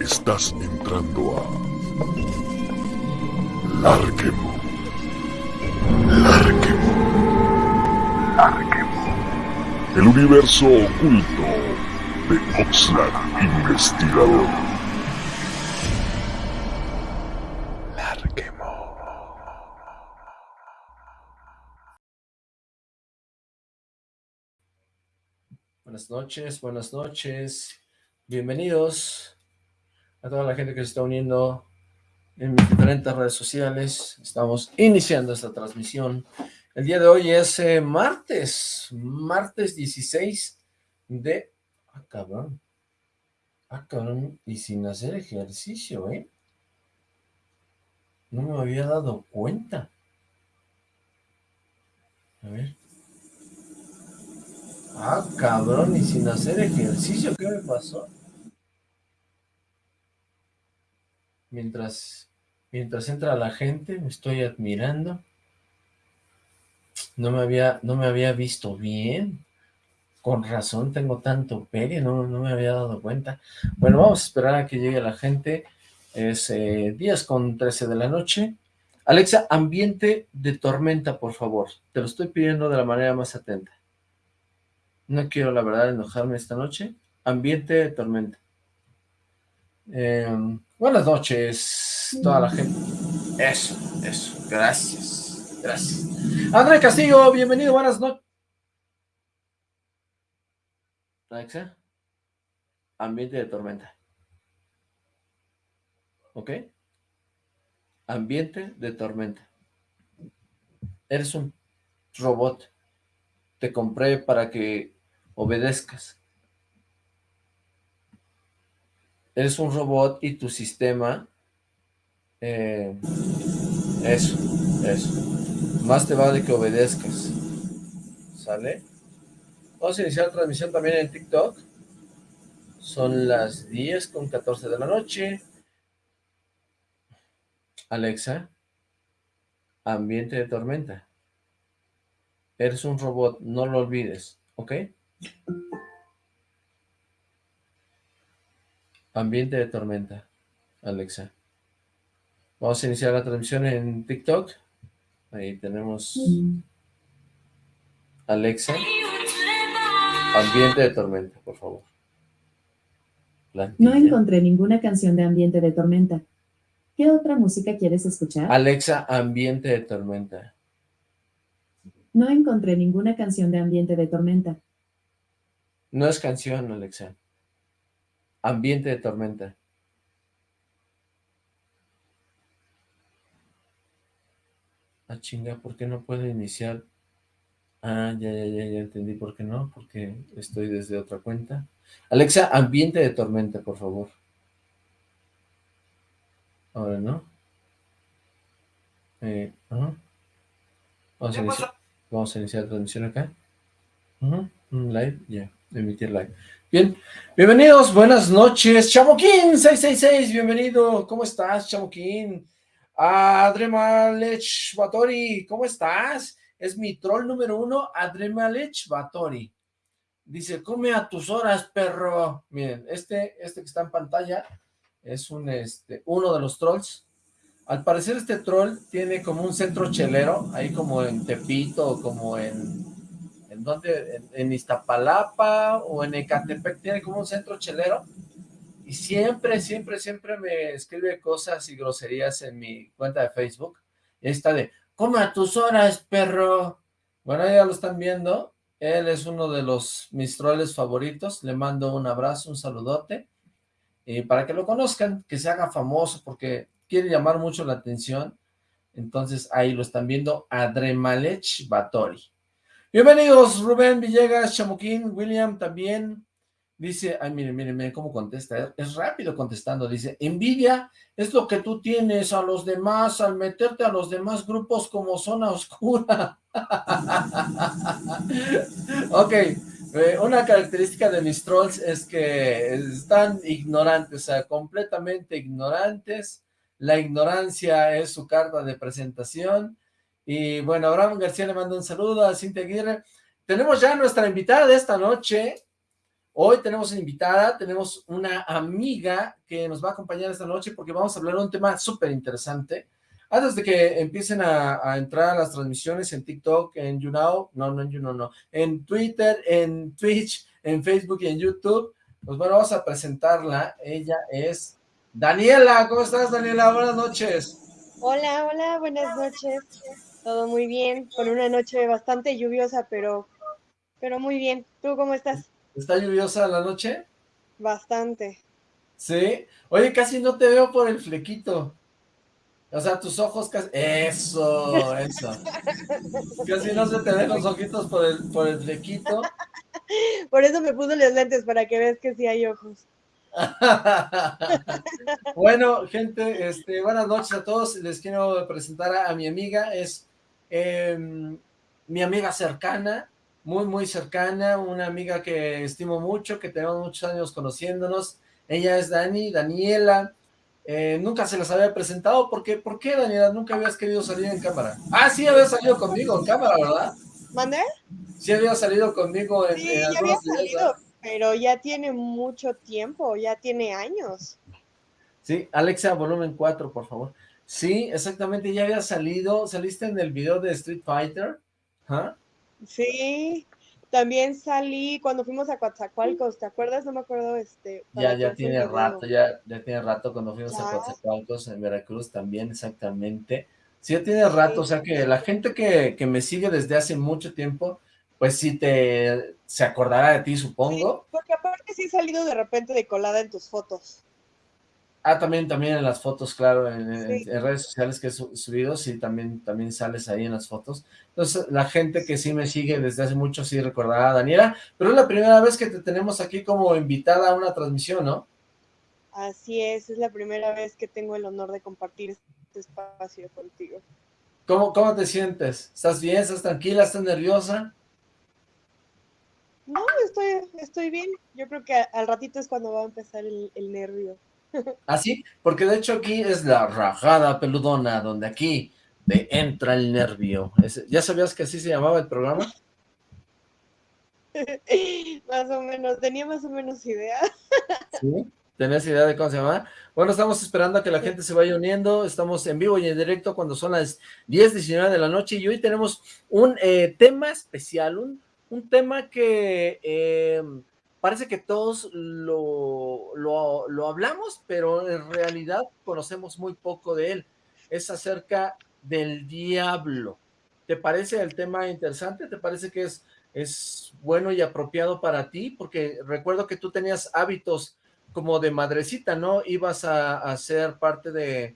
Estás entrando a Larquemo. Larquemo. Larquemo. El universo oculto de Oxlack Investigador. Larquemo. Buenas noches, buenas noches. Bienvenidos a toda la gente que se está uniendo en mis diferentes redes sociales. Estamos iniciando esta transmisión. El día de hoy es eh, martes, martes 16 de... Ah, cabrón. Ah, cabrón. Y sin hacer ejercicio, ¿eh? No me había dado cuenta. A ver. Ah, cabrón, y sin hacer ejercicio, ¿qué me pasó? Mientras, mientras entra la gente, me estoy admirando. No me había, no me había visto bien. Con razón tengo tanto peli, no, no me había dado cuenta. Bueno, vamos a esperar a que llegue la gente. Es eh, 10 con 13 de la noche. Alexa, ambiente de tormenta, por favor. Te lo estoy pidiendo de la manera más atenta. No quiero, la verdad, enojarme esta noche. Ambiente de tormenta. Eh, buenas noches, toda la gente. Eso, eso. Gracias, gracias. André Castillo, bienvenido, buenas noches. Alexa. Ambiente de tormenta. ¿Ok? Ambiente de tormenta. Eres un robot. Te compré para que obedezcas. Eres un robot y tu sistema... Eh, eso, eso. Más te vale que obedezcas. ¿Sale? Vamos a iniciar la transmisión también en TikTok. Son las 10 con 14 de la noche. Alexa, ambiente de tormenta. Eres un robot, no lo olvides, ¿ok? Ambiente de tormenta, Alexa. Vamos a iniciar la transmisión en TikTok. Ahí tenemos Alexa. Ambiente de tormenta, por favor. No encontré ninguna canción de Ambiente de Tormenta. ¿Qué otra música quieres escuchar? Alexa, Ambiente de Tormenta. No encontré ninguna canción de Ambiente de Tormenta. No es canción, Alexa. Ambiente de tormenta. Ah, chinga, ¿por qué no puedo iniciar? Ah, ya, ya, ya, ya entendí por qué no, porque estoy desde otra cuenta. Alexa, ambiente de tormenta, por favor. Ahora no. Eh, vamos, a iniciar, vamos a iniciar la transmisión acá. Live, ya, emitir live. Bien, bienvenidos, buenas noches, Chamoquín 666, bienvenido, ¿cómo estás, Chamoquín? Adremalech Batori, ¿cómo estás? Es mi troll número uno, Adremalech Batori. Dice, come a tus horas, perro. Miren, este, este que está en pantalla es un, este, uno de los trolls. Al parecer este troll tiene como un centro chelero, ahí como en Tepito, como en ¿dónde? En, Iztapalapa o en Ecatepec, tiene como un centro chelero, y siempre, siempre, siempre me escribe cosas y groserías en mi cuenta de Facebook, y está de, come a tus horas, perro, bueno, ya lo están viendo, él es uno de los mis troles favoritos, le mando un abrazo, un saludote, y para que lo conozcan, que se haga famoso, porque quiere llamar mucho la atención, entonces ahí lo están viendo, Adremalech Batori. Bienvenidos, Rubén Villegas, Chamuquín, William también. Dice, ay, miren, miren, miren cómo contesta, es rápido contestando, dice, envidia es lo que tú tienes a los demás al meterte a los demás grupos como zona oscura. ok, eh, una característica de mis trolls es que están ignorantes, o sea, completamente ignorantes, la ignorancia es su carta de presentación, y bueno, Abraham García le manda un saludo a Cintia Aguirre. Tenemos ya nuestra invitada de esta noche. Hoy tenemos una invitada, tenemos una amiga que nos va a acompañar esta noche porque vamos a hablar de un tema súper interesante. Antes de que empiecen a, entrar a las transmisiones en TikTok, en YouNow, no, no en YouNow, no, en Twitter, en Twitch, en Facebook y en YouTube, pues bueno, vamos a presentarla. Ella es Daniela. ¿Cómo estás, Daniela? Buenas noches. Hola, hola, buenas noches. Todo muy bien, con una noche bastante lluviosa, pero, pero muy bien. ¿Tú cómo estás? ¿Está lluviosa la noche? Bastante. ¿Sí? Oye, casi no te veo por el flequito. O sea, tus ojos casi... Eso, eso. casi no se te ven los ojitos por el, por el flequito. Por eso me puse los lentes, para que veas que sí hay ojos. bueno, gente, este, buenas noches a todos. Les quiero presentar a, mi amiga. Es em, mi amiga cercana, muy, muy cercana, una amiga que estimo mucho, que tenemos muchos años conociéndonos. Ella es Dani, Daniela. Eh, nunca se las había presentado. ¿Por qué? ¿Por qué, Daniela? Nunca habías querido salir en cámara. Ah, sí, había salido conmigo en cámara, ¿verdad? ¿Mandé? Sí, había salido conmigo en, sí, ya había salido, pero ya tiene mucho tiempo, ya tiene años. Sí, Alexa, volumen 4, por favor. Sí, exactamente, ya había salido, saliste en el video de Street Fighter, ¿ah? Sí, también salí cuando fuimos a Coatzacoalcos, ¿te acuerdas? No me acuerdo, este... Ya, ya tiene rato, ya, ya tiene rato cuando fuimos a Coatzacoalcos en Veracruz también, exactamente. Sí, ya tiene rato, o sea que la gente que, que, me sigue desde hace mucho tiempo, pues sí te, se acordará de ti, supongo. porque aparte sí he salido de repente de colada en tus fotos. Ah, también, también en las fotos, claro, en, redes sociales que he subido, sí, también, también sales ahí en las fotos. Entonces, la gente que sí me sigue desde hace mucho sí recordará a Daniela, pero es la primera vez que te tenemos aquí como invitada a una transmisión, ¿no? Así es, es la primera vez que tengo el honor de compartir este espacio contigo. ¿Cómo, cómo te sientes? ¿Estás bien? ¿Estás tranquila? ¿Estás nerviosa? No, estoy, estoy bien. Yo creo que al ratito es cuando va a empezar el, el nervio. Así, ¿Ah, porque de hecho aquí es la rajada peludona, donde aquí te entra el nervio. ¿Ya sabías que así se llamaba el programa? más o menos, tenía más o menos idea. ¿Sí? ¿Tenías idea de cómo se llama? Bueno, estamos esperando a que la gente se vaya uniendo, estamos en vivo y en directo cuando son las 10, 19 de la noche y hoy tenemos un eh, tema especial, un, un tema que... Eh, parece que todos lo, lo, hablamos, pero en realidad conocemos muy poco de él. Es acerca del diablo. ¿Te parece el tema interesante? ¿Te parece que es, es bueno y apropiado para ti? Porque recuerdo que tú tenías hábitos como de madrecita, ¿no? Ibas a, a ser parte de,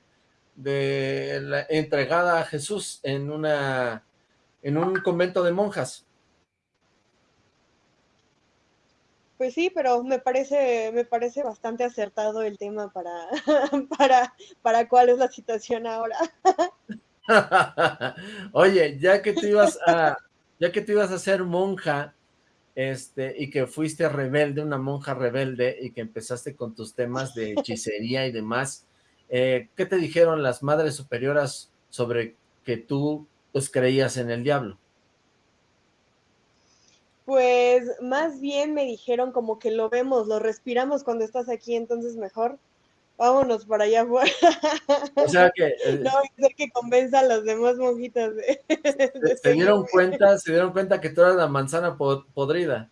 de la entregada a Jesús en una en un convento de monjas. Pues sí, pero me parece, me parece bastante acertado el tema para, para, para cuál es la situación ahora. Oye, ya que tú ibas a, ya que tú ibas a ser monja, este, y que fuiste rebelde, una monja rebelde, y que empezaste con tus temas de hechicería y demás, eh, ¿qué te dijeron las madres superioras sobre que tú, pues, creías en el diablo? Pues más bien me dijeron como que lo vemos, lo respiramos cuando estás aquí, entonces mejor vámonos para allá afuera. O sea que... Eh, no, ser que convenza a las demás monjitas de... se, dieron cuenta, se dieron cuenta que tú eras la manzana podrida.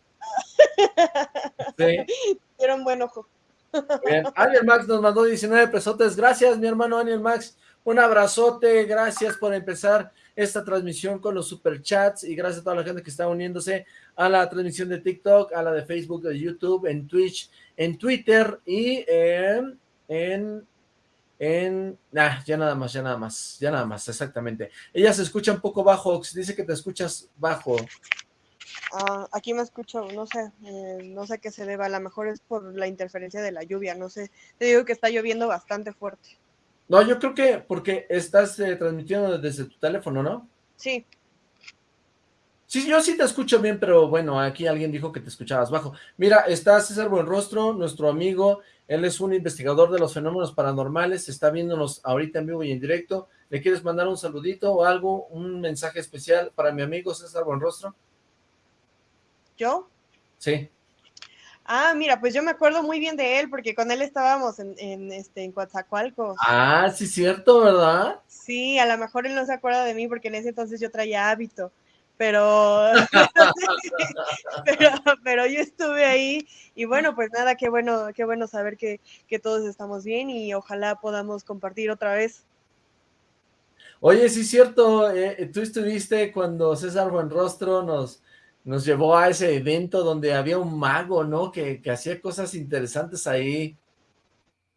Sí. Dieron buen ojo. Bien. Aniel Max nos mandó 19 pesotes. Gracias, mi hermano Aniel Max. Un abrazote. Gracias por empezar esta transmisión con los superchats y gracias a toda la gente que está uniéndose a la transmisión de TikTok, a la de Facebook, de YouTube, en Twitch, en Twitter y en... en en... Ah, ya nada más, ya nada más, ya nada más, exactamente. Ella se escucha un poco bajo, dice que te escuchas bajo. Ah, aquí me escucho, no sé, eh, no sé qué se deba, a lo mejor es por la interferencia de la lluvia, no sé. Te digo que está lloviendo bastante fuerte. No, yo creo que porque estás eh, transmitiendo desde tu teléfono, ¿no? Sí. Sí, yo sí te escucho bien, pero bueno, aquí alguien dijo que te escuchabas bajo. Mira, está César Buenrostro, nuestro amigo, él es un investigador de los fenómenos paranormales, está viéndonos ahorita en vivo y en directo. ¿Le quieres mandar un saludito o algo, un mensaje especial para mi amigo César Buenrostro? ¿Yo? Sí. Ah, mira, pues yo me acuerdo muy bien de él porque con él estábamos en, en, este, en Coatzacoalcos. Ah, sí, cierto, ¿verdad? Sí, a lo mejor él no se acuerda de mí porque en ese entonces yo traía hábito, pero, pero, pero yo estuve ahí y bueno, pues nada, qué bueno, qué bueno saber que, que todos estamos bien y ojalá podamos compartir otra vez. Oye, sí cierto, eh, tú estuviste cuando César Buenrostro nos, nos llevó a ese evento donde había un mago, ¿no? Que, que hacía cosas interesantes ahí.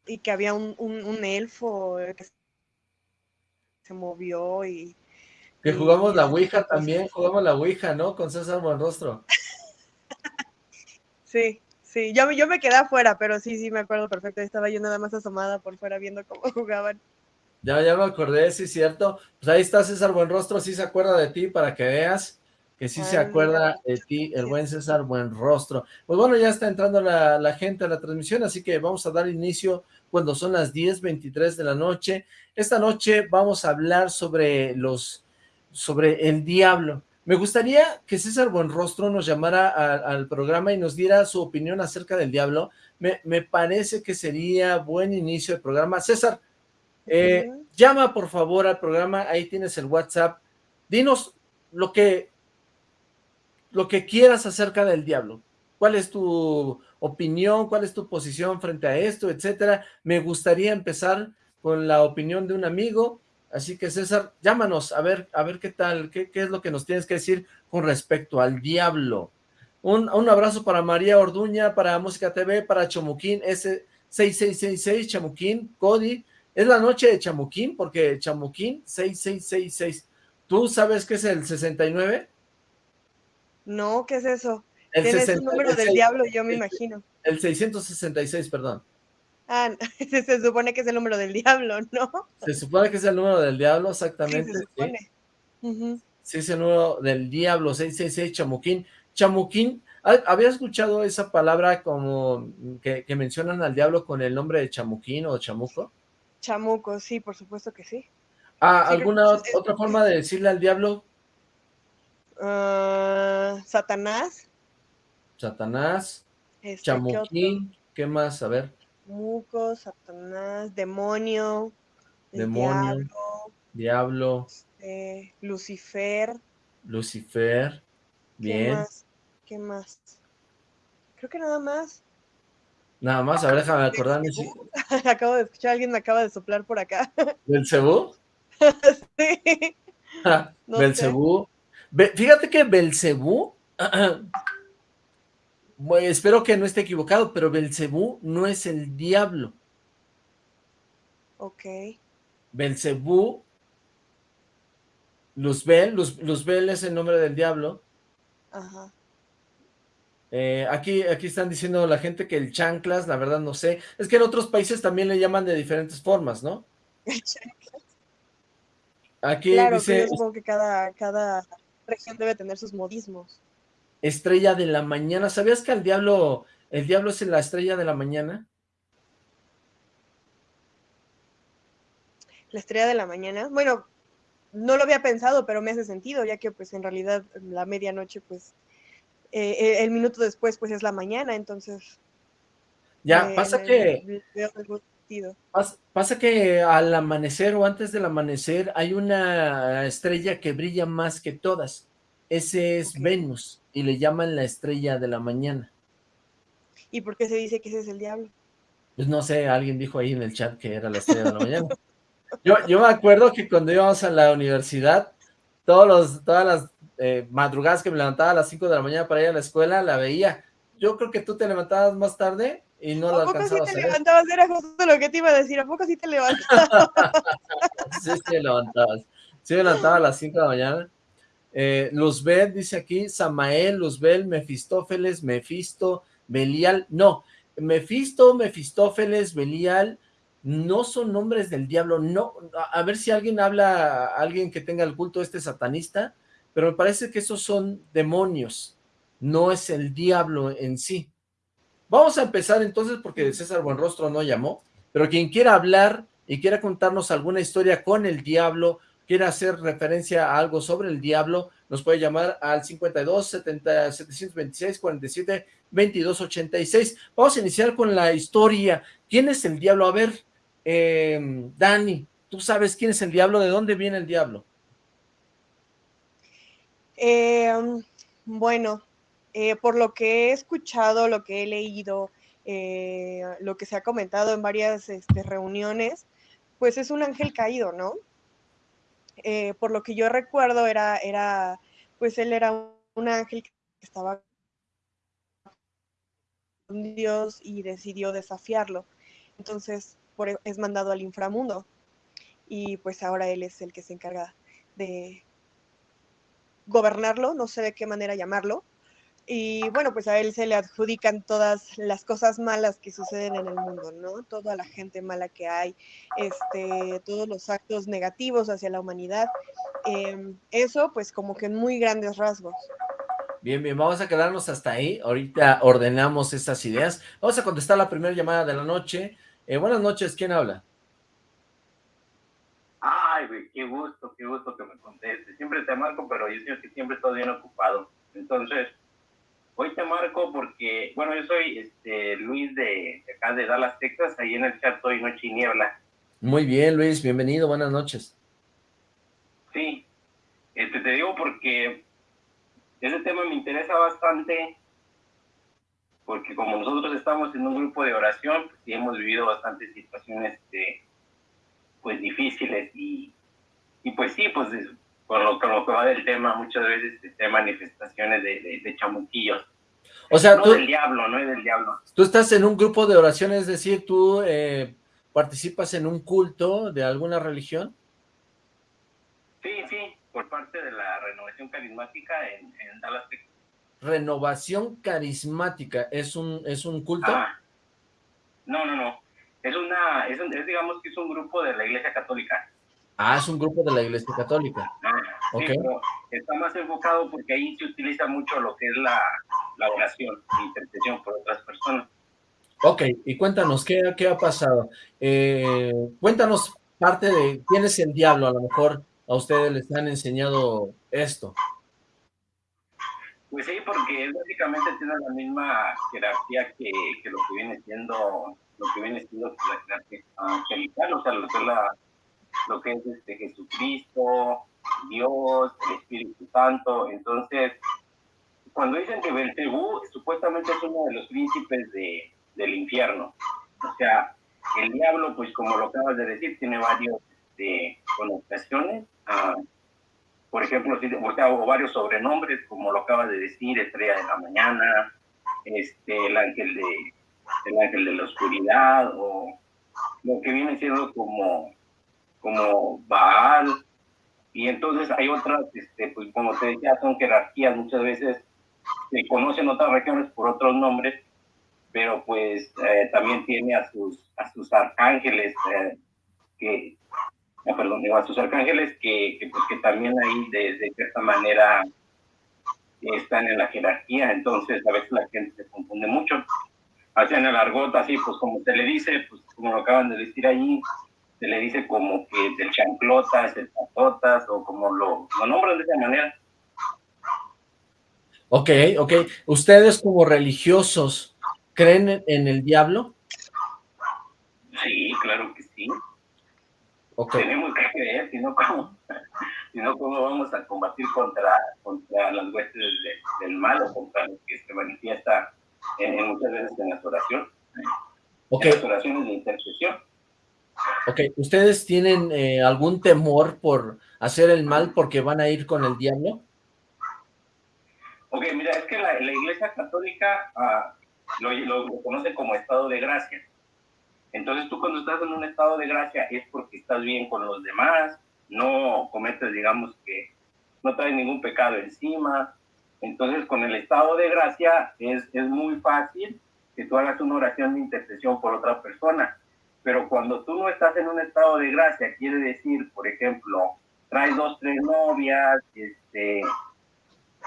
Y que había un, un, un elfo que se movió y... Que jugamos y, la Ouija también, jugamos la Ouija, ¿no? Con César Buenrostro. sí, sí, yo, yo me quedé afuera, pero sí, sí, me acuerdo perfecto, estaba yo nada más asomada por fuera viendo cómo jugaban. Ya, ya me acordé, sí, cierto. Pues ahí está César Buenrostro, sí se acuerda de ti para que veas que sí se acuerda de ti, el buen César Buenrostro. Pues bueno, ya está entrando la, la, gente a la transmisión, así que vamos a dar inicio cuando son las 10.23 de la noche. Esta noche vamos a hablar sobre los, sobre el diablo. Me gustaría que César Buenrostro nos llamara a, al programa y nos diera su opinión acerca del diablo. Me, me parece que sería buen inicio del programa. César, eh, uh -huh. llama por favor al programa, ahí tienes el WhatsApp. Dinos lo que lo que quieras acerca del diablo. ¿Cuál es tu opinión? ¿Cuál es tu posición frente a esto? Etcétera. Me gustaría empezar con la opinión de un amigo. Así que César, llámanos a ver, a ver qué tal, qué, qué es lo que nos tienes que decir con respecto al diablo. Un, un abrazo para María Orduña, para Música TV, para Chamuquín S6666, Chamuquín, Cody. Es la noche de Chamuquín, porque Chamuquín 6666. ¿Tú sabes qué es el 69? No, ¿qué es eso? El Tienes 60, un número del diablo, yo me imagino. El 666, perdón. Ah, se, se, supone que es el número del diablo, ¿no? Se supone que es el número del diablo, exactamente. Sí, se supone. Sí, uh -huh. sí es el número del diablo, 666, Chamuquín. Chamuquín, ¿había escuchado esa palabra como que, que, mencionan al diablo con el nombre de Chamuquín o Chamuco? Chamuco, sí, por supuesto que sí. Ah, sí, ¿Alguna otra forma de decirle al diablo Uh, Satanás. Satanás. Este, Chamuquín. ¿qué, ¿Qué, más? A ver. Muco, Satanás, demonio. Demonio. Diablo. diablo este, Lucifer. Lucifer. Bien. ¿Qué más? ¿Qué más? Creo que nada más. Nada más, a ver, déjame acordarme. Si... acabo de escuchar, alguien me acaba de soplar por acá. ¿Belcebú? sí. no. Fíjate que Belcebú, espero que no esté equivocado, pero Belcebú no es el diablo. Ok. Belcebú, Luzbel, Luz, Luzbel es el nombre del diablo. Ajá. Eh, aquí, aquí están diciendo la gente que el chanclas, la verdad no sé. Es que en otros países también le llaman de diferentes formas, ¿no? El chanclas. Aquí claro, dice... Yo supongo que cada, cada región debe tener sus modismos. Estrella de la mañana. ¿Sabías que el diablo, el diablo es la estrella de la mañana? La estrella de la mañana. Bueno, no lo había pensado, pero me hace sentido, ya que pues en realidad la medianoche, pues, eh, el minuto después, pues es la mañana, entonces. Ya, eh, pasa que. Pasa, pasa que al amanecer o antes del amanecer hay una estrella que brilla más que todas. Ese es okay. Venus y le llaman la estrella de la mañana. ¿Y por qué se dice que ese es el diablo? Pues no sé, alguien dijo ahí en el chat que era la estrella de la mañana. Yo, yo me acuerdo que cuando íbamos a la universidad, todos los, todas las eh, madrugadas que me levantaba a las 5 de la mañana para ir a la escuela, la veía. Yo creo que tú te levantabas más tarde y no lo alcanzabas sí te levantabas? Era justo lo que te iba a decir, ¿a poco sí te levantabas? sí, sí te levantabas. Sí me levantaba a las 5 de la mañana. Eh, Luzbel dice aquí, Samael, Luzbel, Mefistófeles, Mefisto, Belial, no, Mefisto, Mefistófeles, Belial, no son nombres del diablo, no, a ver si alguien habla, alguien que tenga el culto este satanista, pero me parece que esos son demonios, no es el diablo en sí. Vamos a empezar entonces porque César Buenrostro no llamó, pero quien quiera hablar y quiera contarnos alguna historia con el diablo, quiera hacer referencia a algo sobre el diablo, nos puede llamar al 52 70, 726 47 22 86. Vamos a iniciar con la historia. ¿Quién es el diablo? A ver, eh, Dani, ¿tú sabes quién es el diablo? ¿De dónde viene el diablo? Eh, bueno, eh, por lo que he escuchado, lo que he leído, eh, lo que se ha comentado en varias este, reuniones, pues es un ángel caído, ¿no? Eh, por lo que yo recuerdo, era, era, pues él era un ángel que estaba con Dios y decidió desafiarlo. Entonces, por, e, es mandado al inframundo. Y pues ahora él es el que se encarga de gobernarlo, no sé de qué manera llamarlo, y bueno, pues a él se le adjudican todas las cosas malas que suceden en el mundo, ¿no? Toda la gente mala que hay, este, todos los actos negativos hacia la humanidad. Em, eso, pues como que en muy grandes rasgos. Bien, bien, vamos a quedarnos hasta ahí. Ahorita ordenamos estas ideas. Vamos a contestar la primera llamada de la noche. Eh, buenas noches, ¿quién habla? Ay, güey, qué gusto, qué gusto que me conteste. Siempre te marco, pero yo siento que siempre estoy bien ocupado. Entonces, Hoy te marco porque, bueno, yo soy este, Luis de, acá de Dallas, Texas, ahí en el chat hoy Noche y Niebla. Muy bien, Luis, bienvenido, buenas noches. Sí, este, te digo porque ese tema me interesa bastante, porque como nosotros estamos en un grupo de oración, pues, y hemos vivido bastantes situaciones este, pues difíciles y, y pues sí, pues por lo, que va del tema, muchas veces de manifestaciones de, de, chamuquillos. O sea, no tú... del diablo, no es del diablo. Tú estás en un grupo de oración, es decir, tú eh, participas en un culto de alguna religión. Sí, sí, por parte de la renovación carismática en, Dallas, Texas. Renovación carismática, ¿es un, es un culto? Ah, no, no, no. Es una, es, es digamos que es un grupo de la iglesia católica. Ah, es un grupo de la Iglesia Católica. Ah, sí, está más enfocado porque ahí se utiliza mucho lo que es la, la oración, la intercesión por otras personas. Ok, y cuéntanos, ¿qué, qué ha pasado? Eh, cuéntanos parte de quién es el diablo, a lo mejor a ustedes les han enseñado esto. Pues sí, porque básicamente tiene la misma jerarquía que, que, lo que viene siendo lo que viene siendo la jerarquía angelical, o sea, lo que es la lo que es este Jesucristo, Dios, el Espíritu Santo. Entonces, cuando dicen que Belcebú supuestamente es uno de los príncipes de, del infierno, o sea, el diablo, pues como lo acabas de decir, tiene varias este, connotaciones. Ah, por ejemplo, o, varios sobrenombres, como lo acabas de decir, estrella de la mañana, este, el ángel de el ángel de la oscuridad, o lo que viene siendo como como Baal, y entonces hay otras, este, pues como te decía, son jerarquías, muchas veces se conocen otras regiones por otros nombres, pero pues eh, también tiene a sus, a sus arcángeles, eh, que, ah, perdón, a sus arcángeles que, que, pues, también ahí de, de, cierta manera están en la jerarquía, entonces a veces la gente se confunde mucho. Hacen el argot así, pues como se le dice, pues como lo acaban de decir ahí, se le dice como que del chanclotas, el patotas, o como lo, lo nombran de esa manera. Ok, ok. ¿Ustedes como religiosos creen en el diablo? Sí, claro que sí. Okay. Tenemos que creer, si no, ¿cómo, si no, ¿cómo vamos a combatir contra, contra las huestes del mal o contra lo que se manifiesta en, muchas veces en las oraciones? Okay. En las oraciones de intercesión. Ok, ¿ustedes tienen eh, algún temor por hacer el mal porque van a ir con el diablo? Ok, mira, es que la, Iglesia Católica ah, lo, lo, conoce como estado de gracia. Entonces tú cuando estás en un estado de gracia es porque estás bien con los demás, no cometes, digamos que no traes ningún pecado encima. Entonces con el estado de gracia es, es muy fácil que tú hagas una oración de intercesión por otra persona pero cuando tú no estás en un estado de gracia, quiere decir, por ejemplo, traes dos, tres novias, este,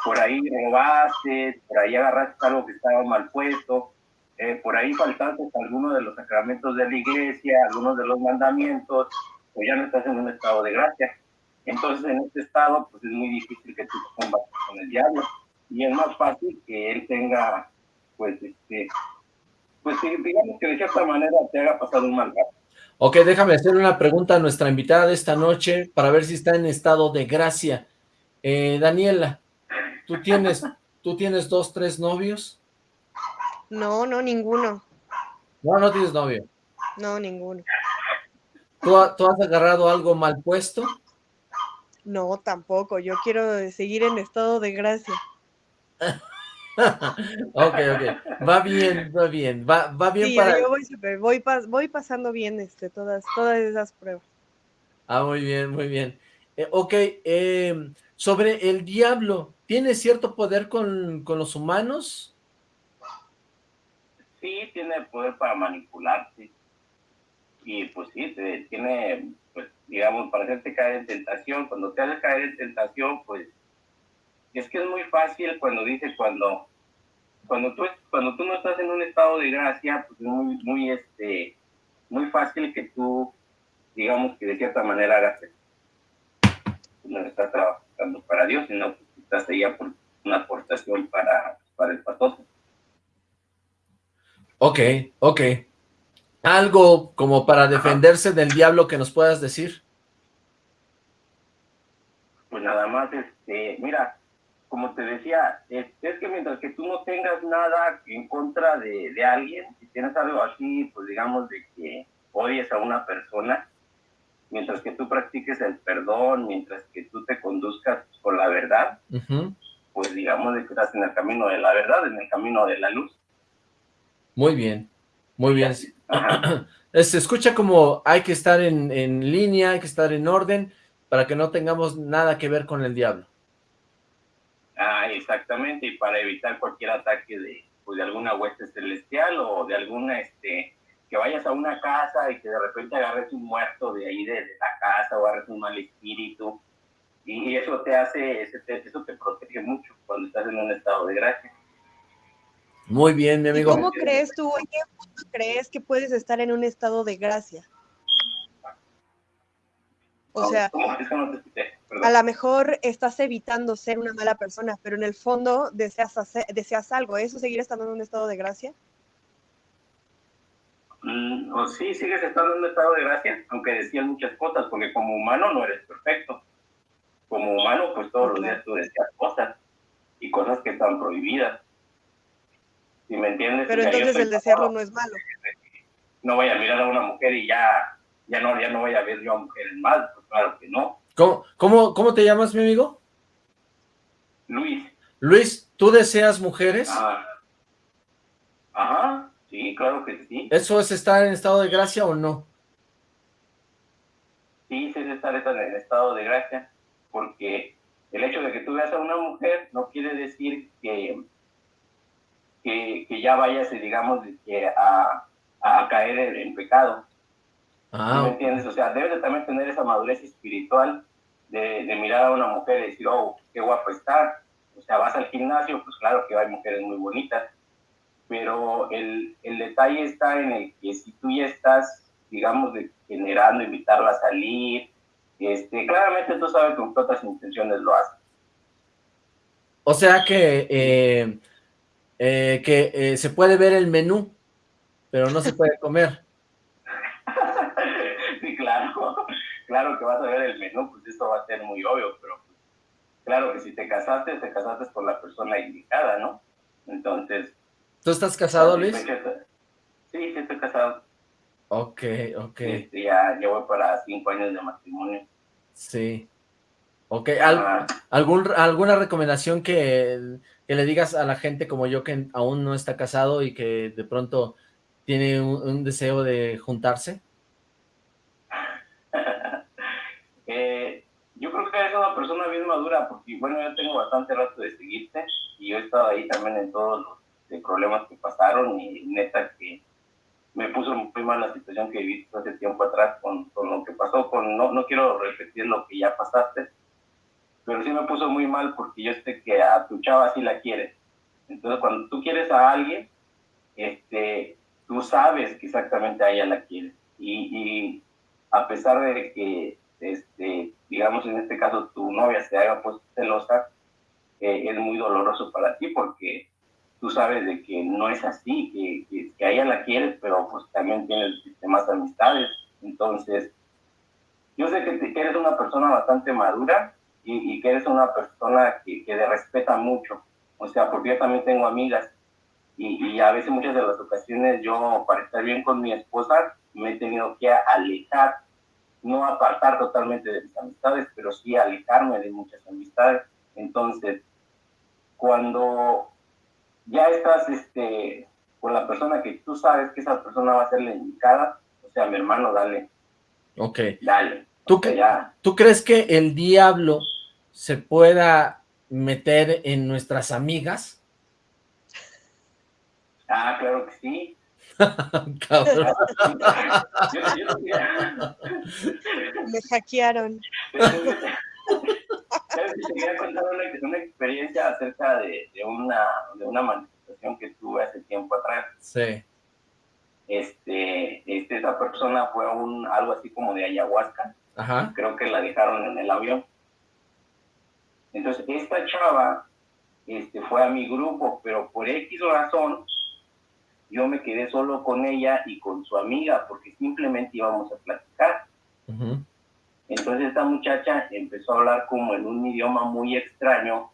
por ahí robaste, por ahí agarraste algo que estaba mal puesto, eh, por ahí faltaste algunos de los sacramentos de la iglesia, algunos de los mandamientos, pues ya no estás en un estado de gracia. Entonces, en este estado, pues es muy difícil que tú combatas con el diablo. Y es más fácil que él tenga, pues, este, pues digamos que de cierta manera te haga pasar un mal rato. Ok, déjame hacer una pregunta a nuestra invitada de esta noche para ver si está en estado de gracia. Eh, Daniela, ¿tú tienes, ¿tú tienes dos, tres novios? No, no, ninguno. No, no tienes novio. No, ninguno. ¿Tú, ¿Tú has agarrado algo mal puesto? No, tampoco. Yo quiero seguir en estado de gracia. ok, ok. Va bien, va bien. Va, va bien sí, para... yo voy, super, voy, pas, voy pasando bien este, todas, todas esas pruebas. Ah, muy bien, muy bien. Eh, ok, eh, sobre el diablo, ¿tiene cierto poder con, con los humanos? Sí, tiene poder para manipularte. Y pues sí, te, tiene, pues digamos, para hacerte caer en tentación. Cuando te hace caer en tentación, pues es que es muy fácil cuando dice cuando cuando tú cuando tú no estás en un estado de gracia pues es muy muy este muy fácil que tú digamos que de cierta manera hagas no estás trabajando para Dios sino que estás ahí por una aportación para para el patoso Ok, ok. ¿Algo como para defenderse del diablo que nos puedas decir? Pues nada más, este, mira, como te decía, es, es, que mientras que tú no tengas nada en contra de, de, alguien, si tienes algo así, pues digamos de que odies a una persona, mientras que tú practiques el perdón, mientras que tú te conduzcas con la verdad, uh -huh. pues digamos de que estás en el camino de la verdad, en el camino de la luz. Muy bien, muy bien. Se escucha como hay que estar en, en línea, hay que estar en orden, para que no tengamos nada que ver con el diablo. Ah, exactamente, y para evitar cualquier ataque de, pues, de alguna hueste celestial o de alguna, este, que vayas a una casa y que de repente agarres un muerto de ahí de, de la casa o agarres un mal espíritu, y eso te hace, eso te protege mucho cuando estás en un estado de gracia. Muy bien, mi amigo. ¿Y ¿Cómo crees tú, en qué punto crees que puedes estar en un estado de gracia? O sea, a lo mejor estás evitando ser una mala persona, pero en el fondo deseas, hacer, deseas algo. ¿Eso seguir estando en un estado de gracia? Mm, o sí, sigues estando en un estado de gracia, aunque decías muchas cosas, porque como humano no eres perfecto. Como humano, pues todos los días tú decías cosas y cosas que están prohibidas. ¿Sí me entiendes? Pero entonces el desearlo no es malo. No voy a mirar a una mujer y ya, ya, no, ya no voy a ver yo a mujeres mal, pues claro que no. ¿Cómo, cómo, ¿Cómo te llamas, mi amigo? Luis. Luis, ¿tú deseas mujeres? Ah. Ajá, sí, claro que sí. ¿Eso es estar en estado de gracia o no? Sí, sí es estar en estado de gracia, porque el hecho de que tú veas a una mujer no quiere decir que, que, que ya vayas, digamos, que a, a caer en, en pecado. Ah, ¿Me entiendes? O sea, debes de también tener esa madurez espiritual de, de, mirar a una mujer y decir, oh, qué guapo está. O sea, vas al gimnasio, pues claro que hay mujeres muy bonitas, pero el, el detalle está en el que si tú ya estás, digamos, de, generando, invitarla a salir, este, claramente tú sabes con qué otras intenciones lo haces. O sea que, eh, eh, que eh, se puede ver el menú, pero no se puede comer. sí, claro, claro que vas a ver el menú, pues eso va a ser muy obvio, pero pues, claro que si te casaste, te casaste con la persona indicada, ¿no? Entonces... ¿Tú estás casado, Luis? Sí, sí, estoy casado. Ok, ok. Este, ya, voy para cinco años de matrimonio. Sí. Ok, ¿Al, ah. algún, ¿alguna recomendación que, que, le digas a la gente como yo que aún no está casado y que de pronto tiene un, un deseo de juntarse? Eh, yo creo que eres una persona bien madura, porque bueno, yo tengo bastante rato de seguirte y yo he estado ahí también en todos los problemas que pasaron y neta que me puso muy mal la situación que viviste hace tiempo atrás con, con, lo que pasó, con no, no quiero repetir lo que ya pasaste, pero sí me puso muy mal porque yo sé que a tu chava sí la quieres. Entonces cuando tú quieres a alguien, este, tú sabes que exactamente a ella la quieres. Y, y a pesar de que este, digamos en este caso tu novia se haga pues celosa, eh, es muy doloroso para ti porque tú sabes de que no es así, que, que, ella la quieres, pero pues también tienes más amistades. Entonces, yo sé que, eres una persona bastante madura y, que eres una persona que, que te respeta mucho. O sea, porque yo también tengo amigas y, y, a veces muchas de las ocasiones yo para estar bien con mi esposa me he tenido que alejar, no apartar totalmente de mis amistades, pero sí alejarme de muchas amistades. Entonces, cuando ya estás este, con la persona que tú sabes que esa persona va a ser la indicada, o sea, mi hermano, dale. Ok. Dale. ¿Tú, ¿Tú crees que el diablo se pueda meter en nuestras amigas? Ah, claro que sí. Me hackearon. ¿Sabes? Te quería contar una, experiencia acerca de, una, de una manifestación que tuve hace tiempo atrás. Sí. Este, este, esa persona fue un, algo así como de ayahuasca. Ajá. Creo que la dejaron en el avión. Entonces, esta chava este, fue a mi grupo, pero por X razón, yo me quedé solo con ella y con su amiga, porque simplemente íbamos a platicar. Entonces esta muchacha empezó a hablar como en un idioma muy extraño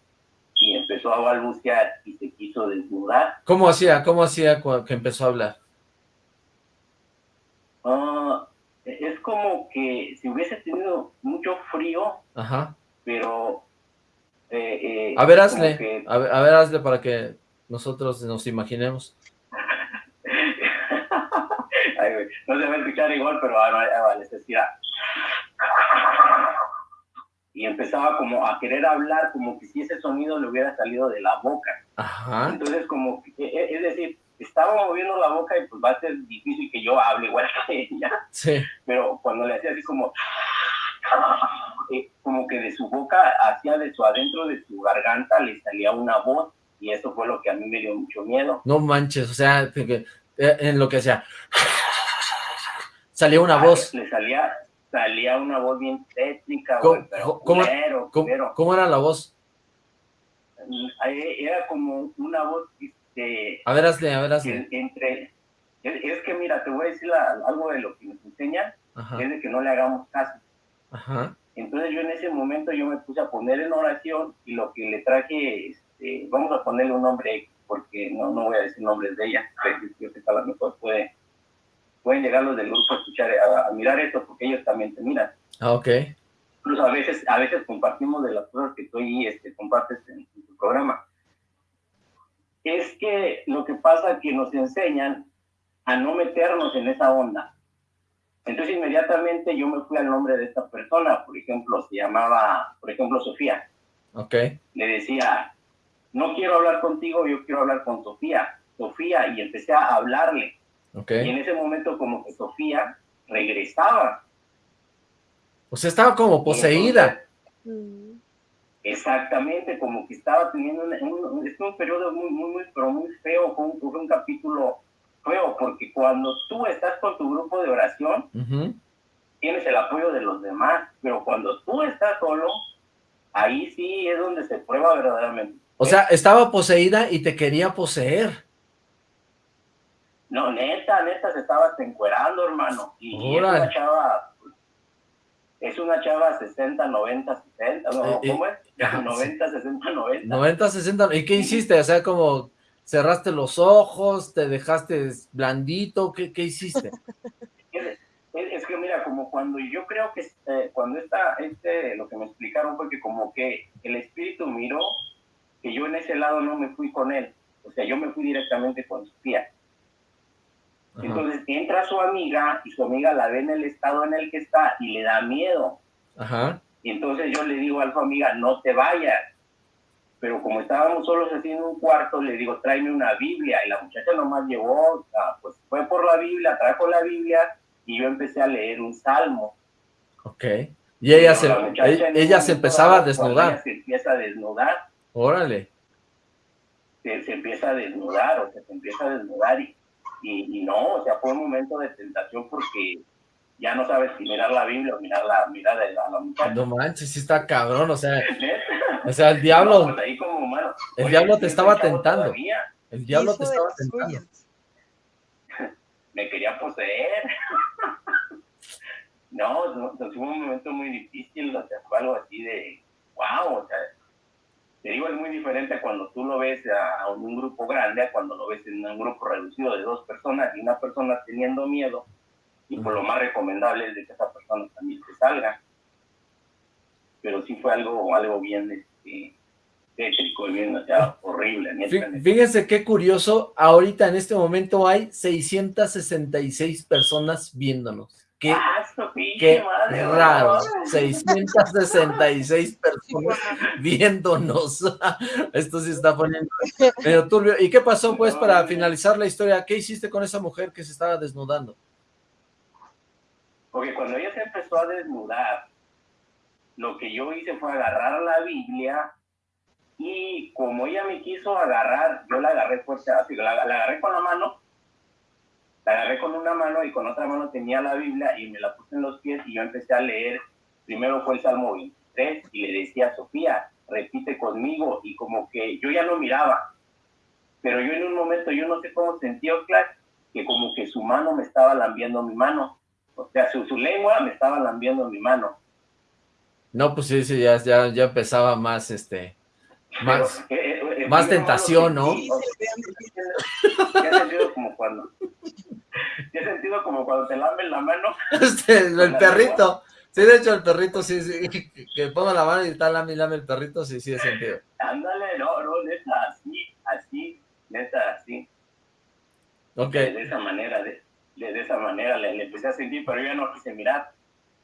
y empezó a balbucear y se quiso desnudar. ¿Cómo hacía? ¿Cómo hacía que empezó a hablar? Ah, es como que si hubiese tenido mucho frío, Ajá. pero... Eh, eh, a ver, hazle, a, ver, a ver, hazle para que nosotros nos imaginemos. No se va a escuchar igual, pero vale, se decía y empezaba como a querer hablar como que si ese sonido le hubiera salido de la boca. Ajá. Entonces como, e, e, es decir, estaba moviendo la boca y pues va a ser difícil que yo hable igual que ella. Sí. Pero cuando le hacía así como, eh, como que de su boca hacia de su adentro de su garganta le salía una voz y eso fue lo que a mí me dio mucho miedo. No manches, o sea, eh, en lo que sea, salía una voz. Le salía, salía una voz bien técnica, ¿Cómo, pero ¿cómo, era la voz? Mm, era como una voz, este... A ver, hazle, a ver, hazle. Entre, es, que mira, te voy a decir algo de lo que nos enseña, es de que no le hagamos caso. Ajá. Entonces yo en ese momento yo me puse a poner en oración y lo que le traje, este, vamos a ponerle un nombre, porque no, no voy a decir nombres de ella, yo sé que a lo mejor puede pueden llegar los del grupo a escuchar, a, mirar esto, porque ellos también te miran. Ah, ok. Incluso a veces, a veces compartimos de las cosas que tú y este, compartes en, tu programa. Es que lo que pasa es que nos enseñan a no meternos en esa onda. Entonces inmediatamente yo me fui al nombre de esta persona, por ejemplo, se llamaba, por ejemplo, Sofía. Ok. Le decía, no quiero hablar contigo, yo quiero hablar con Sofía. Sofía, y empecé a hablarle. Y en ese momento como que Sofía regresaba. O sea, estaba como poseída. exactamente, como que estaba teniendo un, es un periodo muy, muy, muy, pero muy feo, fue un, un, capítulo feo, porque cuando tú estás con tu grupo de oración, tienes el apoyo de los demás, pero cuando tú estás solo, ahí sí es donde se prueba verdaderamente. O sea, estaba poseída y te quería poseer. No, neta, neta, se estaba encuerando, hermano. Y, es una chava, es una chava 60, 90, 60, ¿no? ¿Cómo es? 90, 60, 90. 90, 60, ¿y qué hiciste? O sea, como cerraste los ojos, te dejaste blandito, ¿qué, qué hiciste? es, que mira, como cuando yo creo que eh, cuando está, este, lo que me explicaron fue que como que el espíritu miró que yo en ese lado no me fui con él, o sea, yo me fui directamente con Entonces entra su amiga y su amiga la ve en el estado en el que está y le da miedo. Ajá. Y entonces yo le digo a su amiga, no te vayas. Pero como estábamos solos así en un cuarto, le digo, tráeme una Biblia. Y la muchacha nomás llevó, pues fue por la Biblia, trajo la Biblia y yo empecé a leer un salmo. Ok. Y ella se, ella, se empezaba a desnudar. Ella se empieza a desnudar. Órale. Se, se, empieza a desnudar, o sea, se empieza a desnudar y y, no, o sea, fue un momento de tentación porque ya no sabes si mirar la Biblia o mirar la mirada de la, la muchacha. No manches, sí está cabrón, o sea, o sea, el diablo, No, pues ahí como humano. el Oye, diablo te estaba tentando. todavía el diablo te estaba tentando. suyas. Me quería poseer. no, no, no, fue un momento muy difícil, o sea, fue algo así de, wow, o sea, te digo, es muy diferente cuando tú lo ves a, un grupo grande, a cuando lo ves en un grupo reducido de dos personas y una persona teniendo miedo, y por lo más recomendable es de que esa persona también se salga. Pero sí fue algo, algo bien, este, tétrico, bien, o sea, horrible, Fí- neta. Fíjense qué curioso, ahorita en este momento hay 666 personas viéndonos. Qué, ¡Ah, qué madre, raro, no! 666 personas viéndonos. Esto sí está poniendo medio turbio. ¿Y qué pasó pues para finalizar la historia? ¿Qué hiciste con esa mujer que se estaba desnudando? Porque cuando ella se empezó a desnudar, lo que yo hice fue agarrar la Biblia y como ella me quiso agarrar, yo la agarré fuerte, así, la, la agarré con la mano, la agarré con una mano y con otra mano tenía la Biblia y me la puse en los pies y yo empecé a leer, primero fue el Salmo 23 y le decía a Sofía, repite conmigo y como que yo ya no miraba, pero yo en un momento, yo no sé cómo sentí, Oxlack, que como que su mano me estaba lambiendo mi mano, o sea, su, su lengua me estaba lambiendo mi mano. No, pues sí, sí, ya, ya, ya empezaba más, este, más, Pero, eh, eh, eh, más tentación, ¿no? Ya he sentido como cuando, ya he sentido como cuando te lamben la mano. este, el perrito. Sí, de hecho, el perrito, sí, sí, que, pongo la mano y está lame, lame el perrito, sí, sí, he sentido. Ándale, no, no, neta, así, así, neta, así. Ok, de esa manera, de, de, de esa manera le, le empecé a sentir, pero yo ya no quise mirar.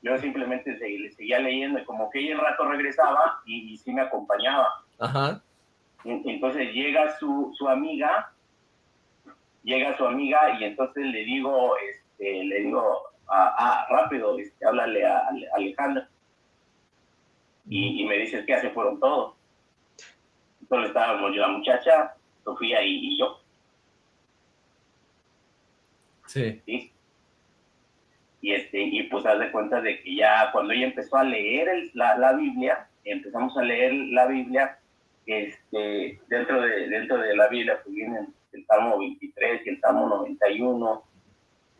Yo simplemente se- le seguía leyendo y como que ella el rato regresaba y, y sí me acompañaba. Ajá, En- Entonces llega su, su amiga, llega su amiga y entonces le digo, este, le digo, ah, ah, rápido, este, háblale a, Ale- Alejandra. Y, y me dice, ¿qué hace? Fueron todos. Entonces estábamos yo, la muchacha, Sofía y- y yo. sí, ¿sí? Y, este, y pues haz de cuenta de que ya cuando ella empezó a leer el- la, la Biblia, empezamos a leer la Biblia, este, dentro, de, dentro de la Biblia pues vienen el Salmo 23 y el Salmo 91,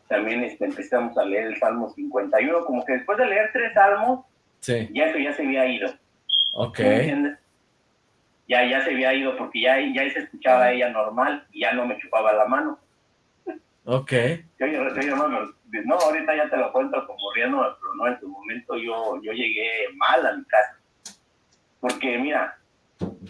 también este, empezamos a leer el Salmo 51, como que después de leer tres salmos, sí, ya eso ya se había ido, ok. Ya, ya se había ido porque ya, ya se escuchaba ella normal y ya no me chupaba la mano. ok, Yo, yo, yo, yo no, me- no, ahorita ya te lo cuento como riendo, pero no, en su momento yo, yo llegué mal a mi casa. Porque mira,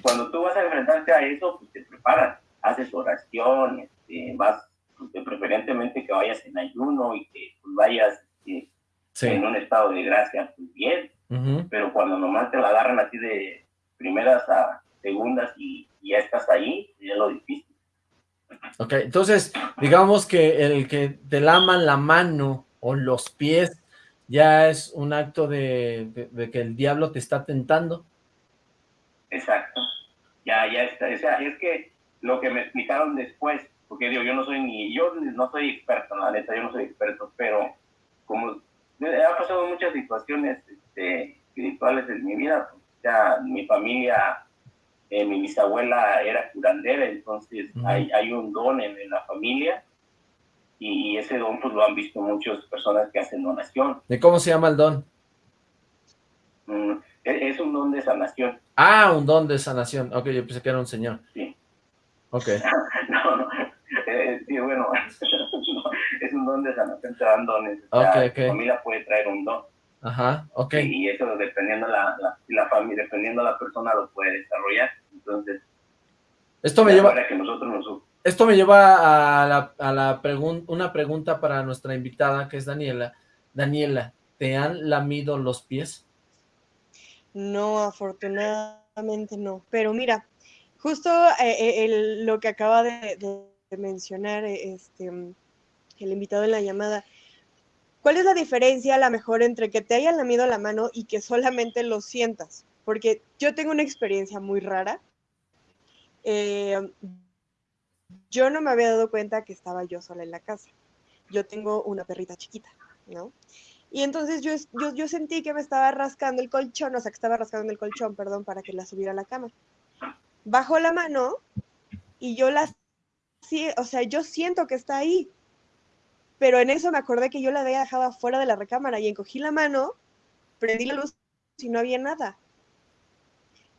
cuando tú vas a enfrentarte a eso, pues te preparas, haces oración, este, vas, pues, de preferentemente que vayas en ayuno y que pues, vayas sí, en un estado de gracia, pues bien, pero cuando nomás te la agarran así de primeras a segundas y, y ya estás ahí, ya es lo difícil. ok, entonces, digamos que el que te laman la mano o los pies ya es un acto de, de- de que el diablo te está tentando, Exacto. Ya, ya está. O sea, es que lo que me explicaron después, porque digo, yo no soy ni, yo no soy experto, la neta, yo no soy experto, pero como me ha pasado muchas situaciones este, espirituales en mi vida, pues, o sea, mi familia, eh, mi bisabuela era curandera, entonces hay, hay un don en, en la familia y, y ese don pues lo han visto muchas personas que hacen donación. ¿de cómo se llama el don? Mm, es, un don de sanación. Ah, un don de sanación, ok, yo pensé que era un señor, Sí. ok, No, no. Eh, sí, bueno, no, es un don de sanación, te dan dones. O sea, Ok, ok. Tu familia puede traer un don. ajá, ok, Y eso dependiendo la, la, la familia, dependiendo la persona lo puede desarrollar. Entonces, esto me lleva, para que nosotros nos Esto me lleva a la, a la pregun- una pregunta para nuestra invitada, que es Daniela. Daniela, ¿te han lamido los pies? No, afortunadamente no. Pero mira, justo eh, eh, lo que acaba de, mencionar eh, este, el invitado en la llamada, ¿cuál es la diferencia a lo mejor entre que te hayan lamido la mano y que solamente lo sientas? Porque yo tengo una experiencia muy rara. Eh, yo no me había dado cuenta que estaba yo sola en la casa. Yo tengo una perrita chiquita, ¿no? Y entonces yo, yo, yo sentí que me estaba rascando el colchón, o sea, que estaba rascando el colchón, perdón, para que la subiera a la cama. Bajo la mano y yo la, sí, o sea, yo siento que está ahí. Pero en eso me acordé que yo la había dejado afuera de la recámara y encogí la mano, prendí la luz y no había nada.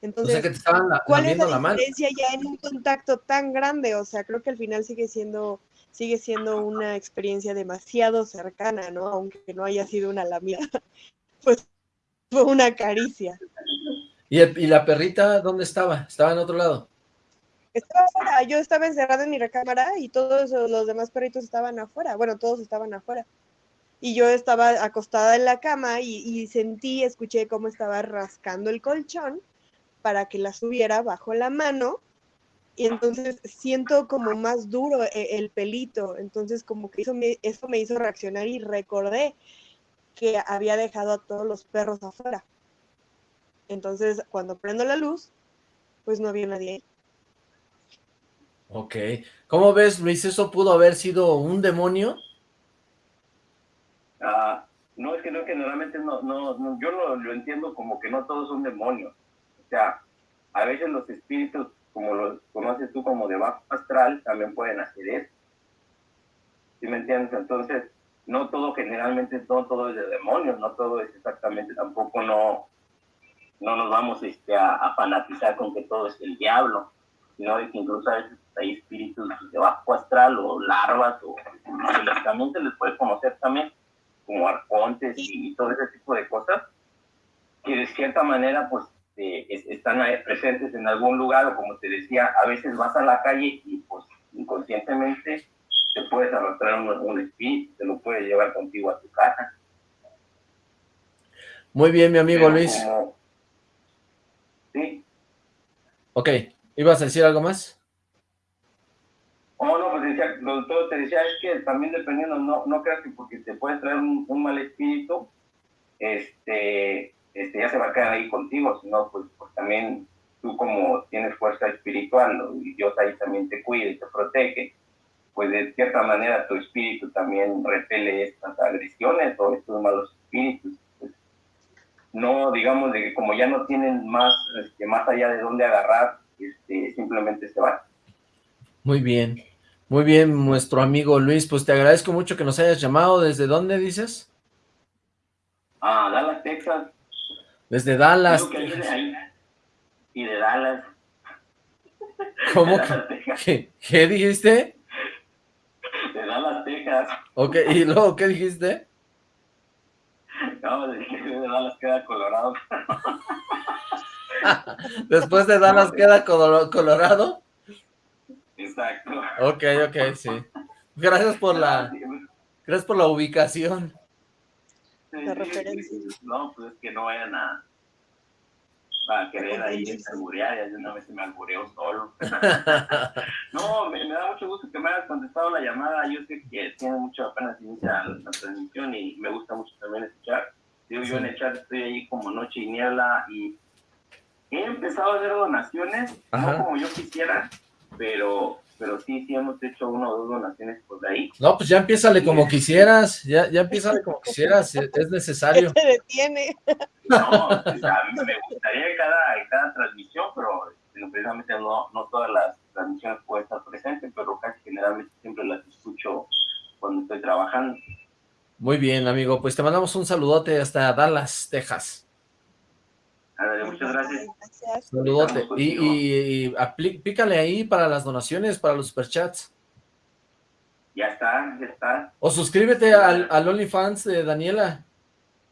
Entonces, ¿cuál es la, diferencia ya en un contacto tan grande? O sea, creo que al final sigue siendo, sigue siendo una experiencia demasiado cercana, ¿no? Aunque no haya sido una lamida, pues fue una caricia. ¿Y, ¿Y la perrita dónde estaba? ¿Estaba en otro lado? Estaba afuera, yo estaba encerrada en mi recámara y todos los demás perritos estaban afuera, bueno, todos estaban afuera. Y yo estaba acostada en la cama y, y sentí, escuché cómo estaba rascando el colchón para que la subiera bajo la mano y entonces siento como más duro e, el, pelito, entonces como que eso me, eso me hizo reaccionar y recordé que había dejado a todos los perros afuera. Entonces cuando prendo la luz, pues no había nadie ahí. Ok. ¿Cómo ves, Luis? ¿Eso pudo haber sido un demonio? Ah, no, es que no, generalmente no, no, yo lo, lo entiendo como que no todos son demonios o sea, a veces los espíritus, como los conoces tú como de bajo astral, también pueden hacer eso. ¿Sí me entiendes? Entonces, no todo generalmente, no todo es de demonios, no todo es exactamente, tampoco no, no nos vamos este, a, fanatizar con que todo es el diablo, sino que incluso a veces hay espíritus de bajo astral o larvas o también se les puede conocer también como arcontes y todo ese tipo de cosas que de cierta manera pues este, están presentes en algún lugar o como te decía, a veces vas a la calle y pues inconscientemente te puedes arrastrar un, un espíritu, te lo puedes llevar contigo a tu casa. Muy bien, mi amigo Luis. Sí. Ok, ¿ibas a decir algo más? Oh, no, pues decía, todo te decía, es que también dependiendo, no, no creas que porque te puedes traer un, un mal espíritu, este, este, ya se va a quedar ahí contigo, sino pues, pues también tú como tienes fuerza espiritual y Dios ahí también te cuida y te protege, pues de cierta manera tu espíritu también repele estas agresiones o estos malos espíritus. Pues, no, digamos, de que como ya no tienen más, este, más allá de dónde agarrar, este, simplemente se van. Muy bien, muy bien, nuestro amigo Luis, pues te agradezco mucho que nos hayas llamado. ¿Desde dónde dices? Ah, Dallas, Texas. Desde Dallas. Y de Dallas. ¿Cómo? ¿Qué, ¿Qué, dijiste? De Dallas, Texas. Ok, ¿y luego qué dijiste? No, de de Dallas queda Colorado. Después de Dallas queda Colorado. Exacto. Ok, ok, sí. Gracias por la, gracias por la ubicación la referencia. No, pues es que no vayan a, a querer ahí inseguridad, ya una vez se me albureó solo. no, me, da mucho gusto que me hayas contestado la llamada, yo sé que tiene mucho apenas inicia la, transmisión y me gusta mucho también escuchar. Digo, yo en el chat estoy ahí como noche y niebla y he empezado a hacer donaciones, no como yo quisiera, pero pero sí, sí hemos hecho una o dos donaciones por ahí. No, pues ya empiézale como quisieras, ya, ya empiézale como quisieras, es necesario. ¿Qué se detiene? No, o sea, me gustaría en cada, cada transmisión, pero este, precisamente no, no todas las transmisiones pueden estar presentes, pero casi generalmente siempre las escucho cuando estoy trabajando. Muy bien, amigo, pues te mandamos un saludote hasta Dallas, Texas muchas gracias. Saludote. Y, y, pícale ahí para las donaciones, para los superchats. Ya está, ya está. O suscríbete al, al OnlyFans de Daniela.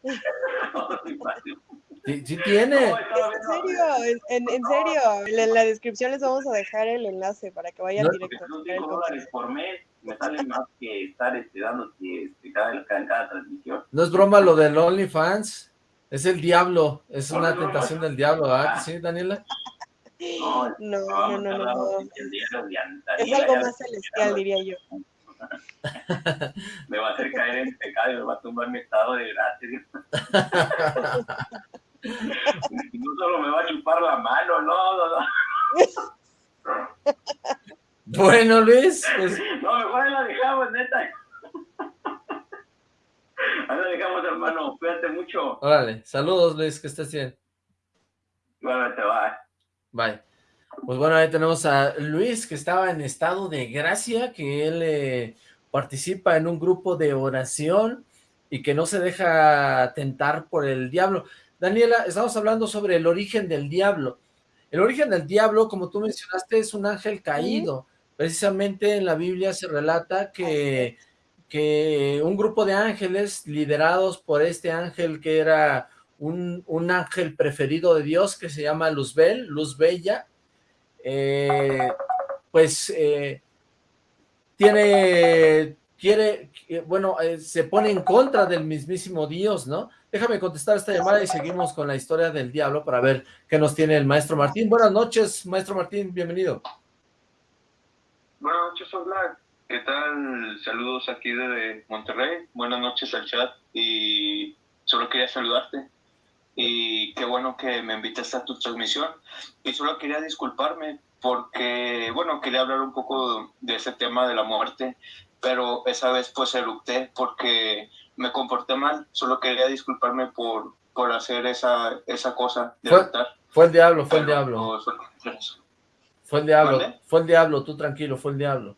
sí, tiene. en serio, en, serio. En la descripción les vamos a dejar el enlace para que vayan directo. dólares por mes me sale más que estar este, dando este, cada, cada transmisión. No es broma lo del OnlyFans. Es el diablo, es una tentación del diablo, ¿ah? ¿Sí, Daniela? No, no, no, no. Es algo más celestial, diría yo. me va a hacer caer en pecado y me va a tumbar mi estado de gracia. no solo me va a chupar la mano, no, no, no. Bueno, Luis. Pues... No, mejor la dejamos, neta. Ahí lo dejamos, hermano. Cuídate mucho. Órale, saludos, Luis, que estés bien. Igualmente, bye. Bye. Pues bueno, ahí tenemos a Luis, que estaba en estado de gracia, que él eh, participa en un grupo de oración y que no se deja tentar por el diablo. Daniela, estamos hablando sobre el origen del diablo. El origen del diablo, como tú mencionaste, es un ángel caído. Precisamente en la Biblia se relata que, que un grupo de ángeles liderados por este ángel que era un, un ángel preferido de Dios que se llama Luzbel, Luz Bella, eh, pues eh, tiene, quiere, bueno, eh, se pone en contra del mismísimo Dios, ¿no? Déjame contestar esta llamada y seguimos con la historia del diablo para ver qué nos tiene el maestro Martín. Buenas noches, maestro Martín, bienvenido. Buenas noches, hola. ¿Qué tal? Saludos aquí desde Monterrey. Buenas noches al chat y solo quería saludarte y qué bueno que me invitaste a tu transmisión. Y solo quería disculparme porque, bueno, quería hablar un poco de ese tema de la muerte, pero esa vez pues eructé porque me comporté mal. Solo quería disculparme por, por hacer esa, esa cosa de fue, fue el diablo, fue el diablo. fue el diablo, fue el diablo, tú tranquilo, fue el diablo.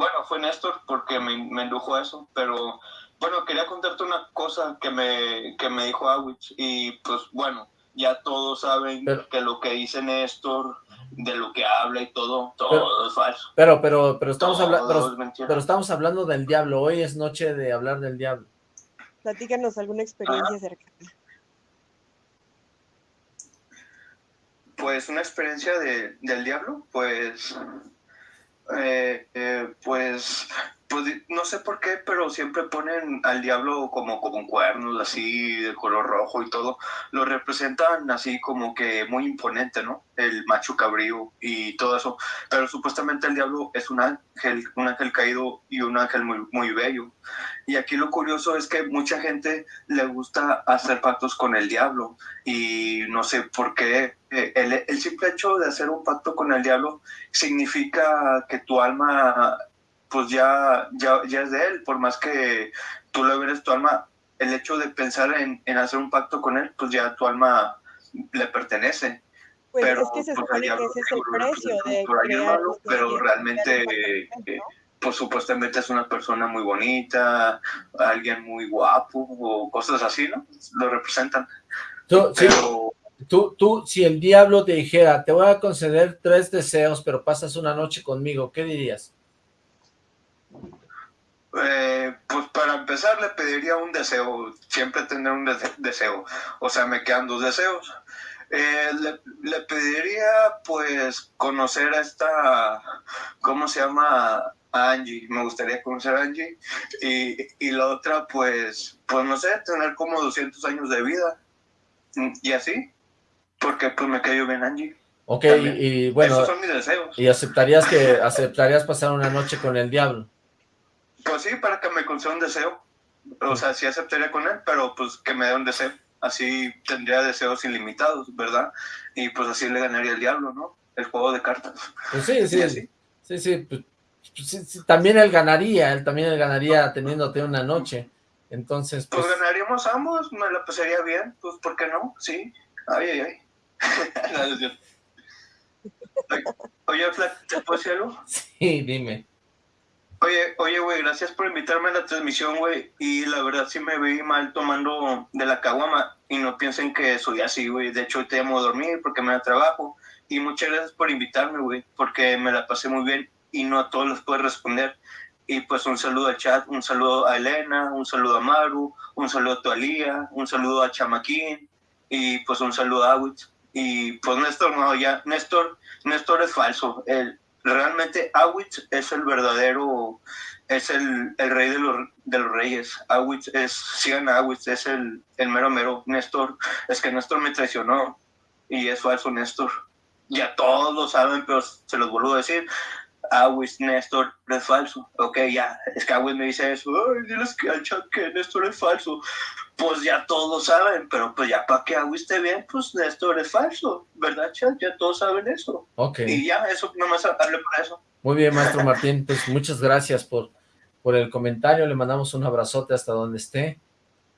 Bueno, fue Néstor porque me, me indujo a eso, pero bueno, quería contarte una cosa que me, que me dijo Awitz y pues bueno, ya todos saben que lo que dice Néstor, de lo que habla y todo, todo es falso. Pero, pero, pero estamos hablando, pero, estamos hablando del diablo, hoy es noche de hablar del diablo. Platícanos alguna experiencia cercana. Pues una experiencia de, del diablo, pues, eh, eh, pues pues no sé por qué, pero siempre ponen al diablo como con cuernos así de color rojo y todo. Lo representan así como que muy imponente, ¿no? El macho cabrío y todo eso. Pero supuestamente el diablo es un ángel, un ángel caído y un ángel muy, muy bello. Y aquí lo curioso es que mucha gente le gusta hacer pactos con el diablo y no sé por qué. Eh, el, el simple hecho de hacer un pacto con el diablo significa que tu alma pues ya, ya, ya es de él, por más que tú le veres tu alma, el hecho de pensar en, en, hacer un pacto con él, pues ya tu alma le pertenece. Pues pero, es que se pues, supone que ese es el precio de crear Pero realmente, eh, pues supuestamente es una persona muy bonita, alguien muy guapo o cosas así, ¿no? Lo representan. Tú, pero, tú, tú, si el diablo te dijera, te voy a conceder tres deseos, pero pasas una noche conmigo, ¿qué dirías? Eh, pues para empezar le pediría un deseo, siempre tener un deseo, o sea, me quedan dos deseos. Eh, le, pediría pues conocer a esta, ¿cómo se llama? Angie, me gustaría conocer a Angie. Y, y la otra pues, pues no sé, tener como 200 años de vida. Y así, porque pues me cayó bien Angie. Ok, y, bueno, Esos son mis deseos. ¿y aceptarías que aceptarías pasar una noche con el diablo? Pues sí, para que me conceda un deseo. O sea, sí aceptaría con él, pero pues que me dé un deseo. Así tendría deseos ilimitados, ¿verdad? Y pues así le ganaría el diablo, ¿no? El juego de cartas. Pues sí, sí, sí. Sí, sí, pues, sí, también él ganaría, él también él ganaría teniéndote una noche. Entonces, pues... pues ganaríamos ambos, me la pasaría bien, pues ¿por qué no? Sí. Ay, ay, ay. Oye, Flack, ¿te puedo decir algo? Sí, dime. Oye, oye, güey, gracias por invitarme a la transmisión, güey. Y la verdad sí me vi mal tomando de la caguama. Y no piensen que soy así, güey. De hecho, te llamo a dormir porque me da trabajo. Y muchas gracias por invitarme, güey. Porque me la pasé muy bien y no a todos los puedo responder. Y pues un saludo al chat, un saludo a Elena, un saludo a Maru, un saludo a Tualía, un saludo a Chamaquín y pues un saludo a Awitz. Y pues Néstor, no, ya, Néstor, Néstor es falso. El, realmente Awitz es el verdadero, es el, el rey de los, de los reyes. Awitz es, sigan Awitz, es el, el mero mero. Néstor, es que Néstor me traicionó y es falso Néstor. Ya todos lo saben, pero se los vuelvo a decir. Awitz, Néstor es falso. Ok, ya, es que Awitz me dice eso. Ay, diles que al chat que Néstor es falso pues ya todos saben, pero pues ya para que agua esté bien, pues esto es falso, ¿verdad, Chat? Ya todos saben eso. Ok. Y ya, eso, nomás hablé para eso. Muy bien, maestro Martín, pues muchas gracias por, por el comentario, le mandamos un abrazote hasta donde esté.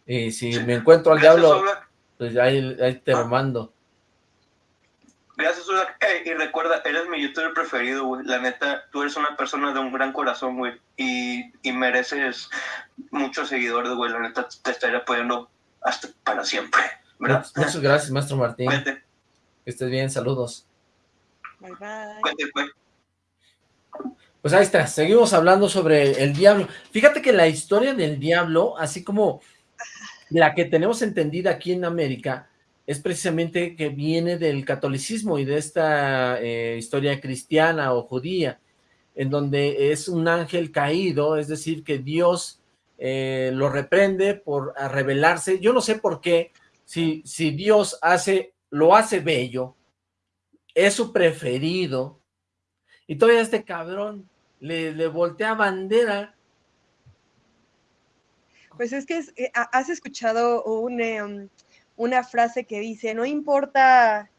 Y si me encuentro al diablo, pues ahí, ahí te lo Gracias, y recuerda, eres mi youtuber preferido, güey. La neta, tú eres una persona de un gran corazón, güey. Y, y mereces muchos seguidores, güey. La neta, te estaré apoyando hasta para siempre. Muchas gracias, maestro Martín. Que estés bien, saludos. Bye, bye. Pues ahí está, seguimos hablando sobre el diablo. Fíjate que la historia del diablo, así como la que tenemos entendida aquí en América, es precisamente que viene del catolicismo y de esta eh, historia cristiana o judía, en donde es un ángel caído, es decir, que Dios eh, lo reprende por rebelarse. Yo no sé por qué, si, si Dios hace, lo hace bello, es su preferido, y todavía este cabrón le, le voltea bandera. Pues es que eh, has escuchado em, una frase que dice, no importa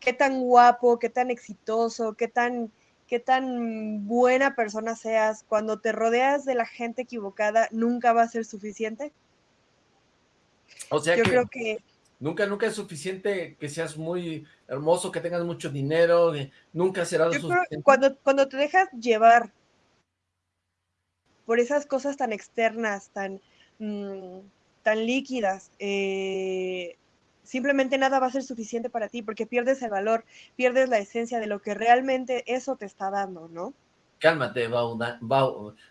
qué tan guapo, qué tan exitoso, qué tan, qué tan buena persona seas, cuando te rodeas de la gente equivocada, nunca va a ser suficiente. O sea Yo creo que Nunca, nunca es suficiente que seas muy hermoso, que tengas mucho dinero, nunca será lo suficiente. cuando, cuando te dejas llevar por esas cosas tan externas, tan, mm, tan líquidas, eh, simplemente nada va a ser suficiente para ti porque pierdes el valor, pierdes la esencia de lo que realmente eso te está dando, ¿no? Cálmate, Bauman.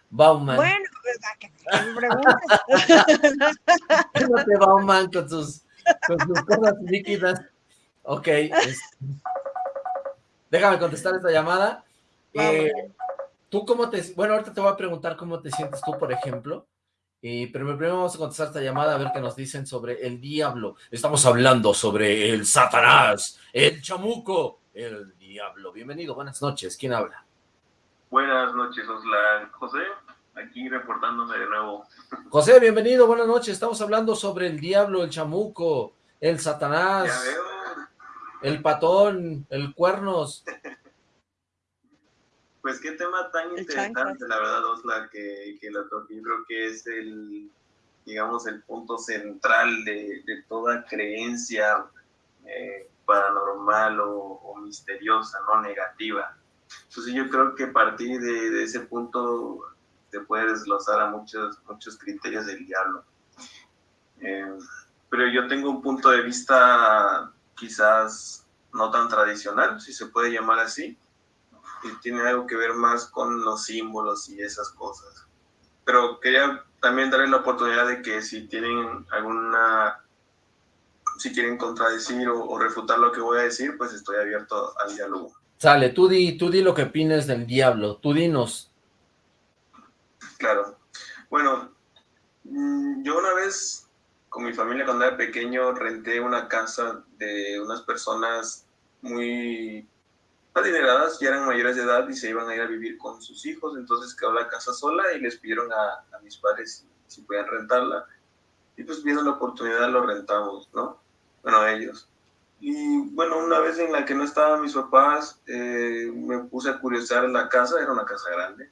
Bauman. Bueno, pues, que me preguntes. Cálmate, Bauman, con sus con sus cosas líquidas. Ok. Déjame contestar esta llamada. Eh, ¿Tú cómo te... Bueno, ahorita te voy a preguntar cómo te sientes tú, por ejemplo. Pero primero vamos a contestar esta llamada a ver qué nos dicen sobre el diablo. Estamos hablando sobre el satanás, el chamuco, el diablo. Bienvenido, buenas noches. ¿Quién habla? Buenas noches, Oslan. José, aquí reportándome de nuevo. José, bienvenido, buenas noches. Estamos hablando sobre el diablo, el chamuco, el satanás, el patón, el cuernos. Pues qué tema tan interesante, la verdad, Osla, que, que lo toqué. Yo creo que es el, digamos, el punto central de, toda creencia eh, paranormal o, misteriosa, no negativa. Entonces yo creo que a partir de ese punto te puede desglosar a muchos, muchos criterios del diablo. Eh, pero yo tengo un punto de vista quizás no tan tradicional, si se puede llamar así, y tiene algo que ver más con los símbolos y esas cosas. Pero quería también darle la oportunidad de que si tienen alguna, si quieren contradecir o, refutar lo que voy a decir, pues estoy abierto al diálogo. Sale, tú di, tú di lo que opines del diablo, tú dinos, Claro. Bueno, mm, yo una vez con mi familia cuando era pequeño renté una casa de unas personas muy adineradas, ya eran mayores de edad y se iban a ir a vivir con sus hijos, entonces quedó la casa sola y les pidieron a, mis padres si, podían rentarla. Y pues viendo la oportunidad lo rentamos, ¿no? Bueno, ellos. Y bueno, una vez en la que no estaban mis papás, eh, me puse a curiosar la casa, era una casa grande,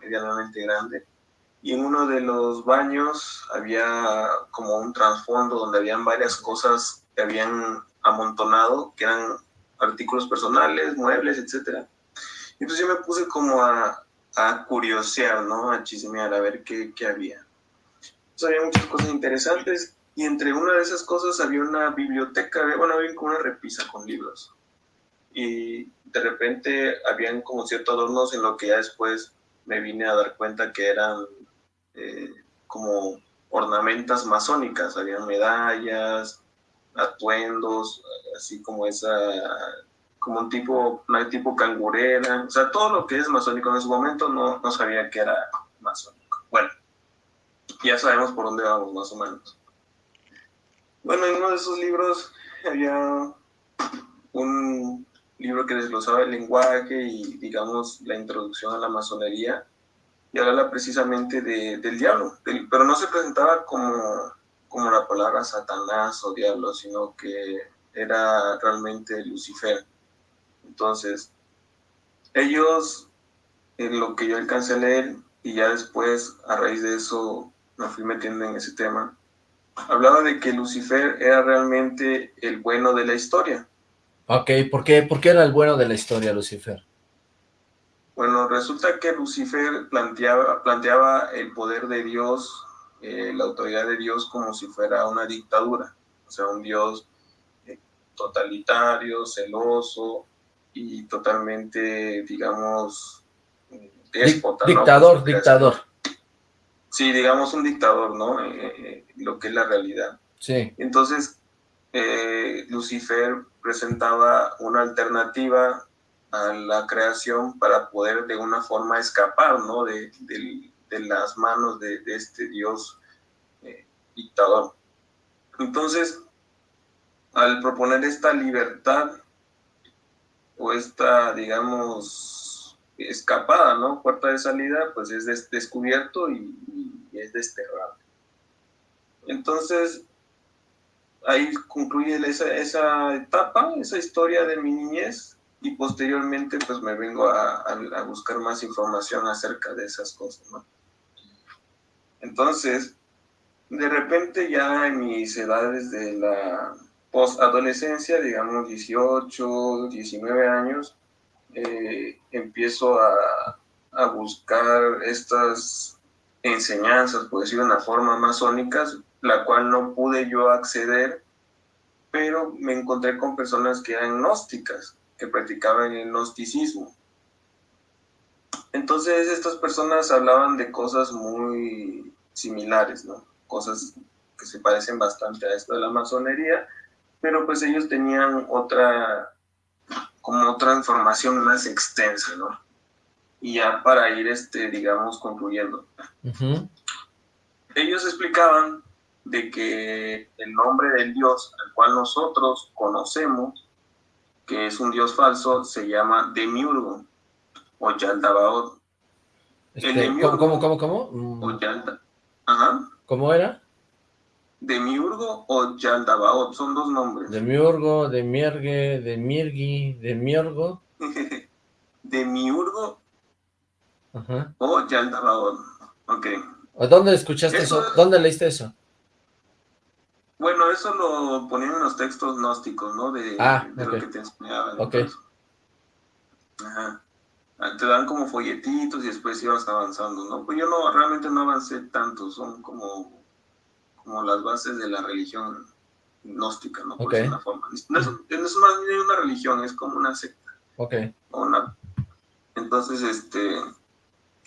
medianamente grande. Y en uno de los baños había como un trasfondo donde habían varias cosas que habían amontonado, que eran artículos personales, muebles, etc. Y entonces yo me puse como a, a curiosear, ¿no? A chismear, a ver qué, qué había. Entonces había muchas cosas interesantes y entre una de esas cosas había una biblioteca, bueno, había como una repisa con libros. Y de repente habían como ciertos adornos en lo que ya después me vine a dar cuenta que eran eh, como ornamentas masónicas, habían medallas, atuendos, así como esa, como un tipo, una tipo cangurera, o sea, todo lo que es masónico en ese momento no, no sabía que era masónico. Bueno, ya sabemos por dónde vamos más o menos. Bueno, en uno de esos libros había un libro que desglosaba el lenguaje y, digamos, la introducción a la masonería, y hablaba precisamente de, del diablo, pero no se presentaba como, como la palabra Satanás o diablo, sino que era realmente Lucifer. Entonces, ellos, en lo que yo alcancé a leer, y ya después, a raíz de eso, me fui metiendo en ese tema. Hablaba de que Lucifer era realmente el bueno de la historia. Ok, ¿por qué, ¿por qué era el bueno de la historia, Lucifer? Bueno, resulta que Lucifer planteaba, planteaba el poder de Dios, eh, la autoridad de Dios como si fuera una dictadura, o sea, un Dios eh, totalitario, celoso y totalmente, digamos, déspota. Dictador, dictador. Sí, digamos un dictador, ¿no? Eh, lo que es la realidad. Sí. Entonces, Lucifer presentaba una alternativa a la creación para poder de una forma escapar ¿no? de, las manos de, este Dios eh, dictador. Entonces, al proponer esta libertad o esta, digamos, escapada, ¿no? Puerta de salida, pues es descubierto y, es desterrado. Entonces, ahí concluye esa, esa etapa, esa historia de mi niñez, y posteriormente pues me vengo a, buscar más información acerca de esas cosas, ¿no? Entonces, de repente ya en mis edades de la post-adolescencia, digamos 18, 19 años, eh, empiezo a, a, buscar estas enseñanzas, por decirlo de una forma masónicas, la cual no pude yo acceder, pero me encontré con personas que eran gnósticas, que practicaban el gnosticismo. Entonces estas personas hablaban de cosas muy similares, ¿no? Cosas que se parecen bastante a esto de la masonería, pero pues ellos tenían otra, como otra información más extensa, ¿no? Y ya para ir, este, digamos, concluyendo. Ellos explicaban de que el nombre del Dios al cual nosotros conocemos que es un dios falso, se llama Demiurgo o Yaldabaoth. Este, ¿Cómo, cómo, cómo? O Yalda, ajá. ¿Cómo era? Demiurgo o Yaldabaoth, son dos nombres. Demiurgo, Demiergue, Demirgi, Demiurgo. Demiurgo Ajá. o Yaldabaoth, ok. ¿Dónde escuchaste eso? ¿Dónde leíste eso? Bueno, eso lo ponían en los textos gnósticos, ¿no? De, ah, de lo que te enseñaban. Ok. Ajá. Te dan como folletitos y después ibas avanzando, ¿no? Pues yo no, realmente no avancé tanto, son como, como las bases de la religión gnóstica, ¿no? Por una forma. No es, no es más bien una religión, es como una secta. Ok. Una... Entonces, este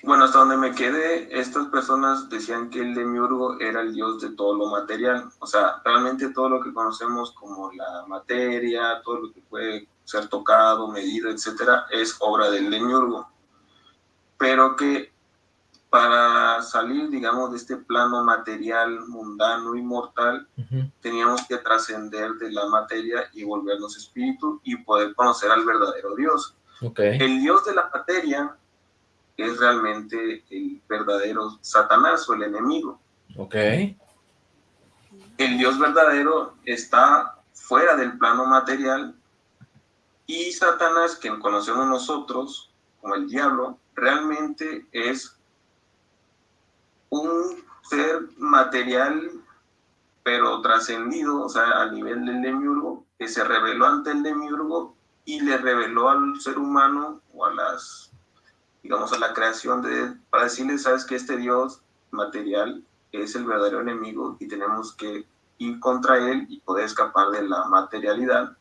bueno, hasta donde me quedé, estas personas decían que el demiurgo era el dios de todo lo material. O sea, realmente todo lo que conocemos como la materia, todo lo que puede ser tocado, medido, etcétera, es obra del demiurgo. Pero que para salir, digamos, de este plano material, mundano y mortal, teníamos que trascender de la materia y volvernos espíritu y poder conocer al verdadero Dios. El Dios de la materia es realmente el verdadero Satanás o el enemigo. Ok. El Dios verdadero está fuera del plano material y Satanás, quien conocemos nosotros como el diablo, realmente es un ser material pero trascendido, o sea, a nivel del demiurgo, que se reveló ante el demiurgo y le reveló al ser humano o a las digamos, a la creación de, para decirles, sabes que este Dios material es el verdadero enemigo y tenemos que ir contra él y poder escapar de la materialidad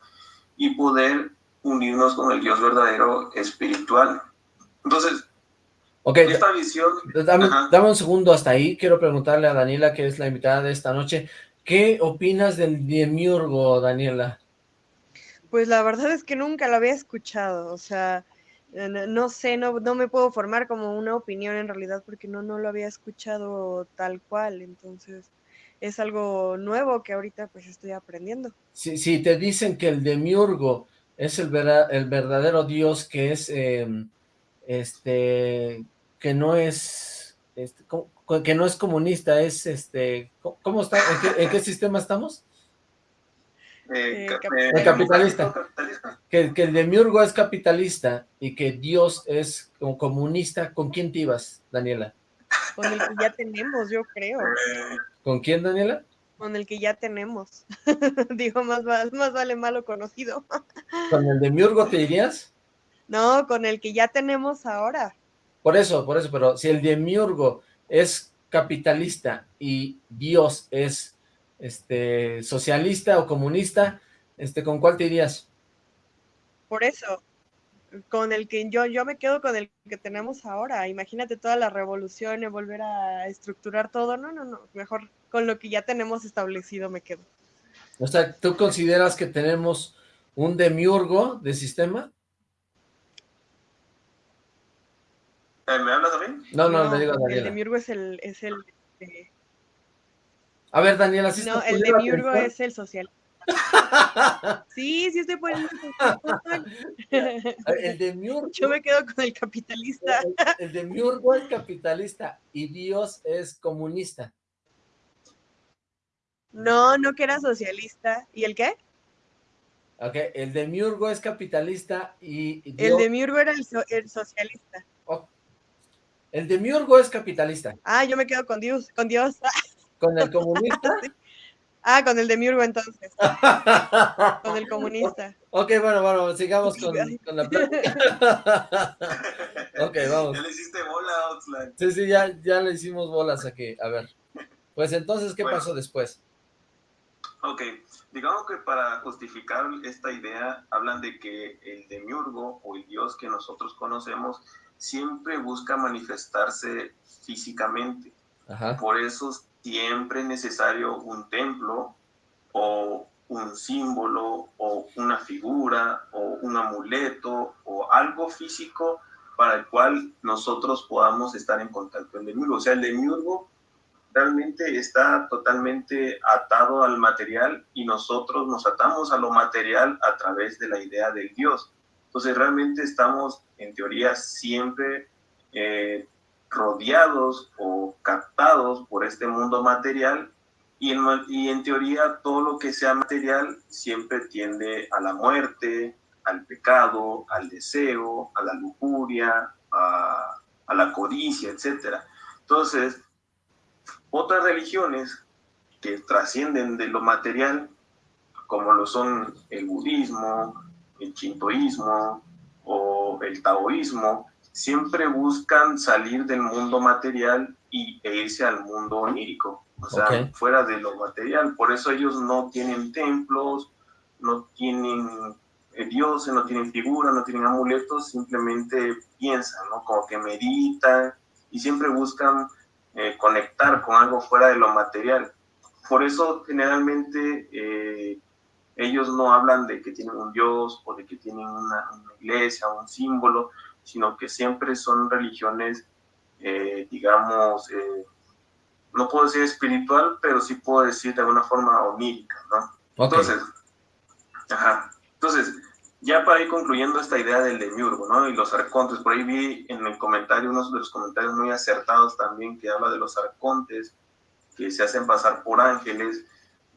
y poder unirnos con el Dios verdadero espiritual. Entonces, okay. esta visión... Dame, dame, un segundo hasta ahí, quiero preguntarle a Daniela, que es la invitada de esta noche, ¿qué opinas del demiurgo, Daniela? Pues la verdad es que nunca lo había escuchado, o sea, no, sé, no, no, me puedo formar como una opinión en realidad porque no, no lo había escuchado tal cual, entonces es algo nuevo que ahorita pues estoy aprendiendo. Si, si te dicen que el demiurgo es el, el verdadero Dios que es, em, este, que no es, este, que no es comunista, es, este, ¿cómo está? ¿En qué, sistema estamos? Eh, eh, capitalista que, el Demiurgo es capitalista y que Dios es comunista, ¿con quién te ibas, Daniela? Con el que ya tenemos, yo creo. Eh, ¿Con quién, Daniela? Con el que ya tenemos. Digo, más, más vale malo conocido. ¿Con el de Miurgo te dirías? No, con el que ya tenemos ahora. Por eso, por eso, pero si el de Miurgo es capitalista y Dios es este socialista o comunista, este, ¿con cuál te irías? Por eso, con el que yo, yo me quedo con el que tenemos ahora. Imagínate toda la revolución y volver a estructurar todo. No, no, no. Mejor con lo que ya tenemos establecido me quedo. O sea, ¿tú consideras que tenemos un demiurgo de sistema? eh, ¿Me hablas a mí? No, no, le digo a el de Daniela. Miurgo es el, es el eh, A ver, Daniela, ¿sí no, el de poniendo Miurgo atención? es el social. Sí, sí estoy poniendo. El de Miurgo, Yo me quedo con el capitalista. el, el de Miurgo es capitalista y Dios es comunista. No, no que era socialista. ¿Y el qué? Ok, el de Miurgo es capitalista y y El de Miurgo era el, so- el socialista. oh, el de Miurgo es capitalista. Ah, yo me quedo con Dios, con Dios. Con el comunista. Ah, con el de Miurgo entonces, con el comunista. Ok, bueno, bueno, sigamos con, con la plática. ok, vamos. Ya le hiciste bola, Oxlack. Sí, sí, ya, ya le hicimos bolas aquí. A ver. Pues entonces, ¿qué Bueno. pasó después? Ok, digamos que para justificar esta idea hablan de que el demiurgo o el dios que nosotros conocemos siempre busca manifestarse físicamente. Ajá. Por eso siempre es necesario un templo o un símbolo o una figura o un amuleto o algo físico para el cual nosotros podamos estar en contacto con el demiurgo. O sea, el demiurgo realmente está totalmente atado al material y nosotros nos atamos a lo material a través de la idea del Dios. Entonces realmente estamos en teoría siempre eh, rodeados o captados por este mundo material y en, teoría todo lo que sea material siempre tiende a la muerte, al pecado, al deseo, a la lujuria, a, a la codicia, etc. Entonces, otras religiones que trascienden de lo material, como lo son el budismo, el shintoísmo o el taoísmo, siempre buscan salir del mundo material y, e irse al mundo onírico, o sea, fuera de lo material. Por eso ellos no tienen templos, no tienen eh, dioses, no tienen figuras, no tienen amuletos, simplemente piensan, ¿no? Como que meditan y siempre buscan eh, conectar con algo fuera de lo material. Por eso generalmente eh, ellos no hablan de que tienen un dios o de que tienen una, una iglesia un símbolo, sino que siempre son religiones, eh, digamos, no puedo decir espiritual, pero sí puedo decir de alguna forma onírica, ¿no? Entonces, ajá. Entonces, ya para ir concluyendo esta idea del demiurgo, ¿no? Y los arcontes, por ahí vi en el comentario, unos de los comentarios muy acertados también, que habla de los arcontes, que se hacen pasar por ángeles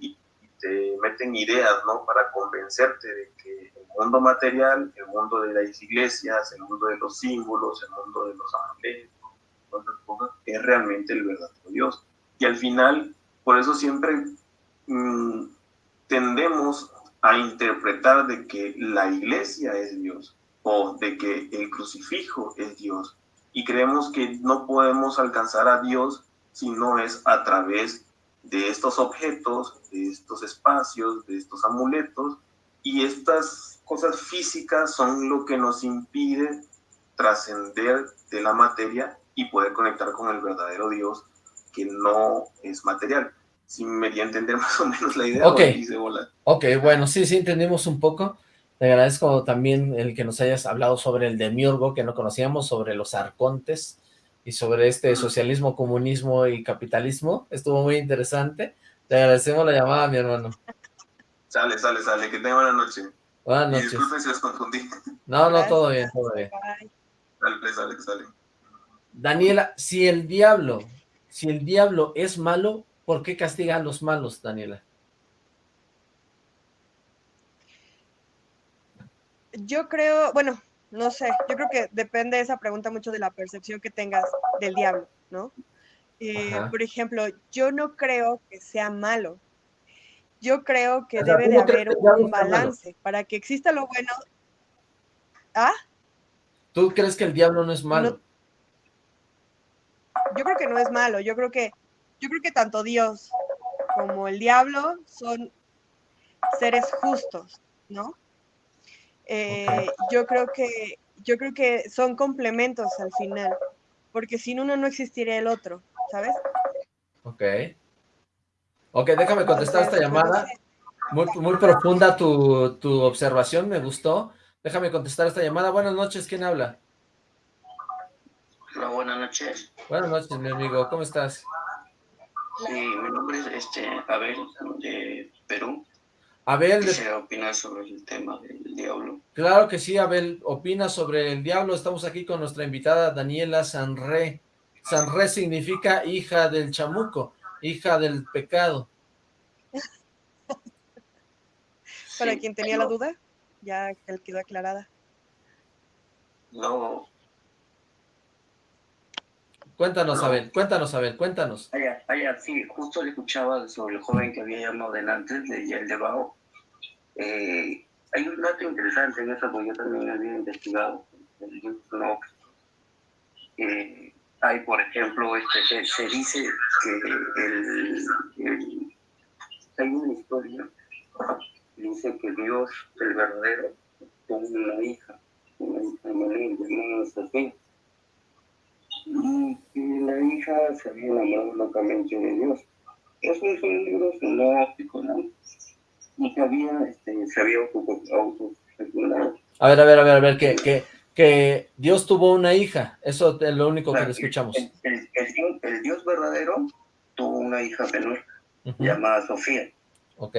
y, te meten ideas, ¿no? Para convencerte de que el mundo material, el mundo de las iglesias, el mundo de los símbolos, el mundo de los amuletos, todas esas cosas, es realmente el verdadero Dios. Y al final, por eso siempre mm, tendemos a interpretar de que la iglesia es Dios o de que el crucifijo es Dios. Y creemos que no podemos alcanzar a Dios si no es a través de estos objetos, de estos espacios, de estos amuletos. Y estas cosas físicas son lo que nos impide trascender de la materia y poder conectar con el verdadero Dios que no es material. Si me di a entender más o menos la idea, Ok. Ok, bueno, sí, sí, entendimos un poco. Te agradezco también el que nos hayas hablado sobre el demiurgo, que no conocíamos, sobre los arcontes y sobre este socialismo, comunismo y capitalismo. Estuvo muy interesante. Te agradecemos la llamada, mi hermano. Sale, sale, sale. Que tenga buena noche. Buenas Y noches. disculpen si los confundí. No, no, Gracias. todo bien, todo bien. Sale, sale, sale. Daniela, si el diablo, si el diablo es malo, ¿por qué castiga a los malos, Daniela? Yo creo, bueno, no sé, yo creo que depende de esa pregunta mucho de la percepción que tengas del diablo. ¿no? Eh, por ejemplo, yo no creo que sea malo. Yo creo que O sea, debe ¿tú de haber un balance para que exista lo bueno. ¿Ah? ¿Tú crees que el diablo no es malo? Yo creo que no es malo. Yo creo que, yo creo que tanto Dios como el diablo son seres justos, ¿no? Eh, Yo creo que, yo creo que son complementos al final, porque sin uno no existiría el otro, ¿sabes? Ok. Ok, déjame contestar esta llamada. Muy, muy profunda tu, tu observación, me gustó. Déjame contestar esta llamada. Buenas noches, ¿quién habla? Hola, buenas noches. Buenas noches, mi amigo, ¿cómo estás? Sí, mi nombre es este, Abel, de Perú. Abel, de- opinar sobre el tema del diablo. claro que sí, Abel, opina sobre el diablo. Estamos aquí con nuestra invitada Daniela Sanré. Sanré significa hija del chamuco, hija del pecado. Para Sí, quien tenía la duda, ya que quedó aclarada. No, Cuéntanos, No. Abel, cuéntanos, Abel, cuéntanos. allá, allá, sí, justo le escuchaba sobre el joven que había llamado delante, de el debajo. Eh, hay un dato interesante en eso, porque yo también había investigado. Enoch. Eh, hay, por ejemplo, este, se, se dice que el, el- hay una historia dice que Dios, el verdadero, tuvo una hija, una hija menor llamada Sofía. Y que la hija se había enamorado locamente de Dios. Eso es un libro filosófico, ¿no? Y que había, este, se había auto- autofecundado. A ver, a ver, a ver, a ver, que, que, que Dios tuvo una hija. Eso es lo único que Claro, le escuchamos. El, el- el Dios, el Dios verdadero tuvo una hija menor llamada Sofía. Ok,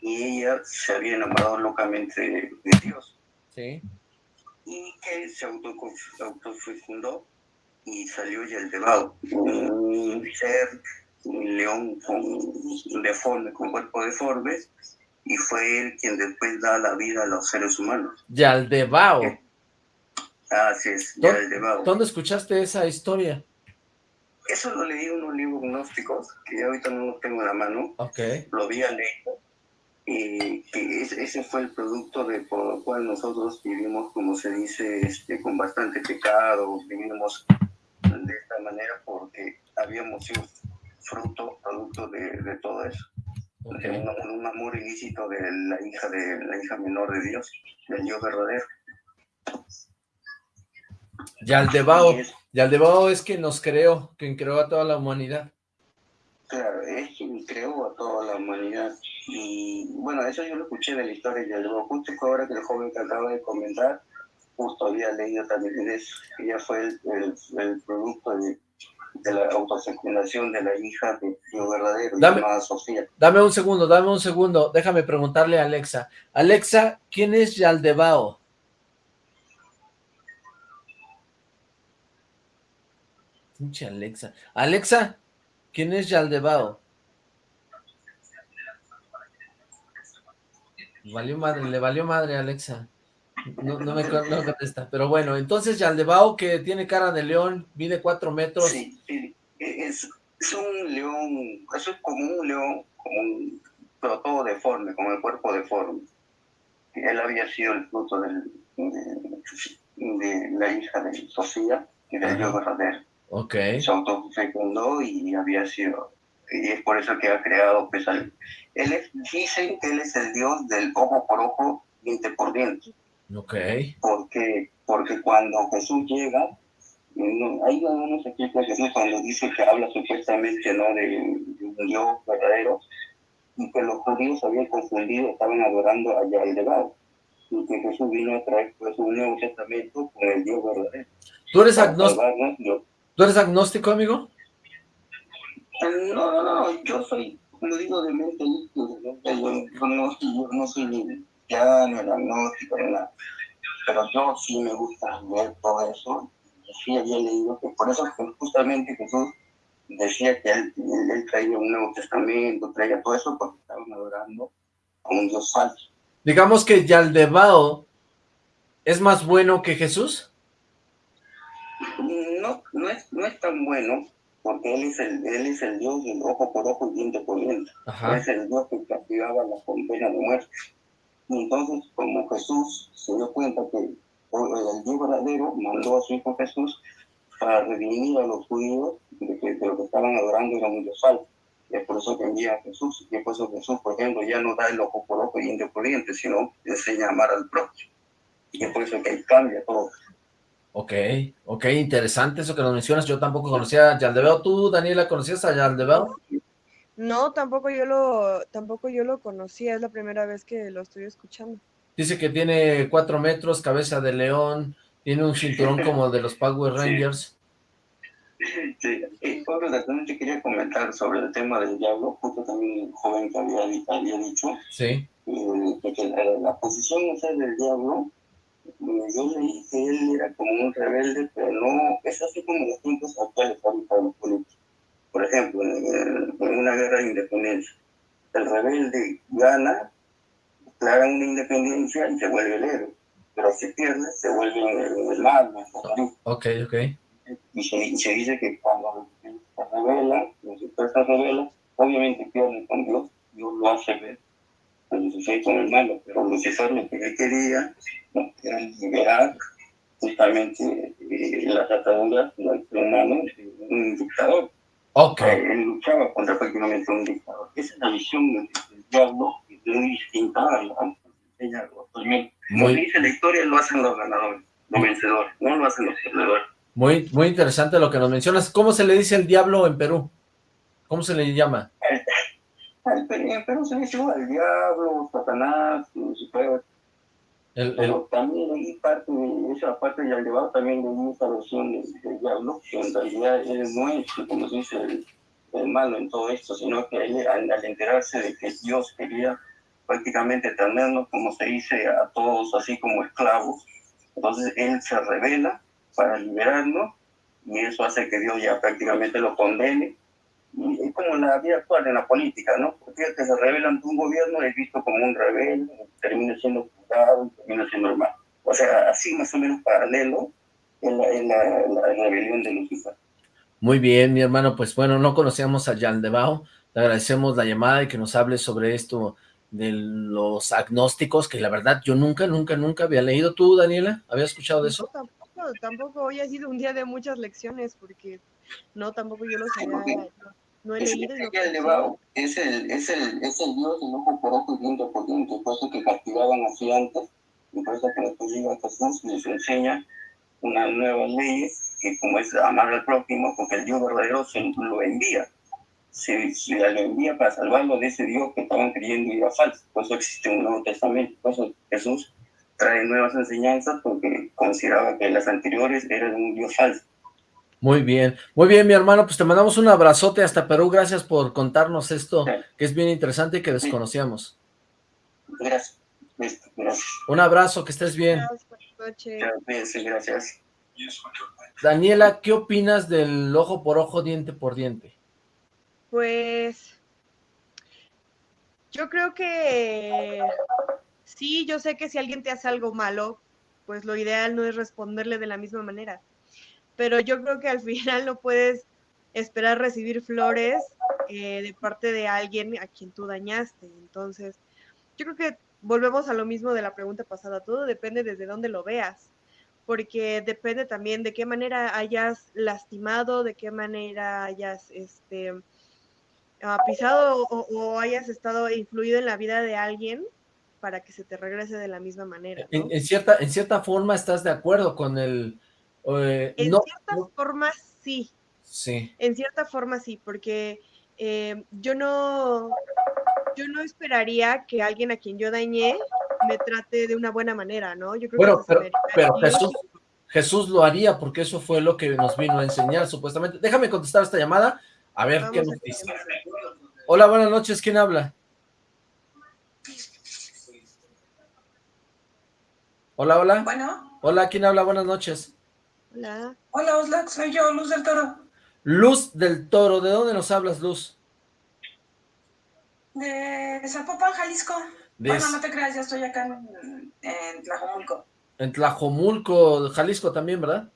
Y ella se había enamorado locamente de Dios. sí. Y que se auto- autofecundó y salió Yaldebao, un ser, un león con deforme, con cuerpo deforme, y fue él quien después da la vida a los seres humanos. Yaldebao. Así es, ¿Dó- Yaldebao. ¿Dónde escuchaste esa historia? Eso lo leí en unos libros gnósticos, que ahorita no los tengo en la mano, Ok, lo había leído, y que es- ese fue el producto de por lo cual nosotros vivimos, como se dice, este, con bastante pecado, vivimos de esta manera porque habíamos sido fruto, producto de, de todo eso, ok. de un, un amor ilícito de la hija de la hija menor de Dios, del Dios verdadero. Yaldebao. Yaldebao es quien nos creó, quien creó a toda la humanidad. Claro, es quien creó a toda la humanidad. Y bueno, eso yo lo escuché de la historia de Yaldebao, justo ahora que el joven que acaba de comentar, justo había leído también eso, que ya fue el, el, el producto de, de la autofecundación de la hija de Dios verdadero, Dame- llamada Sofía. Dame un segundo, dame un segundo. Déjame preguntarle a Alexa. Alexa, ¿quién es Yaldebao? Pinche Alexa. Alexa, ¿quién es Yaldebao? Valió madre, le valió madre a Alexa. No, no me no contesta. Pero bueno, entonces Yaldebao, que tiene cara de león, mide cuatro metros. Sí, es, es un león, eso es como un león, como un, pero todo deforme, como el cuerpo deforme. Él había sido el fruto del, de, de la hija de Sofía y del. Dios verdadero. Ok, Se autofecundó y había sido, y es por eso que ha creado, pues, al- él es, dicen que él es el Dios del ojo por ojo, diente por diente. ok. porque porque cuando Jesús llega no, hay algunos explica Jesús cuando dice que habla supuestamente no de, de un Dios verdadero y que los judíos habían confundido estaban adorando a Yahweh y que Jesús vino a traer pues un nuevo testamento con el Dios verdadero. ¿Tú eres, agnóstico, ¿Tú eres agnóstico, amigo? no no no yo soy como digo de mente líquida, yo, yo no, yo no soy ni cristiano ni agnóstico ni nada pero yo sí me gusta ver todo eso. Sí había leído que por eso justamente Jesús decía que él traía un Nuevo Testamento, traía todo eso porque estaban adorando a un Dios falso. Digamos que Yaldebao es más bueno que Jesús. No es, no es tan bueno porque él es el, él es el dios del ojo por ojo y diente por diente. Es el dios que castigaba la pena de muerte. Y entonces, como Jesús se dio cuenta que el Dios verdadero mandó a su hijo Jesús para redimir a los judíos de que, de lo que estaban adorando era un dios falso. Y es por eso que envía a Jesús. Y es por eso Jesús, por ejemplo, ya no da el ojo por ojo y diente por diente, sino enseña a amar al prójimo. Y es por eso que ahí cambia todo. Ok, ok, interesante eso que nos mencionas. Yo tampoco conocía a Yaldebeo. ¿Tú, Daniela, conocías a Yaldebeo? No, tampoco yo lo, tampoco yo lo conocía. Es la primera vez que lo estoy escuchando. Dice que tiene cuatro metros, cabeza de león, tiene un cinturón como de los Power Rangers. Sí, sí. también te quería comentar sobre el tema del diablo, justo también el joven que había, había dicho. Sí. Eh, que la, la, posición del diablo yo leí que él era como un rebelde, pero no, es así como los tiempos actuales para los políticos. Por ejemplo, en, una guerra de independencia, el rebelde gana, declara una independencia y se vuelve el héroe, pero si pierde, se vuelve el, el mal, el Ok, ok. Y se, se, dice que cuando se revela, los se revela, obviamente pierde con Dios, Dios lo hace ver Lucifer con el malo, pero Lucifer lo que él quería era liberar justamente eh, las ataduras del humano un dictador. Ok. Eh, él luchaba contra prácticamente un dictador. Esa es la visión del, diablo, muy distinta a la actualmente. Como dice la historia, lo hacen los ganadores, los vencedores, no lo hacen los perdedores. Muy, muy interesante lo que nos mencionas. ¿Cómo se le dice el diablo en Perú? ¿Cómo se le llama? en Perú se dice el diablo, Satanás. El, Pero también hay parte de esa parte de llevado también de esa versión del diablo, que en realidad él no es, como se dice, el, malo en todo esto, sino que él, al, enterarse de que Dios quería prácticamente tenernos, como se dice, a todos así como esclavos, entonces él se revela para liberarnos y eso hace que Dios ya prácticamente lo condene es como la vida actual en la política, ¿no? Porque que se revela ante un gobierno es visto como un rebelde, termina siendo y termina siendo normal. O sea, así más o menos paralelo en la, la, rebelión de Lucifer. Muy bien, mi hermano, pues bueno, no conocíamos a Jan Debao, le agradecemos la llamada y que nos hable sobre esto de los agnósticos, que la verdad yo nunca, nunca, nunca había leído. ¿Tú, Daniela, habías escuchado de eso? tampoco, tampoco, hoy ha sido un día de muchas lecciones, porque no, tampoco yo lo sabía, no he leído. Es el, es, el, es el Dios del ojo por ojo y diente por diente, por eso que castigaban así antes, y por eso que Jesús y les enseña una nueva ley, que como es amar al prójimo, porque el Dios verdadero se lo envía. Se, se lo envía para salvarlo de ese Dios que estaban creyendo y era falso. Por eso existe un Nuevo Testamento. Por eso Jesús trae nuevas enseñanzas porque consideraba que las anteriores eran un Dios falso. Muy bien, muy bien, mi hermano, pues te mandamos un abrazote hasta Perú, gracias por contarnos esto, que es bien interesante y que desconocíamos. Gracias. Un abrazo, que estés bien. Gracias. Daniela, ¿qué opinas del ojo por ojo, diente por diente? Pues, yo creo que sí, yo sé que si alguien te hace algo malo, pues lo ideal no es responderle de la misma manera pero yo creo que al final no puedes esperar recibir flores eh, de parte de alguien a quien tú dañaste. Entonces, yo creo que volvemos a lo mismo de la pregunta pasada, todo depende desde dónde lo veas, porque depende también de qué manera hayas lastimado, de qué manera hayas este, ah, pisado o, hayas estado influido en la vida de alguien para que se te regrese de la misma manera. en, cierta, en cierta forma estás de acuerdo con el eh, en ciertas formas sí. Sí. En cierta forma sí, porque eh, yo no yo no esperaría que alguien a quien yo dañé me trate de una buena manera, ¿no? Yo creo bueno, pero, pero Jesús, Jesús lo haría porque eso fue lo que nos vino a enseñar supuestamente. Déjame contestar esta llamada, a ver qué nos dice. Hola, buenas noches, ¿quién habla? Hola, hola. Bueno. Hola, ¿quién habla? Buenas noches. Hola. Hola, Oslac, soy yo, Luz del Toro. Luz del Toro, ¿de dónde nos hablas, Luz? De Zapopan, Jalisco. Bueno, no te creas, ya estoy acá en, en Tlajomulco. En Tlajomulco, Jalisco también, ¿verdad?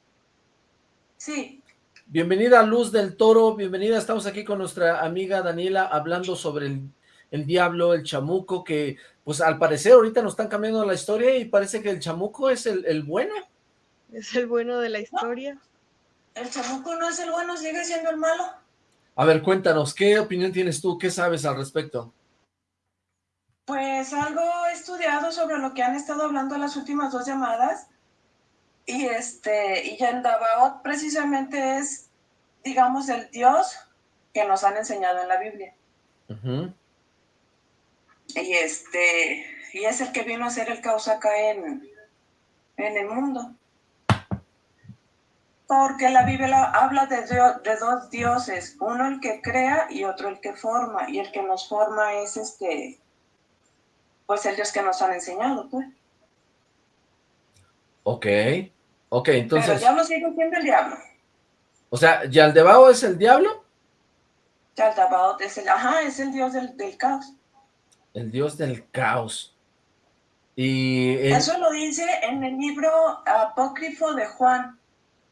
Sí. Bienvenida Luz del Toro, bienvenida, estamos aquí con nuestra amiga Daniela hablando sobre el, el, diablo, el chamuco, que pues al parecer ahorita nos están cambiando la historia y parece que el chamuco es el, el bueno. Es el bueno de la historia. No, el chamuco no es el bueno, sigue siendo el malo. A ver, cuéntanos, ¿qué opinión tienes tú? ¿Qué sabes al respecto? Pues algo he estudiado sobre lo que han estado hablando las últimas dos llamadas y este y Yandabaot precisamente es, digamos, el Dios que nos han enseñado en la Biblia. Uh -huh. Y este y es el que vino a ser el caos acá en, en el mundo. Porque la Biblia habla de, de dos dioses, uno el que crea y otro el que forma, y el que nos forma es este pues el Dios que nos han enseñado, pues. Ok, ok, entonces... Pero el diablo sigue siendo el diablo. O sea, ¿Yaldebao es el diablo? Yaldebao es el, ajá, es el dios del, del caos. El dios del caos. Y... El... Eso lo dice en el libro apócrifo de Juan.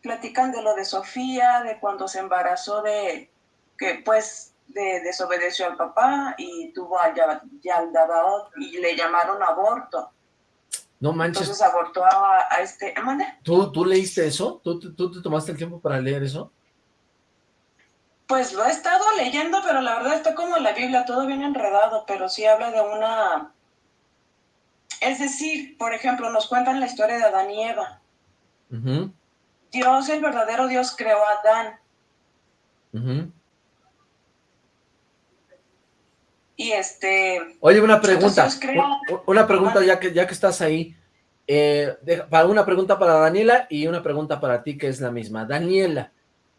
Platican de lo de Sofía, de cuando se embarazó de... que pues de, desobedeció al papá y tuvo a Yaldabaoth y le llamaron aborto. No manches. Entonces abortó a, a este... ¿Mande? ¿Tú, ¿Tú leíste eso? ¿Tú, ¿Tú te tomaste el tiempo para leer eso? Pues lo he estado leyendo, pero la verdad está como la Biblia, todo bien enredado, pero sí habla de una... Es decir, por ejemplo, nos cuentan la historia de Adán y Eva. Uh -huh. Dios, el verdadero Dios, creó a Adán. Uh -huh. Y este... Oye, una pregunta, una pregunta ya que, ya que estás ahí. Eh, una pregunta para Daniela y una pregunta para ti que es la misma. Daniela,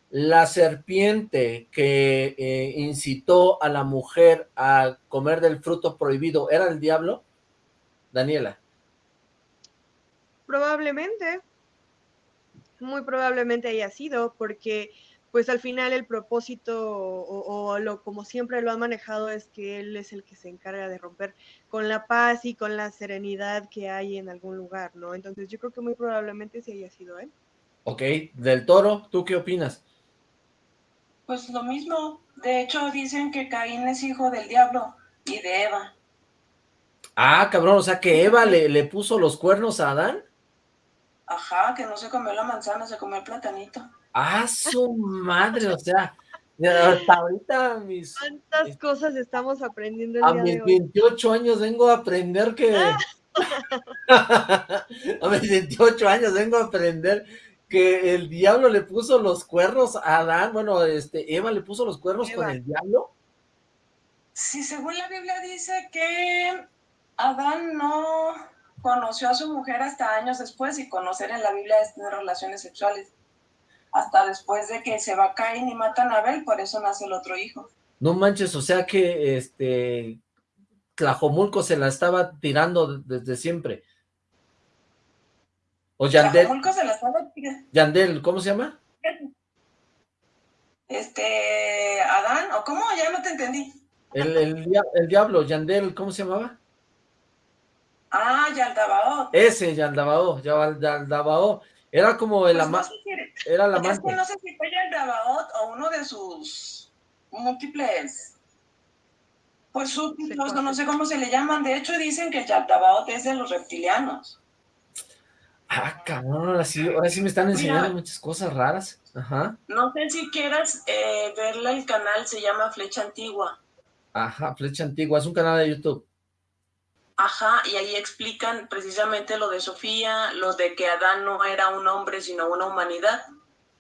la serpiente que eh, incitó a la mujer a comer del fruto prohibido, ¿era el diablo? Daniela. Probablemente. Muy probablemente haya sido, porque pues al final el propósito o, o, lo como siempre lo ha manejado es que él es el que se encarga de romper con la paz y con la serenidad que hay en algún lugar, ¿no? Entonces yo creo que muy probablemente sí haya sido él. Ok, del Toro, ¿tú qué opinas? Pues lo mismo, de hecho dicen que Caín es hijo del diablo y de Eva. Ah, cabrón, o sea que Eva le, le puso los cuernos a Adán. Ajá, que no se comió la manzana, se comió el platanito. ¡Ah, su madre! O sea, hasta ahorita mis... ¿Cuántas cosas estamos aprendiendo el A día mis de hoy? 28 años vengo a aprender que... a mis 28 años vengo a aprender que el diablo le puso los cuernos a Adán. Bueno, este, Eva le puso los cuernos Eva. con el diablo. Sí, según la Biblia dice que Adán no conoció a su mujer hasta años después y conocer en la Biblia es tener relaciones sexuales hasta después de que se va Caín y matan a Abel, por eso nace el otro hijo. No manches, o sea que este Tlajomulco se la estaba tirando desde siempre. O Yandel. Tlajomulco se la estaba tirando. Yandel, ¿cómo se llama? Este, Adán, ¿o cómo? Ya no te entendí. El, el, el diablo, Yandel, ¿cómo se llamaba? Ah, Yaldabao. Ese, Yaldabao, Yaldabao. Era como el Pues ama... no sé si- era el es amante. que no sé si fue Yaldabaoth o uno de sus múltiples, pues súbditos, no sé cómo se le llaman. De hecho, dicen que Yaldabaoth es de los reptilianos. Ah, cabrón, ahora sí, ahora sí me están enseñando Mira. muchas cosas raras. Ajá, No sé si quieras eh, verla, el canal se llama Flecha Antigua. ajá, Flecha Antigua, es un canal de YouTube. Ajá, y ahí explican precisamente lo de Sofía, lo de que Adán no era un hombre, sino una humanidad.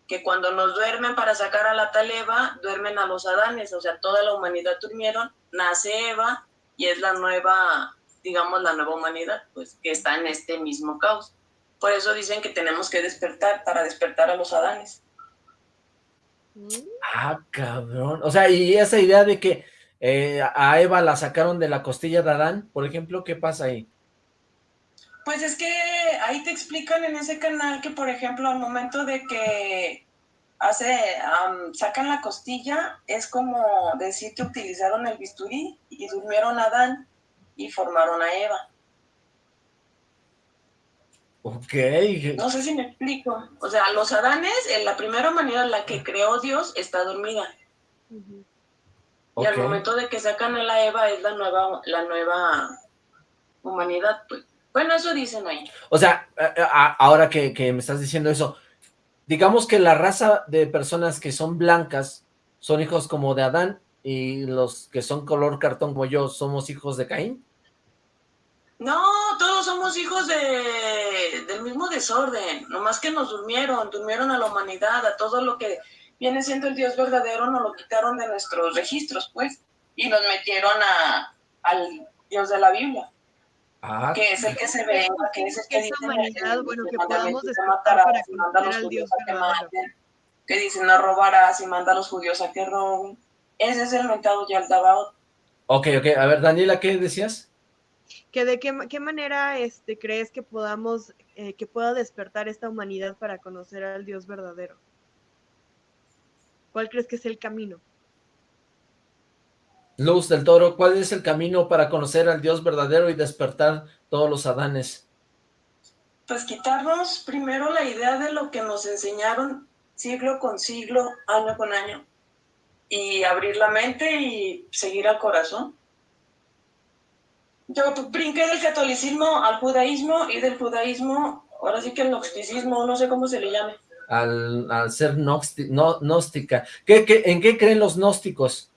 Que cuando nos duermen para sacar a la tal Eva, duermen a los Adanes, o sea, toda la humanidad durmieron, nace Eva y es la nueva, digamos, la nueva humanidad, pues, que está en este mismo caos. Por eso dicen que tenemos que despertar, para despertar a los Adanes. Ah, cabrón. O sea, y esa idea de que eh, a Eva la sacaron de la costilla de Adán, por ejemplo, ¿qué pasa ahí? Pues es que ahí te explican en ese canal que, por ejemplo, al momento de que hace, am, sacan la costilla, es como decir que utilizaron el bisturí y durmieron a Adán y formaron a Eva. Ok. No sé si me explico. O sea, los Adanes, en la primera humanidad, la que creó Dios, está dormida. Y al momento de que sacan a la Eva es la nueva, la nueva humanidad, pues. Bueno, eso dicen ahí. O sea, ahora que, que me estás diciendo eso, digamos que la raza de personas que son blancas son hijos como de Adán y los que son color cartón como yo somos hijos de Caín. No, todos somos hijos de, del mismo desorden, nomás que nos durmieron, durmieron a la humanidad, a todo lo que viene siendo el Dios verdadero, nos lo quitaron de nuestros registros, pues, y nos metieron a, al Dios de la Biblia, Ah, que es el que se venga, que es el que Esa dice humanidad, el- bueno, el que podamos que despertar matarás, para y manda a los al judíos Dios a que maten, que dice no robarás y manda a los judíos a que roben. Ese es el mentado Yaldabaoth. ok, ok. A ver, Daniela, ¿qué decías? que de qué, ma- qué manera este, crees que podamos, eh, que pueda despertar esta humanidad para conocer al Dios verdadero. ¿Cuál crees que es el camino? Luz del Toro, ¿cuál es el camino para conocer al Dios verdadero y despertar todos los Adanes? Pues quitarnos primero la idea de lo que nos enseñaron siglo con siglo, año con año, y abrir la mente y seguir al corazón. Yo brinqué del catolicismo al judaísmo y del judaísmo, ahora sí que el gnosticismo, no sé cómo se le llame. Al, al ser no- gnóstica. ¿Qué, qué, en qué creen los gnósticos?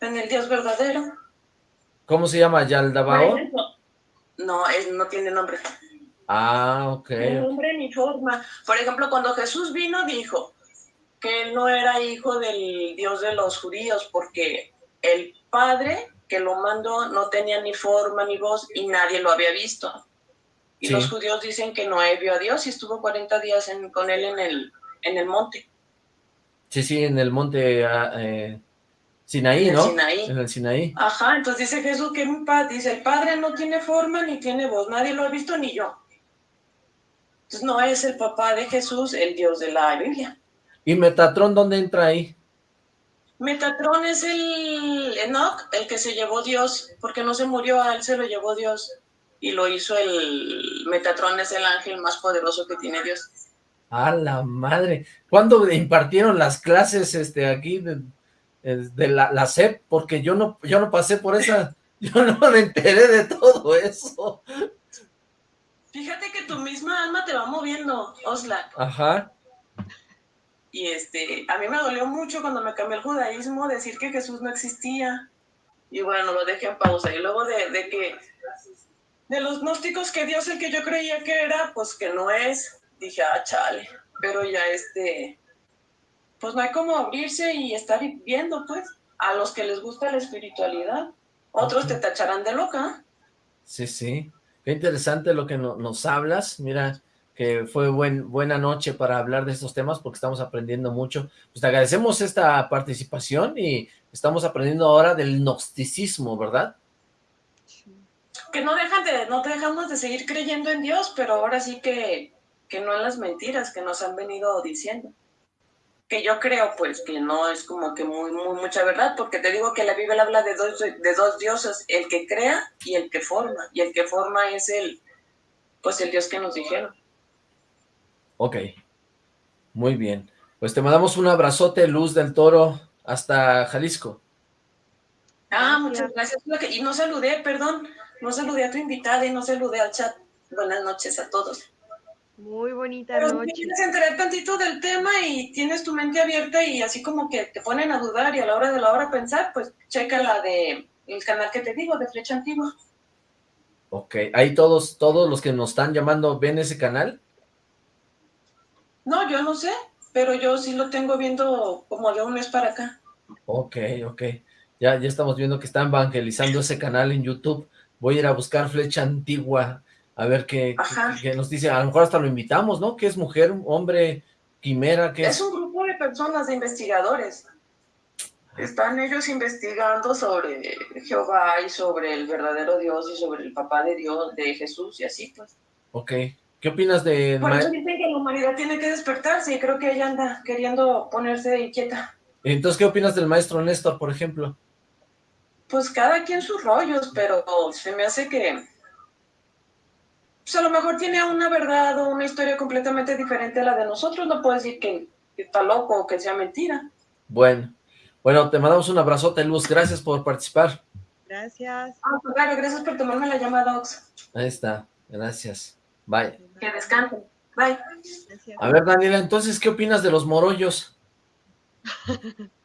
En el Dios verdadero. ¿Cómo se llama? Ejemplo, No, es, no tiene nombre. Ah, ok. Ni nombre ni forma. Por ejemplo, cuando Jesús vino, dijo que él no era hijo del Dios de los judíos, porque el Padre que lo mandó no tenía ni forma ni voz y nadie lo había visto. Y Sí. los judíos dicen que Noé vio a Dios y estuvo 40 días en- con él en el, en el monte. Sí, sí, en el monte ah, eh, Sinaí, En el ¿no? Sinaí. En el Sinaí. Ajá, entonces dice Jesús que un pa- dice, el Padre no tiene forma ni tiene voz, nadie lo ha visto ni yo. Entonces no es el papá de Jesús el Dios de la Biblia. ¿Y Metatrón dónde entra ahí? Metatrón es el Enoch, el que se llevó Dios, porque no se murió, a él se lo llevó Dios. Y lo hizo el Metatrón, es el ángel más poderoso que tiene Dios. ¡A la madre! ¿Cuándo impartieron las clases este, aquí de, de la, la SEP? Porque yo no, yo no pasé por esa, yo no me enteré de todo eso. Fíjate que tu misma alma te va moviendo, Oslak. Ajá. Y este, a mí me dolió mucho cuando me cambié el judaísmo decir que Jesús no existía. Y bueno, lo dejé en pausa. Y luego de, de que, de los gnósticos que Dios el que yo creía que era, pues que no es, dije, ah, chale. Pero ya este, pues no hay como abrirse y estar viendo, pues, a los que les gusta la espiritualidad. Otros te tacharán de loca. Sí, sí. Qué interesante lo que no- nos hablas. Mira, que fue buen, buena noche para hablar de estos temas porque estamos aprendiendo mucho. Pues te agradecemos esta participación y estamos aprendiendo ahora del gnosticismo, ¿verdad? Que no dejan de, no dejamos de seguir creyendo en Dios, pero ahora sí que, que no en las mentiras que nos han venido diciendo. Que yo creo, pues, que no es como que muy, muy mucha verdad, porque te digo que la Biblia habla de dos, de dos dioses, el que crea y el que forma, y el que forma es el, pues, el Dios que nos dijeron. Ok. Muy bien. Pues te mandamos un abrazote, Luz del Toro, hasta Jalisco. Ah, muchas gracias. Y no saludé, perdón, no saludé a tu invitada y no saludé al chat. Buenas noches a todos. Muy bonita Pero si noche. quieres enterar tantito del tema y tienes tu mente abierta y así como que te ponen a dudar y a la hora de la hora pensar, pues checa la de el canal que te digo, de Flecha Antigua. Ok. Ahí todos, todos los que nos están llamando, ¿ven ese canal? No, yo no sé, pero yo sí lo tengo viendo como de un mes para acá. Ok, ok. Ya, ya estamos viendo que están evangelizando ese canal en YouTube. Voy a ir a buscar Flecha Antigua, a ver qué, Ajá. qué- qué nos dice. A lo mejor hasta lo invitamos, ¿no? ¿Qué es mujer, hombre, quimera? ¿Qué Es es? un grupo de personas, de investigadores. Están ellos investigando sobre Jehová y sobre el verdadero Dios y sobre el papá de Dios, de Jesús y así pues. Ok. ¿Qué opinas de... Por eso dicen que la humanidad tiene que despertarse y creo que ella anda queriendo ponerse inquieta. Entonces, ¿qué opinas del maestro Néstor, por ejemplo? Pues cada quien sus rollos, pero se me hace que pues a lo mejor tiene una verdad o una historia completamente diferente a la de nosotros, no puedo decir que, que está loco o que sea mentira. Bueno, bueno, te mandamos un abrazote, Luz, gracias por participar. Gracias. Ah, pues claro, gracias por tomarme la llamada, Ox. Ahí está, gracias. Bye. Que descansen. Bye. Gracias. A ver, Daniela, entonces, ¿qué opinas de los morollos?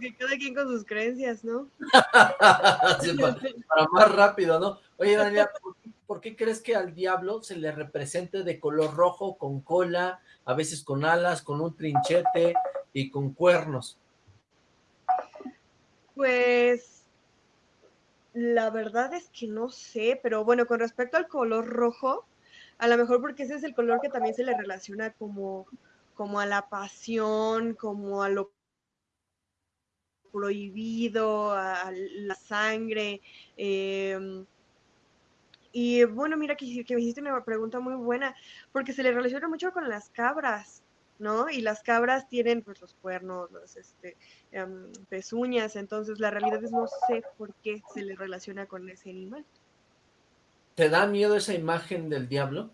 Que cada quien con sus creencias, ¿no? Sí, para, para más rápido, ¿no? Oye, Daniela, ¿por qué, por qué crees que al diablo se le represente de color rojo, con cola, a veces con alas, con un trinchete y con cuernos? Pues la verdad es que no sé, pero bueno, con respecto al color rojo, a lo mejor porque ese es el color que también se le relaciona como, como a la pasión, como a lo prohibido, a, a la sangre. em, y bueno, mira que, que me hiciste una pregunta muy buena, porque se le relaciona mucho con las cabras, ¿no? Y las cabras tienen pues los cuernos, los este, em, pezuñas, entonces la realidad es no sé por qué se le relaciona con ese animal. ¿Te da miedo esa imagen del diablo?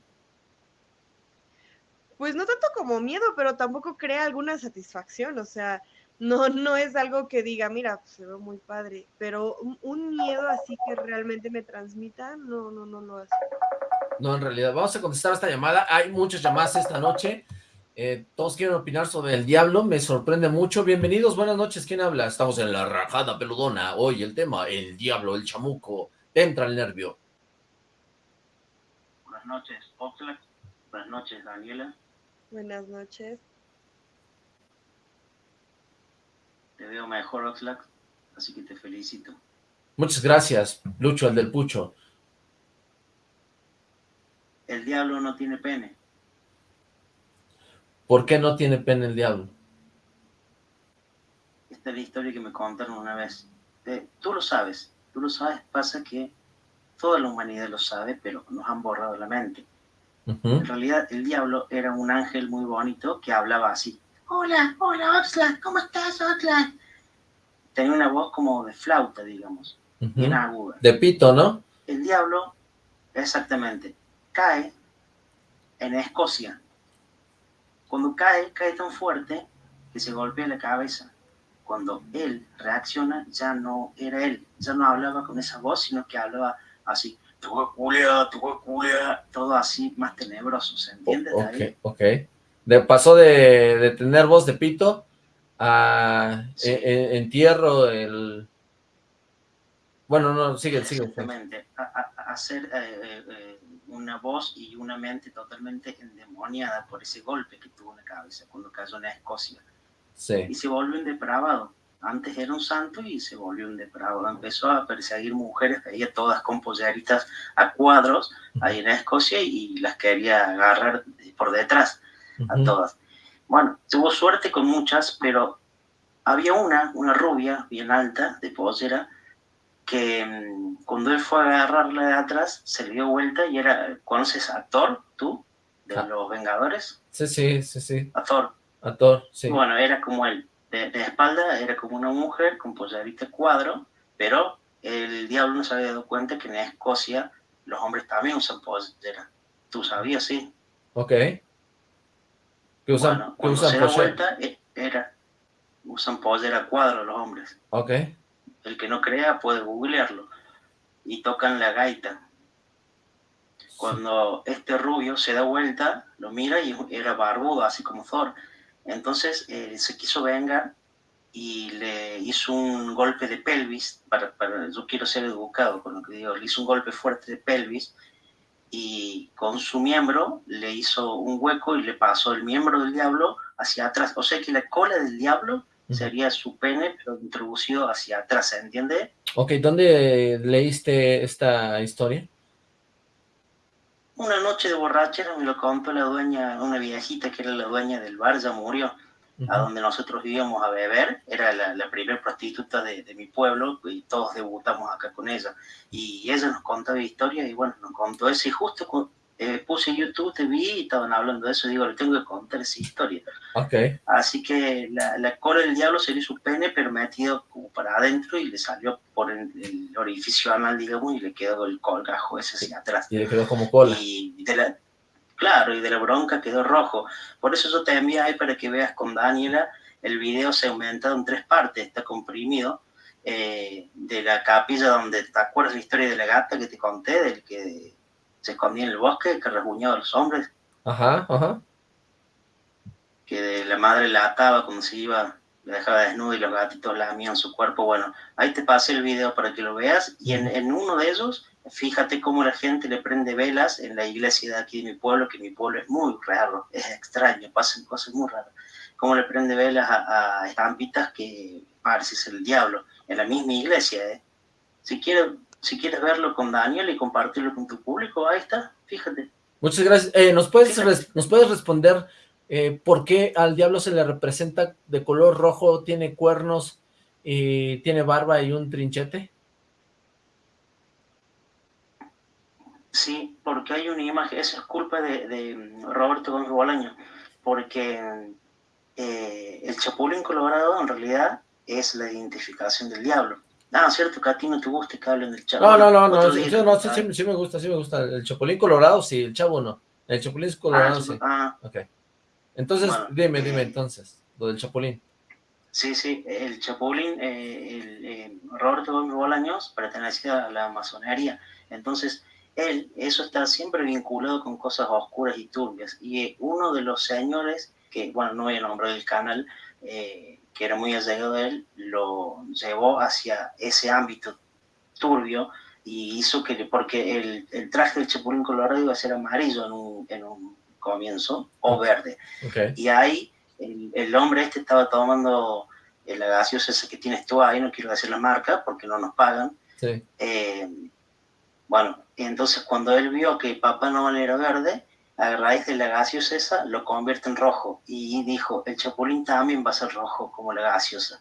Pues no tanto como miedo, pero tampoco crea alguna satisfacción, o sea, no, no es algo que diga, mira, pues, se ve muy padre, pero un, un miedo así que realmente me transmita, no, no, no lo hace. No, en realidad, vamos a contestar esta llamada. Hay muchas llamadas esta noche. Eh, todos quieren opinar sobre el diablo, me sorprende mucho. Bienvenidos, buenas noches, ¿quién habla? Estamos en la rajada peludona. Hoy el tema, el diablo, el chamuco. Te entra el nervio. Buenas noches, Oxlack. Buenas noches, Daniela. Buenas noches. Te veo mejor, Oxlack, así que te felicito. Muchas gracias, Lucho, el del pucho. El diablo no tiene pene. ¿Por qué no tiene pene el diablo? Esta es la historia que me contaron una vez. Tú lo sabes, tú lo sabes, pasa que toda la humanidad lo sabe, pero nos han borrado la mente. En realidad, el diablo era un ángel muy bonito que hablaba así. Hola, hola, Oxlack, ¿cómo estás, Oxlack? Tenía una voz como de flauta, digamos, Ujú. bien aguda. De pito, ¿no? El diablo, exactamente, cae en Escocia. Cuando cae, cae tan fuerte que se golpea la cabeza. Cuando él reacciona, ya no era él, ya no hablaba con esa voz, sino que hablaba así, tu culia, tu culia, todo así más tenebroso, ¿se entiende? Ok, David? ok. De, pasó de, de tener voz de pito a Sí. en- en- entierro el... Bueno, no, sigue, sigue. Exactamente, hacer eh, eh, eh, una voz y una mente totalmente endemoniada por ese golpe que tuvo en la cabeza cuando cayó en Escocia. Sí. y se volvió un depravado. Antes era un santo y se volvió un depravado. Empezó a perseguir mujeres, veía todas con polleritas a cuadros ahí en Escocia y las quería agarrar por detrás a todas. Bueno, tuvo suerte con muchas, pero había una, una rubia bien alta, de pollera, que mm, cuando él fue a agarrarla de atrás, se le dio vuelta y era, ¿conoces a Thor, tú? De Ah. los Vengadores, Sí, sí, sí, sí. a Thor. A Thor, sí. Bueno, era como él. De, de espalda era como una mujer con pollerita cuadro, pero el diablo no se había dado cuenta que en Escocia los hombres también usan pollera. ¿Tú sabías, sí? Ok. ¿Qué usan? bueno, ¿Qué cuando usan se da vuelta, eh, era, usan pollera cuadro los hombres. Ok. El que no crea puede googlearlo. Y tocan la gaita. Cuando este rubio se da vuelta, lo mira y era barbudo, así como Thor. Entonces eh, se quiso vengar y le hizo un golpe de pelvis. Para, para, yo quiero ser educado con lo que digo. Le hizo un golpe fuerte de pelvis y con su miembro le hizo un hueco y le pasó el miembro del diablo hacia atrás. O sea que la cola del diablo sería su pene, pero introducido hacia atrás, ¿se entiende? Ok, ¿dónde leíste esta historia? Una noche de borrachera me lo contó la dueña, una viejita que era la dueña del bar, ya murió, Ujú. a donde nosotros íbamos a beber, era la, la primera prostituta de, de mi pueblo y todos debutamos acá con ella. Y ella nos contaba historias y bueno, nos contó eso y justo cu- eh, puse YouTube, te vi y estaban hablando de eso, digo, le tengo que contar esa historia. Ok. Así que la, la cola del diablo sería su pene, pero metido como para adentro y le salió por el, el orificio anal, digamos, y le quedó el colgajo ese hacia atrás. Y le quedó como cola. Y de la, claro, y de la bronca quedó rojo. Por eso yo te envío ahí para que veas con Daniela, el video se ha aumentado en tres partes, está comprimido, eh, de la capilla donde, ¿te acuerdas la historia de la gata que te conté, del que se escondía en el bosque, que rasguñaba a los hombres? Ajá, ajá. que la madre la ataba cuando se iba, la dejaba desnuda y los gatitos lamían su cuerpo. Bueno, ahí te pasé el video para que lo veas y en, en uno de ellos, fíjate cómo la gente le prende velas en la iglesia de aquí de mi pueblo, que mi pueblo es muy raro, es extraño, pasan cosas muy raras. Cómo le prende velas a, a estampitas que parece ser el diablo, en la misma iglesia. ¿eh? Si, quieres, si quieres verlo con Daniel y compartirlo con tu público, ahí está, fíjate. Muchas gracias. Eh, ¿nos, puedes ¿Nos puedes responder eh, por qué al diablo se le representa de color rojo, tiene cuernos, y tiene barba y un trinchete? Sí, porque hay una imagen, eso es culpa de, de Roberto Gómez Bolaño, porque eh, el Chapulín Colorado en realidad es la identificación del diablo. Ah, cierto que a ti no te gusta que hablen del chavo. No, no, no, no, sí, sí me gusta, sí me gusta. El chapulín colorado, sí, el chavo no. El chapulín colorado, Ah, sí. ah, Ok. Entonces, Bueno, dime, dime entonces, lo del chapulín. Sí, sí, el Chapulín, eh, el, eh, Roberto Gómez Bolaños pertenecía a la masonería. Entonces, él, eso está siempre vinculado con cosas oscuras y turbias. Y eh, uno de los señores, que, bueno, no voy a nombrar el canal, eh, que era muy allegado de él, lo llevó hacia ese ámbito turbio y hizo que, porque el, el traje del Chapulín Colorado iba a ser amarillo en un, en un comienzo, o verde. Ok. Y ahí el, el hombre este estaba tomando eh, la gaseosa esa que tienes tú ahí, no quiero decir la marca porque no nos pagan. Sí. Eh, bueno, entonces cuando él vio que Papá Noel era verde, a raíz de la gaseosa esa lo convierte en rojo y dijo, el chapulín también va a ser rojo como la gaseosa.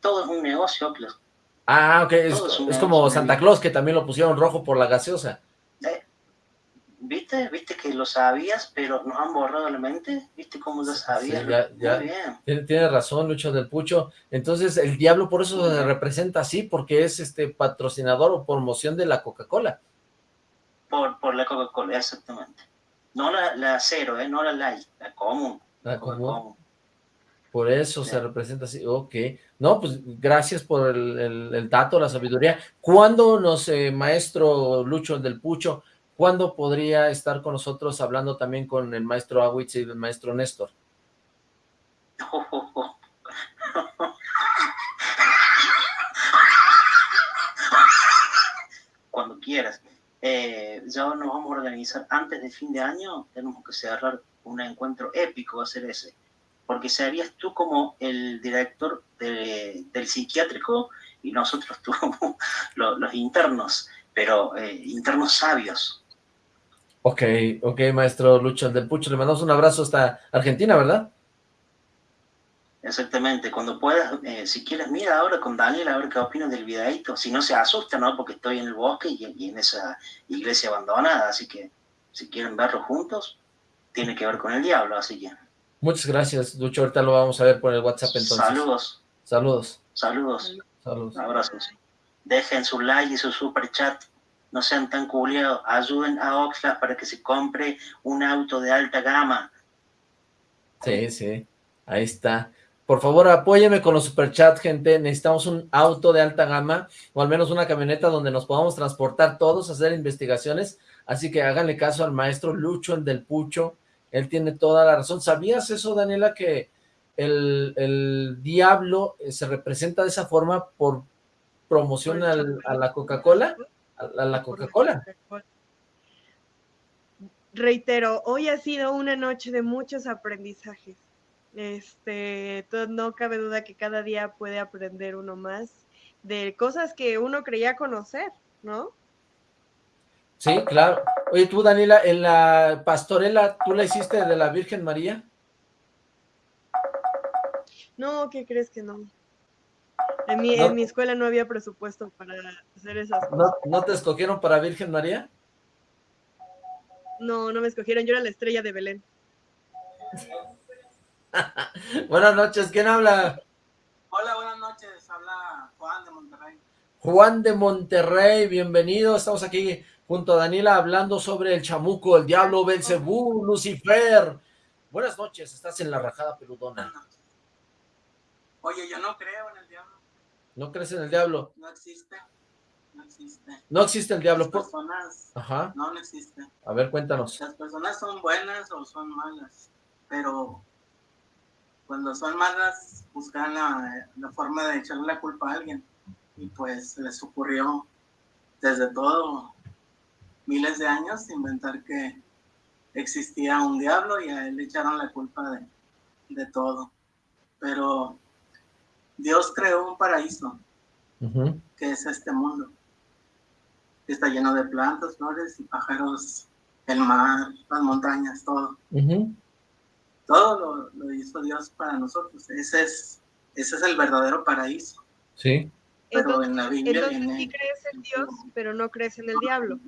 Todo es un negocio, Oclos. Ah, ok, es, como Santa. Claus, que también lo pusieron rojo por la gaseosa. ¿Viste? ¿Viste que lo sabías, pero nos han borrado la mente? ¿Viste cómo ya sabías? Sí, ya- ya. Muy bien. Tiene, razón, Lucho del Pucho. Entonces, el diablo por eso se representa así, porque es este patrocinador o promoción de la Coca-Cola. Por, por la Coca-Cola, exactamente. No la, la cero, ¿eh? no la light, la común. La común. Por eso se representa así. Ok. No, pues gracias por el, el- el dato, la sabiduría. ¿Cuándo nos, eh, maestro Lucho del Pucho, cuándo podría estar con nosotros hablando también con el maestro Awitz y el maestro Néstor? Cuando quieras. Eh, ya nos vamos a organizar antes de fin de año. Tenemos que cerrar un encuentro épico, va a ser ese. Porque serías tú como el director de- del psiquiátrico y nosotros tú como lo- los, internos, pero eh, internos sabios. Ok, ok, maestro Lucho del Pucho. Le mandamos un abrazo hasta Argentina, ¿verdad? Exactamente, cuando puedas, eh, si quieres, mira ahora con Daniel a ver qué opinas del videíto. Si no se asusta, ¿no? Porque estoy en el bosque y, y en esa iglesia abandonada, así que si quieren verlo juntos, tiene que ver con el diablo, así que Muchas gracias, Lucho. Ahorita lo vamos a ver por el WhatsApp entonces. saludos, Saludos. saludos, Saludos. abrazos. Dejen su like y su super chat, no sean tan culiados, ayuden a Oxford para que se compre un auto de alta gama. Sí, sí. Ahí está. Por favor, apóyeme con los superchats, gente. Necesitamos un auto de alta gama o al menos una camioneta donde nos podamos transportar todos, hacer investigaciones. Así que háganle caso al maestro Lucho, el del Pucho. Él tiene toda la razón. ¿Sabías eso, Daniela, que el, el diablo eh, se representa de esa forma por promoción al- a la Coca-Cola? A, la Coca-Cola. Reitero, hoy ha sido una noche de muchos aprendizajes. Este, no cabe duda que cada día puede aprender uno más de cosas que uno creía conocer, ¿no? Sí, claro. Oye, tú, Daniela, en la pastorela, ¿tú la hiciste de la Virgen María? No, ¿qué crees que no? En mi, No. en mi escuela no había presupuesto para hacer esas ¿No, cosas. ¿No te escogieron para Virgen María? No, no me escogieron, yo era la estrella de Belén. Buenas noches, ¿quién habla? Hola, buenas noches, habla Juan de Monterrey. Juan de Monterrey, bienvenido, estamos aquí junto a Daniela hablando sobre el chamuco, el diablo, Belcebú, Lucifer. Buenas noches, estás en la rajada peludona. Oye, yo no creo en el diablo. ¿No crees en el diablo? No existe. No existe. No existe el diablo. Las ¿por- personas, Ajá. no, no existe. A ver, cuéntanos. Las personas son buenas o son malas, pero cuando son malas buscan la, la forma de echarle la culpa a alguien. Y pues les ocurrió desde todo miles de años inventar que existía un diablo y a él le echaron la culpa de, de todo. Pero Dios creó un paraíso que es este mundo. que Está lleno de plantas, flores y pájaros, el mar, las montañas, todo. Todo lo, lo hizo Dios para nosotros. Ese es, ese es el verdadero paraíso. Sí. Pero Entonces, en la Biblia entonces viene... sí crees en Dios, pero no crees en el diablo.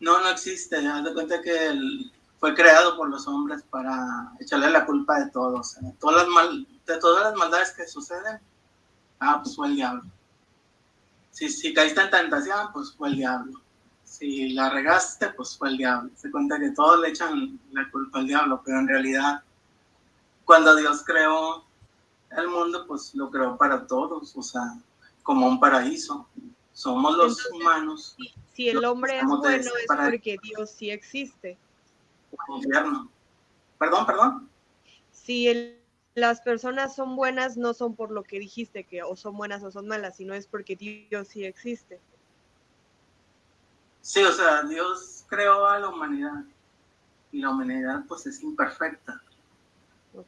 No, no existe. Haz de cuenta que él fue creado por los hombres para echarle la culpa de todo. o sea, todas las mal, de todas las maldades que suceden, ah, pues fue el diablo. Si, si caíste en tentación, pues fue el diablo. Si la regaste, pues fue el diablo. Se cuenta que todos le echan la culpa al diablo, pero en realidad, cuando Dios creó el mundo, pues lo creó para todos, o sea, como un paraíso. Somos los Entonces, humanos Si el hombre es de- bueno es porque Dios sí existe. Un infierno. Perdón, perdón. Si el- las personas son buenas, no son por lo que dijiste que o son buenas o son malas, sino es porque Dios sí existe. Sí, o sea, Dios creó a la humanidad y la humanidad pues es imperfecta,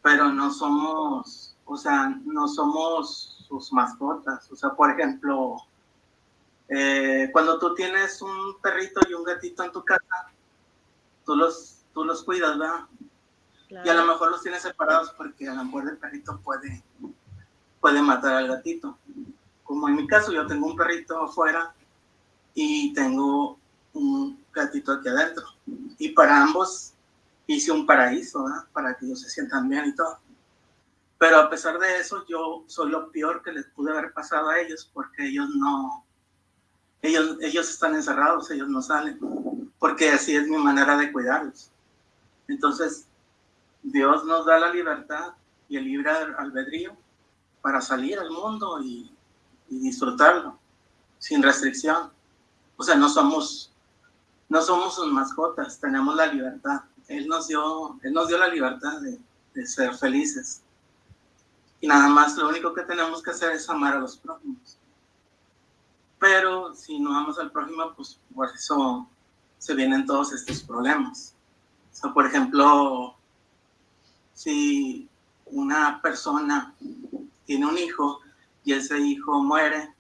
pero no somos, o sea, no somos sus mascotas. O sea, por ejemplo, eh, cuando tú tienes un perrito y un gatito en tu casa, tú los, tú los cuidas, ¿verdad? Y a lo mejor los tienes separados porque a lo mejor el perrito puede, puede matar al gatito. Como en mi caso, yo tengo un perrito afuera y tengo un gatito aquí adentro. Y para ambos hice un paraíso, ¿verdad? Para que ellos se sientan bien y todo. Pero a pesar de eso, yo soy lo peor que les pude haber pasado a ellos porque ellos no, ellos, ellos están encerrados, ellos no salen, porque así es mi manera de cuidarlos. Entonces, Dios nos da la libertad y el libre albedrío para salir al mundo y, disfrutarlo sin restricción. O sea, no somos, no somos sus mascotas, tenemos la libertad. Él nos dio, él nos dio la libertad de, de ser felices. Y nada más, lo único que tenemos que hacer es amar a los prójimos. Pero si no amas al prójimo, pues por eso se vienen todos estos problemas. O por ejemplo, si una persona tiene un hijo y ese hijo muere,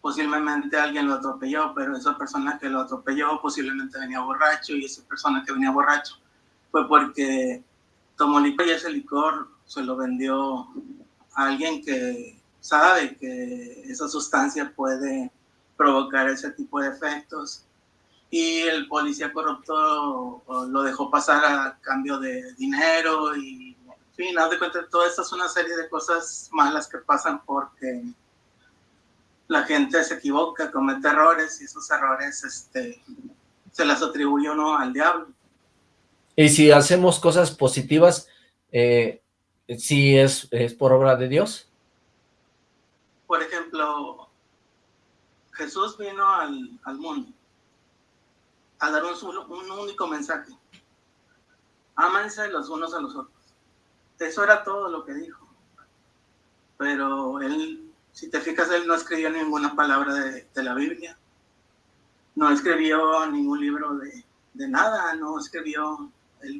posiblemente alguien lo atropelló, pero esa persona que lo atropelló posiblemente venía borracho y esa persona que venía borracho fue porque tomó licor y ese licor se lo vendió a alguien que sabe que esa sustancia puede provocar ese tipo de efectos y el policía corrupto lo dejó pasar a cambio de dinero y en fin, haz de cuenta, toda esta es una serie de cosas malas que pasan porque la gente se equivoca, comete errores y esos errores este, se las atribuye uno al diablo. Y si hacemos cosas positivas, eh, ¿sí es, es por obra de Dios? Por ejemplo, Jesús vino al, al mundo a dar un, un único mensaje. Ámense los unos a los otros. Eso era todo lo que dijo. Pero él, si te fijas, él no escribió ninguna palabra de, de la Biblia. No escribió ningún libro de, de nada, no escribió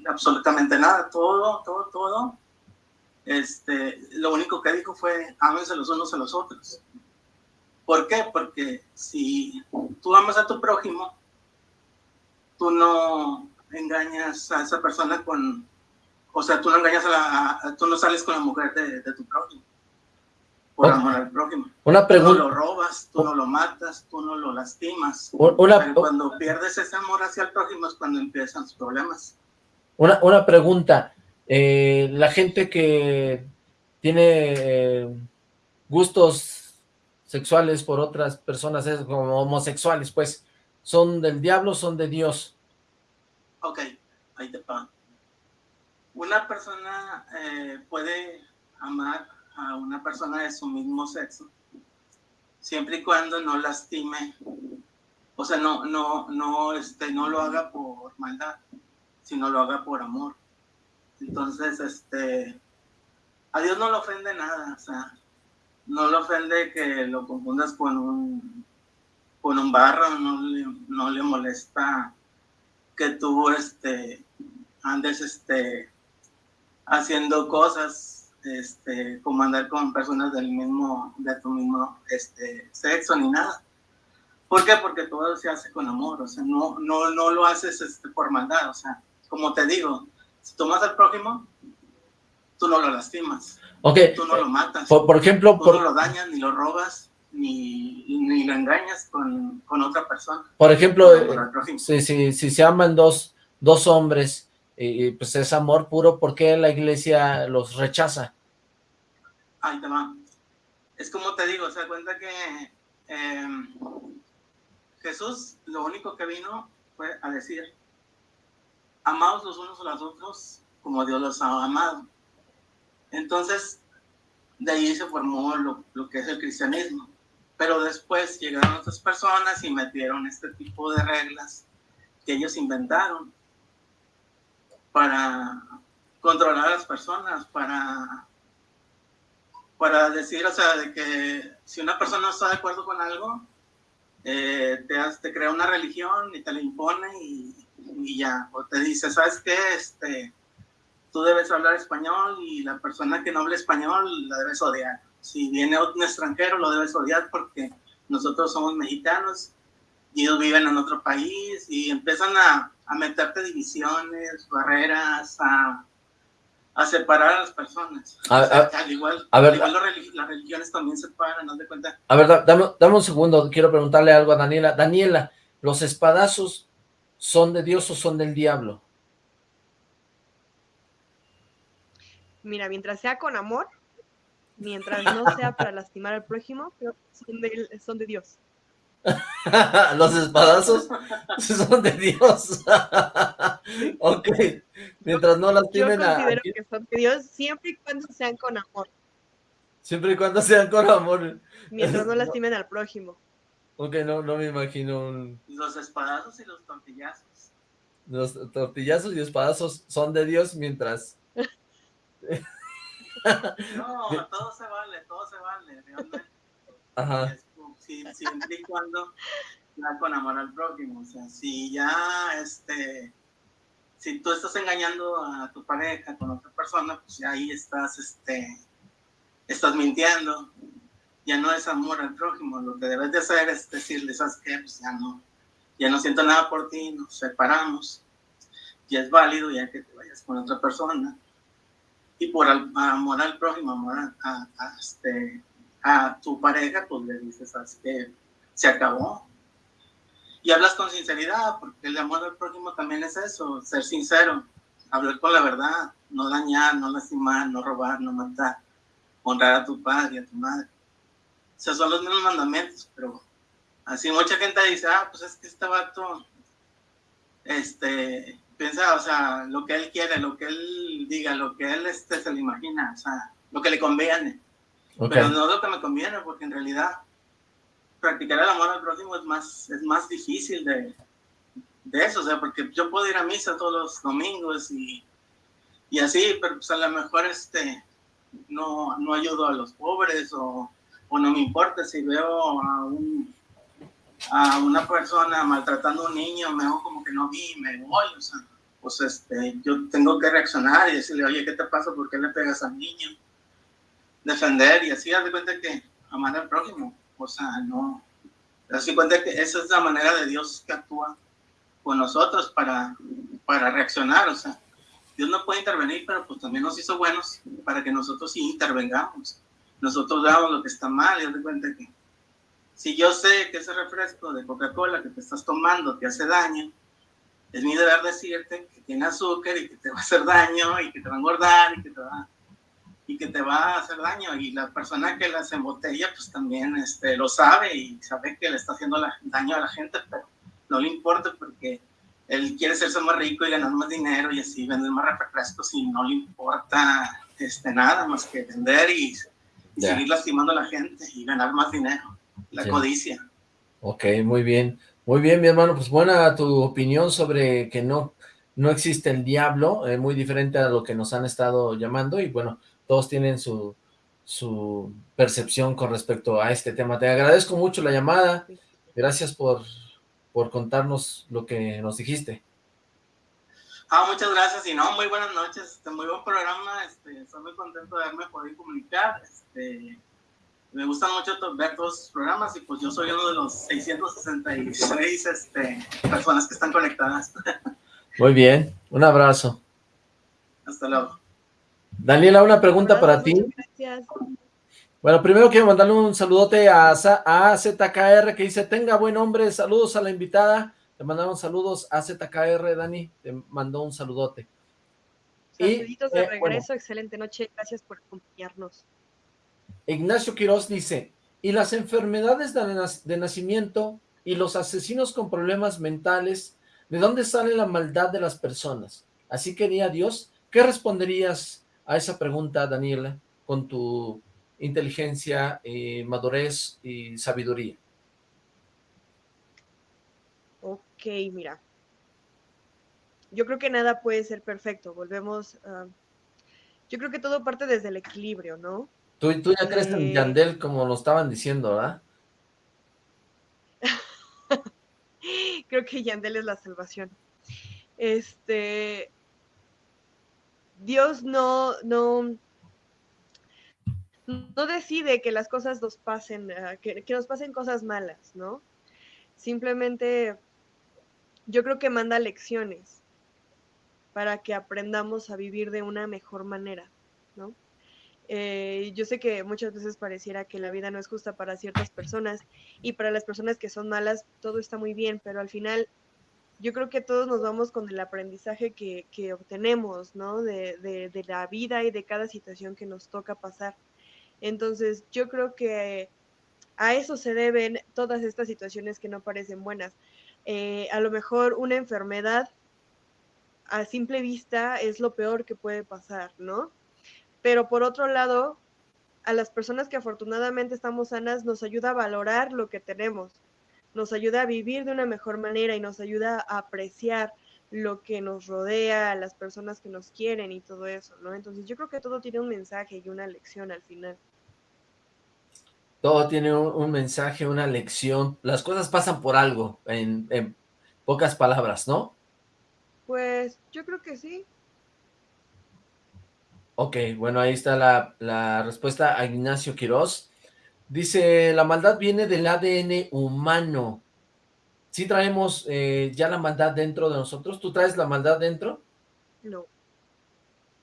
absolutamente nada. Todo, todo, todo. Este, lo único que dijo fue, ámense los unos a los otros. ¿Por qué? Porque si tú amas a tu prójimo, tú no engañas a esa persona con, o sea, tú no engañas a la, a, tú no sales con la mujer de, de, tu prójimo. por amor al prójimo. Una Tú no pregunta. lo robas, tú no lo matas, tú no lo lastimas. Una- Pero cuando pierdes ese amor hacia el prójimo es cuando empiezan los problemas. Una, una pregunta. Eh, la gente que tiene eh, gustos sexuales por otras personas, es como homosexuales, pues, ¿son del diablo son de Dios? Ok, ahí te va. Una persona eh, puede amar a una persona de su mismo sexo siempre y cuando no lastime, o sea, no, no, no, este, no lo haga por maldad, sino lo haga por amor. Entonces, este, a Dios no le ofende nada, o sea, no le ofende que lo confundas con un, con un barro, no le, no le molesta que tú, este, andes, este, haciendo cosas, este, como andar con personas del mismo, de tu mismo, este, sexo ni nada. ¿Por qué? Porque todo se hace con amor, o sea, no, no, no lo haces este, por maldad, o sea, como te digo, si tomas al prójimo, tú no lo lastimas, Ok, tú no lo matas, por, por ejemplo, tú por, no lo dañas, ni lo robas, ni, ni lo engañas con, con otra persona. por ejemplo, eh, si, si, si se aman dos, dos hombres, y, y, pues es amor puro, ¿por qué la iglesia los rechaza? Ahí te va. Es como te digo, se da cuenta que eh, Jesús lo único que vino fue a decir, amaos los unos a los otros como Dios los ha amado. Entonces, de ahí se formó lo, lo que es el cristianismo. Pero después llegaron otras personas y metieron este tipo de reglas que ellos inventaron para controlar a las personas, para para decir, o sea, de que si una persona no está de acuerdo con algo, eh, te, te crea una religión y te la impone y, y ya, o te dice, ¿sabes qué? Este, tú debes hablar español y la persona que no habla español la debes odiar. Si viene un extranjero, lo debes odiar porque nosotros somos mexicanos y ellos viven en otro país y empiezan a, a meterte divisiones, barreras, a, a separar a las personas. A- O sea, a- al igual, a ver, al igual los religi- las religiones también se separan, ¿no te cuenta? A ver, da- dame, dame un segundo, quiero preguntarle algo a Daniela. Daniela, ¿los espadazos son de Dios o son del diablo? Mira, mientras sea con amor, mientras no sea para lastimar al prójimo, creo que son de, son de Dios. los espadazos son de Dios. ok, mientras no Yo lastimen a... considero que son de Dios siempre y cuando sean con amor, Siempre y cuando sean con amor. mientras no lastimen al prójimo. Ok, no, no me imagino un- Los espadazos y los tortillazos. Los tortillazos y espadazos son de Dios mientras... No, todo se vale, todo se vale, realmente. Ajá. Si- siempre y cuando sea con amor al prójimo. O sea, si ya, este, si tú estás engañando a tu pareja con otra persona, pues ya ahí estás, este, estás mintiendo. Ya no es amor al prójimo. Lo que debes de hacer es decirle, ¿sabes qué? Pues ya no, ya no siento nada por ti, nos separamos. Ya es válido ya que te vayas con otra persona. Y por amor al prójimo, amor a, este, a tu pareja, pues le dices, ¿sabes qué? Se acabó. Y hablas con sinceridad, porque el amor al prójimo también es eso, ser sincero, hablar con la verdad, no dañar, no lastimar, no robar, no matar, honrar a tu padre y a tu madre. O sea, son los mismos mandamientos, pero así mucha gente dice, ah, pues es que este vato, este, piensa, o sea, lo que él quiere, lo que él diga, lo que él este, se le imagina, o sea, lo que le conviene. Pero no lo que me conviene, porque en realidad practicar el amor al prójimo es más, es más difícil de, de eso, o sea, porque yo puedo ir a misa todos los domingos y, y así, pero pues a lo mejor este, no, no ayudo a los pobres o, o no me importa si veo a, un, a una persona maltratando a un niño, me como que no vi me voy, o sea, pues este, yo tengo que reaccionar y decirle, oye, ¿qué te pasa? ¿Por qué le pegas al niño? defender y así haz de cuenta que amar al prójimo, o sea, no, haz de cuenta que esa es la manera de Dios que actúa con nosotros para, para reaccionar, o sea, Dios no puede intervenir, pero pues también nos hizo buenos para que nosotros sí intervengamos. nosotros veamos lo que está mal y de cuenta que si yo sé que ese refresco de Coca-Cola que te estás tomando te hace daño, es mi deber decirte que tiene azúcar y que te va a hacer daño y que te va a engordar y que te va, y que te va a hacer daño. Y la persona que las embotella, pues también este, lo sabe y sabe que le está haciendo daño a la gente, pero no le importa porque él quiere serse más rico y ganar más dinero y así vender más refrescos y no le importa este, nada más que vender y, seguir lastimando a la gente y ganar más dinero. La codicia. Ok, muy bien. Muy bien, mi hermano, pues buena tu opinión sobre que no, no existe el diablo, eh, muy diferente a lo que nos han estado llamando, y bueno, todos tienen su, su percepción con respecto a este tema. Te agradezco mucho la llamada, gracias por, por contarnos lo que nos dijiste. Ah, muchas gracias, y no, muy buenas noches, este, muy buen programa, este, estoy muy contento de haberme podido comunicar, este, me gustan mucho ver todos los programas y pues yo soy uno de los 666 este, personas que están conectadas. Muy bien, un abrazo. Hasta luego. Daniela, una pregunta para ti. Gracias. Bueno, primero quiero mandarle un saludote a, a ZKR que dice, tenga buen hombre, saludos a la invitada. Te mandaron saludos a ZKR, Dani, te mandó un saludote. Saluditos de eh, regreso, excelente noche, gracias por acompañarnos. Ignacio Quiroz dice, y las enfermedades de nacimiento y los asesinos con problemas mentales, ¿de dónde sale la maldad de las personas? Así quería Dios. ¿Qué responderías a esa pregunta, Daniela, con tu inteligencia, eh, madurez y sabiduría? Ok, mira. Yo creo que nada puede ser perfecto. Volvemos. Yo creo que todo parte desde el equilibrio, ¿no? Tú, ya crees en Yandel como lo estaban diciendo, ¿verdad? Creo que Yandel es la salvación. Este. Dios no, no, no decide que las cosas nos pasen, ah, que, que nos pasen cosas malas, ¿no? Simplemente yo creo que manda lecciones para que aprendamos a vivir de una mejor manera, ¿no? Eh, yo sé que muchas veces pareciera que la vida no es justa para ciertas personas y para las personas que son malas todo está muy bien, pero al final yo creo que todos nos vamos con el aprendizaje que, obtenemos, ¿no? De, de, la vida y de cada situación que nos toca pasar. Entonces yo creo que a eso se deben todas estas situaciones que no parecen buenas. Eh, a lo mejor una enfermedad a simple vista es lo peor que puede pasar, ¿no? Pero por otro lado, a las personas que afortunadamente estamos sanas nos ayuda a valorar lo que tenemos, nos ayuda a vivir de una mejor manera y nos ayuda a apreciar lo que nos rodea, a las personas que nos quieren y todo eso, ¿no? Entonces yo creo que todo tiene un mensaje y una lección al final. Todo tiene un, mensaje, una lección. Las cosas pasan por algo, en, en pocas palabras, ¿no? Pues yo creo que sí. Ok, bueno, ahí está la, respuesta a Ignacio Quiroz. Dice, la maldad viene del ADN humano. ¿Sí traemos eh, ya la maldad dentro de nosotros? ¿Tú traes la maldad dentro? No.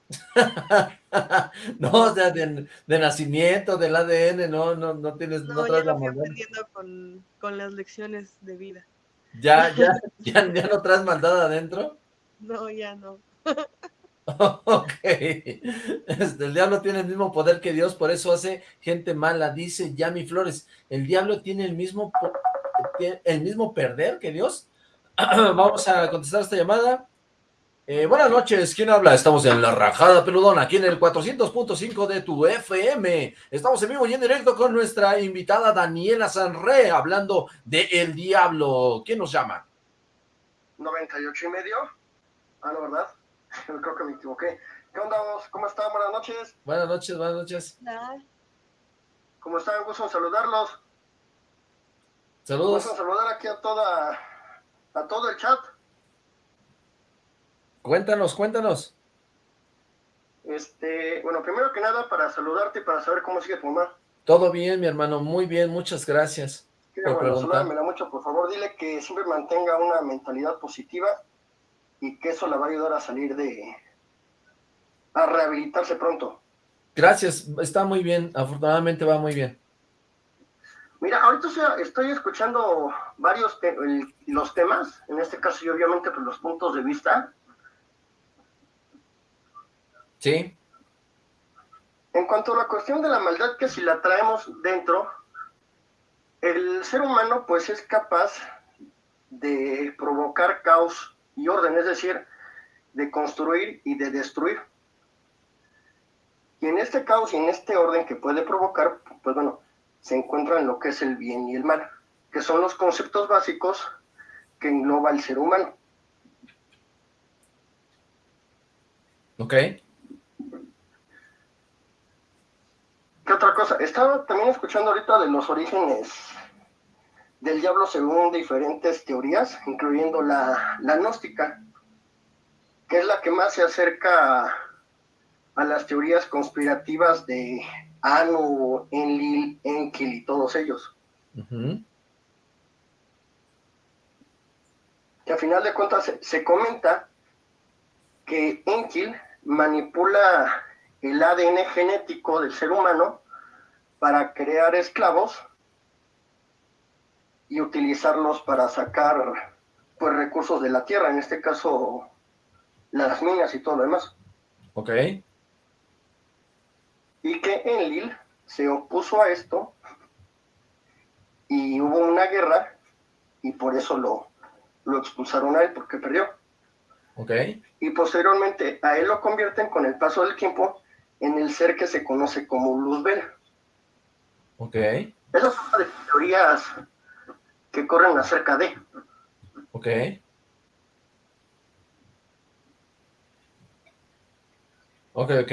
no, o sea, de, nacimiento, del ADN, no, no, no tienes, no, traes la maldad. aprendiendo con, con, las lecciones de vida. ¿Ya, ya, ya, ya no traes maldad adentro? No, ya no. Ok, este, el diablo tiene el mismo poder que Dios, por eso hace gente mala, dice Yami Flores, el diablo tiene el mismo, el mismo perder que Dios. Vamos a contestar esta llamada. Eh, buenas noches, ¿quién habla? Estamos en La Rajada Peludona, aquí en el 400.5 de tu FM. Estamos en vivo y en directo con nuestra invitada Daniela Sanre, hablando de El Diablo. ¿Quién nos llama? 98 y medio. Ah, la verdad. Creo que me equivoqué. ¿Qué onda vos? ¿Cómo están? Buenas noches. Buenas noches, buenas noches. ¿Cómo están? Gusto en saludarlos. Saludos. Gusto en saludar aquí a toda, a todo el chat. Cuéntanos, cuéntanos. Este, bueno, primero que nada, para saludarte y para saber cómo sigue tu mamá. Todo bien, mi hermano, muy bien, muchas gracias. por bueno, mucho, por favor, dile que siempre mantenga una mentalidad positiva y que eso la va a ayudar a salir de... a rehabilitarse pronto. Gracias, está muy bien, afortunadamente va muy bien. Mira, ahorita estoy escuchando varios los temas, en este caso y obviamente pues, los puntos de vista. Sí. En cuanto a la cuestión de la maldad, que si la traemos dentro, el ser humano pues es capaz de provocar caos y orden, es decir, de construir y de destruir. Y en este caos y en este orden que puede provocar, pues bueno, se encuentran lo que es el bien y el mal, que son los conceptos básicos que engloba el ser humano. Ok. ¿Qué otra cosa? Estaba también escuchando ahorita de los orígenes del diablo según diferentes teorías, incluyendo la, la gnóstica, que es la que más se acerca a las teorías conspirativas de Anu, Enlil, Enki y todos ellos. Que a final de cuentas se, comenta que Enkil manipula el ADN genético del ser humano para crear esclavos y utilizarlos para sacar pues recursos de la tierra, en este caso las minas y todo lo demás. Ok y que Enlil se opuso a esto y hubo una guerra y por eso lo, lo expulsaron a él porque perdió. Ok. Y posteriormente a él lo convierten con el paso del tiempo en el ser que se conoce como Luzbel. Ok. Esas son las teorías que corren acerca de. Ok. Ok, ok.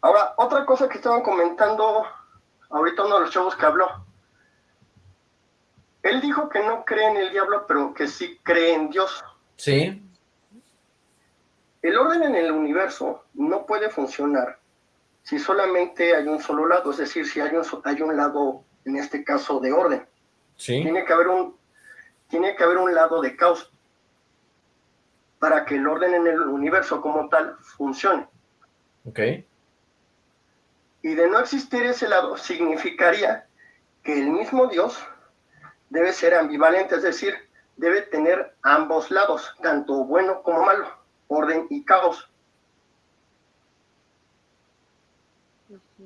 Ahora, otra cosa que estaban comentando ahorita uno de los chavos que habló. Él dijo que no cree en el diablo, pero que sí cree en Dios. Sí. El orden en el universo no puede funcionar si solamente hay un solo lado, es decir, si hay un, hay un lado, en este caso, de orden. Sí. Tiene que haber un, tiene que haber un lado de caos para que el orden en el universo como tal funcione. Ok. Y de no existir ese lado, significaría que el mismo Dios debe ser ambivalente, es decir, debe tener ambos lados, tanto bueno como malo, orden y caos.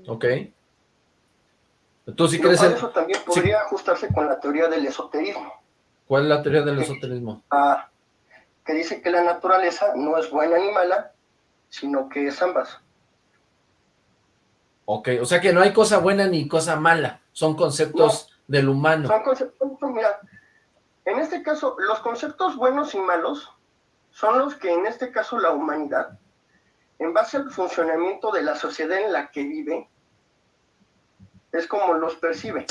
Ok. ¿Tú sí crees en... Eso también podría ajustarse con la teoría del esoterismo. ¿Cuál es la teoría del esoterismo? Ah, que dice que la naturaleza no es buena ni mala, sino que es ambas. Ok, o sea que no hay cosa buena ni cosa mala, son conceptos del humano. Son conceptos, mira, en este caso, los conceptos buenos y malos son los que en este caso la humanidad, en base al funcionamiento de la sociedad en la que vive, es como los percibe.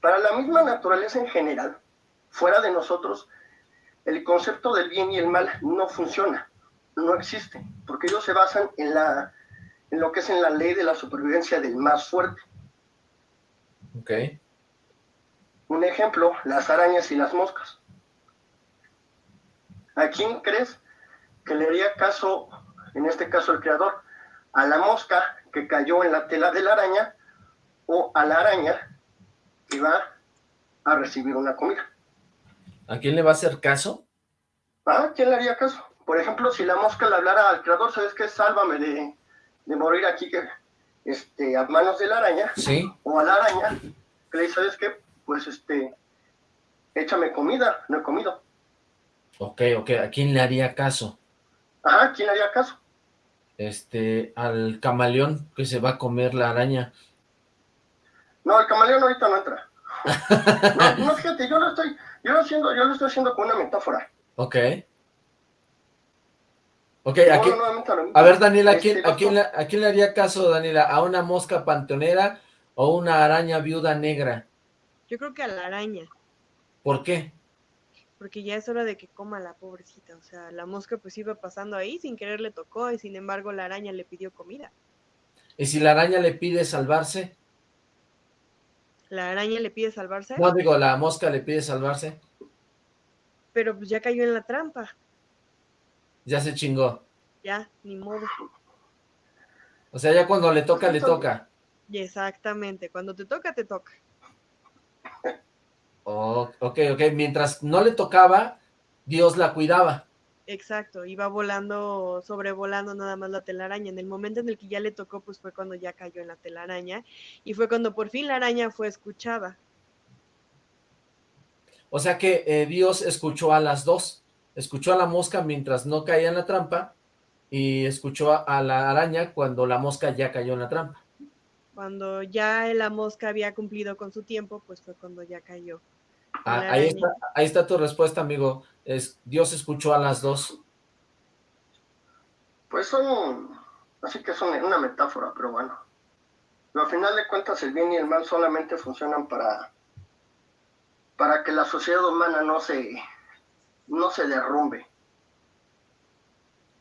Para la misma naturaleza en general, fuera de nosotros, el concepto del bien y el mal no funciona, no existe, porque ellos se basan en la en lo que es en la ley de la supervivencia del más fuerte. Ok. Un ejemplo, las arañas y las moscas. ¿A quién crees que le haría caso, en este caso el creador, a la mosca que cayó en la tela de la araña o a la araña que va a recibir una comida? ¿A quién le va a hacer caso? ¿A quién le haría caso? Por ejemplo, si la mosca le hablara al creador, ¿sabes qué? Sálvame de, de morir aquí que, este, a manos de la araña, ¿Sí? o a la araña, que le dice, ¿sabes qué? Pues, este, échame comida, no he comido. Ok, ok, ¿a quién le haría caso? Ajá, ¿quién le haría caso? Este, al camaleón que se va a comer la araña. No, el camaleón ahorita no entra. no, no, fíjate, yo lo estoy, yo lo, haciendo, yo lo estoy haciendo con una metáfora. Ok. Ok, aquí, a ver, Daniela, ¿a quién, Este, a, quién le, ¿a quién le haría caso, Daniela? ¿A una mosca panteonera o una araña viuda negra? Yo creo que a la araña, ¿Por qué? porque ya es hora de que coma la pobrecita. O sea, la mosca pues iba pasando ahí, sin querer le tocó, y sin embargo la araña le pidió comida. ¿Y si la araña le pide salvarse? La araña le pide salvarse, No, digo, la mosca le pide salvarse. pero pues ya cayó en la trampa. Ya se chingó. Ya, ni modo. O sea, ya cuando le toca, le toca. Exactamente, cuando te toca, te toca. Oh, ok, ok, mientras no le tocaba, Dios la cuidaba. Exacto, iba volando, sobrevolando nada más la telaraña. En el momento en el que ya le tocó, pues fue cuando ya cayó en la telaraña y fue cuando por fin la araña fue escuchada. O sea que eh, Dios escuchó a las dos, escuchó a la mosca mientras no caía en la trampa y escuchó a la araña cuando la mosca ya cayó en la trampa. Cuando ya la mosca había cumplido con su tiempo, pues fue cuando ya cayó. Ah, ahí, está, ahí está tu respuesta, amigo. Es, Dios escuchó a las dos. Pues son, así que son una metáfora, pero bueno. Pero al final de cuentas el bien y el mal solamente funcionan para, para que la sociedad humana no se, no se derrumbe.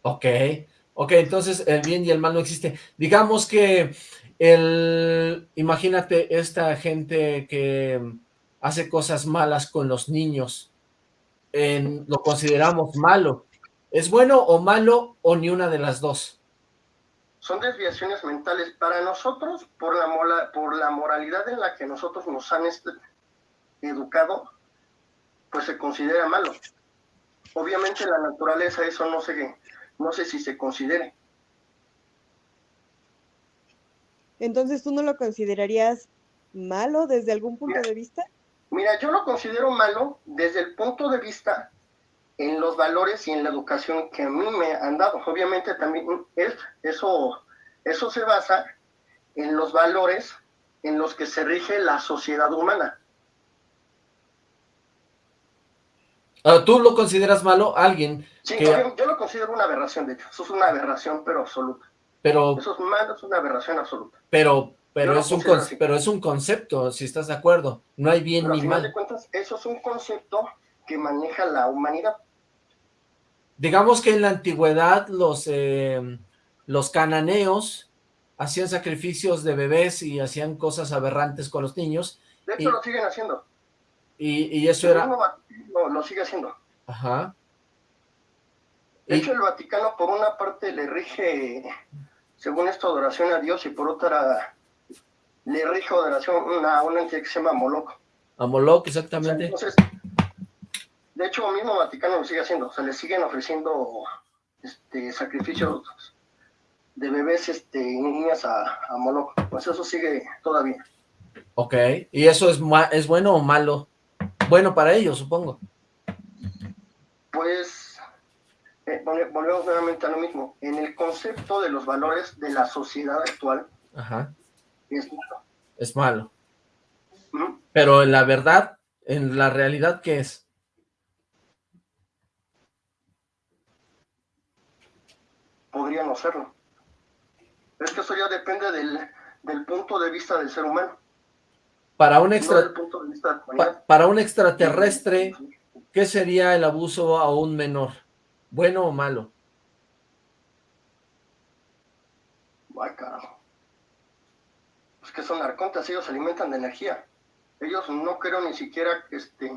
Ok, ok, entonces el bien y el mal no existe. Digamos que el, imagínate esta gente que hace cosas malas con los niños, en, lo consideramos malo. ¿Es bueno o malo o ni una de las dos? Son desviaciones mentales para nosotros por la, mola, por la moralidad en la que nosotros nos han educado, pues se considera malo. Obviamente la naturaleza eso no sé, no sé si se considere. Entonces, ¿tú no lo considerarías malo desde algún punto de vista? Mira, yo lo considero malo desde el punto de vista en los valores y en la educación que a mí me han dado. Obviamente también es, eso, eso se basa en los valores en los que se rige la sociedad humana. Ah, ¿Tú lo consideras malo? Alguien Sí, yo, yo, lo considero una aberración, de hecho. Eso es una aberración, pero absoluta. Pero... Eso es malo, es una aberración absoluta. Pero, pero, es un pero es un concepto, si estás de acuerdo. No hay bien ni mal. de cuentas, eso es un concepto que maneja la humanidad. Digamos que en la antigüedad los, eh, los cananeos hacían sacrificios de bebés y hacían cosas aberrantes con los niños. De hecho, lo siguen haciendo. Y, y eso era... No, lo sigue haciendo. Ajá. De hecho, el Vaticano por una parte le rige, según esto, adoración a Dios y por otra le rige adoración a una entidad que se llama Moloch. A Moloch, exactamente. entonces, de hecho, el mismo Vaticano lo sigue haciendo. O sea, le siguen ofreciendo este, sacrificios de bebés este, y niñas a, a Moloch. Pues eso sigue todavía. Ok. ¿Y eso es, es bueno o malo? Bueno para ellos, supongo. Pues, eh, volvemos nuevamente a lo mismo. En el concepto de los valores de la sociedad actual, Ajá. Es malo. Es malo. Pero en la verdad, en la realidad, ¿qué es? Podría no serlo. Es que eso ya depende del, del punto de vista del ser humano. Para un, extra... pa para un extraterrestre, ¿qué sería el abuso a un menor? ¿Bueno o malo? Ay, carajo. Que son arcontas, ellos se alimentan de energía. Ellos no creo ni siquiera que este...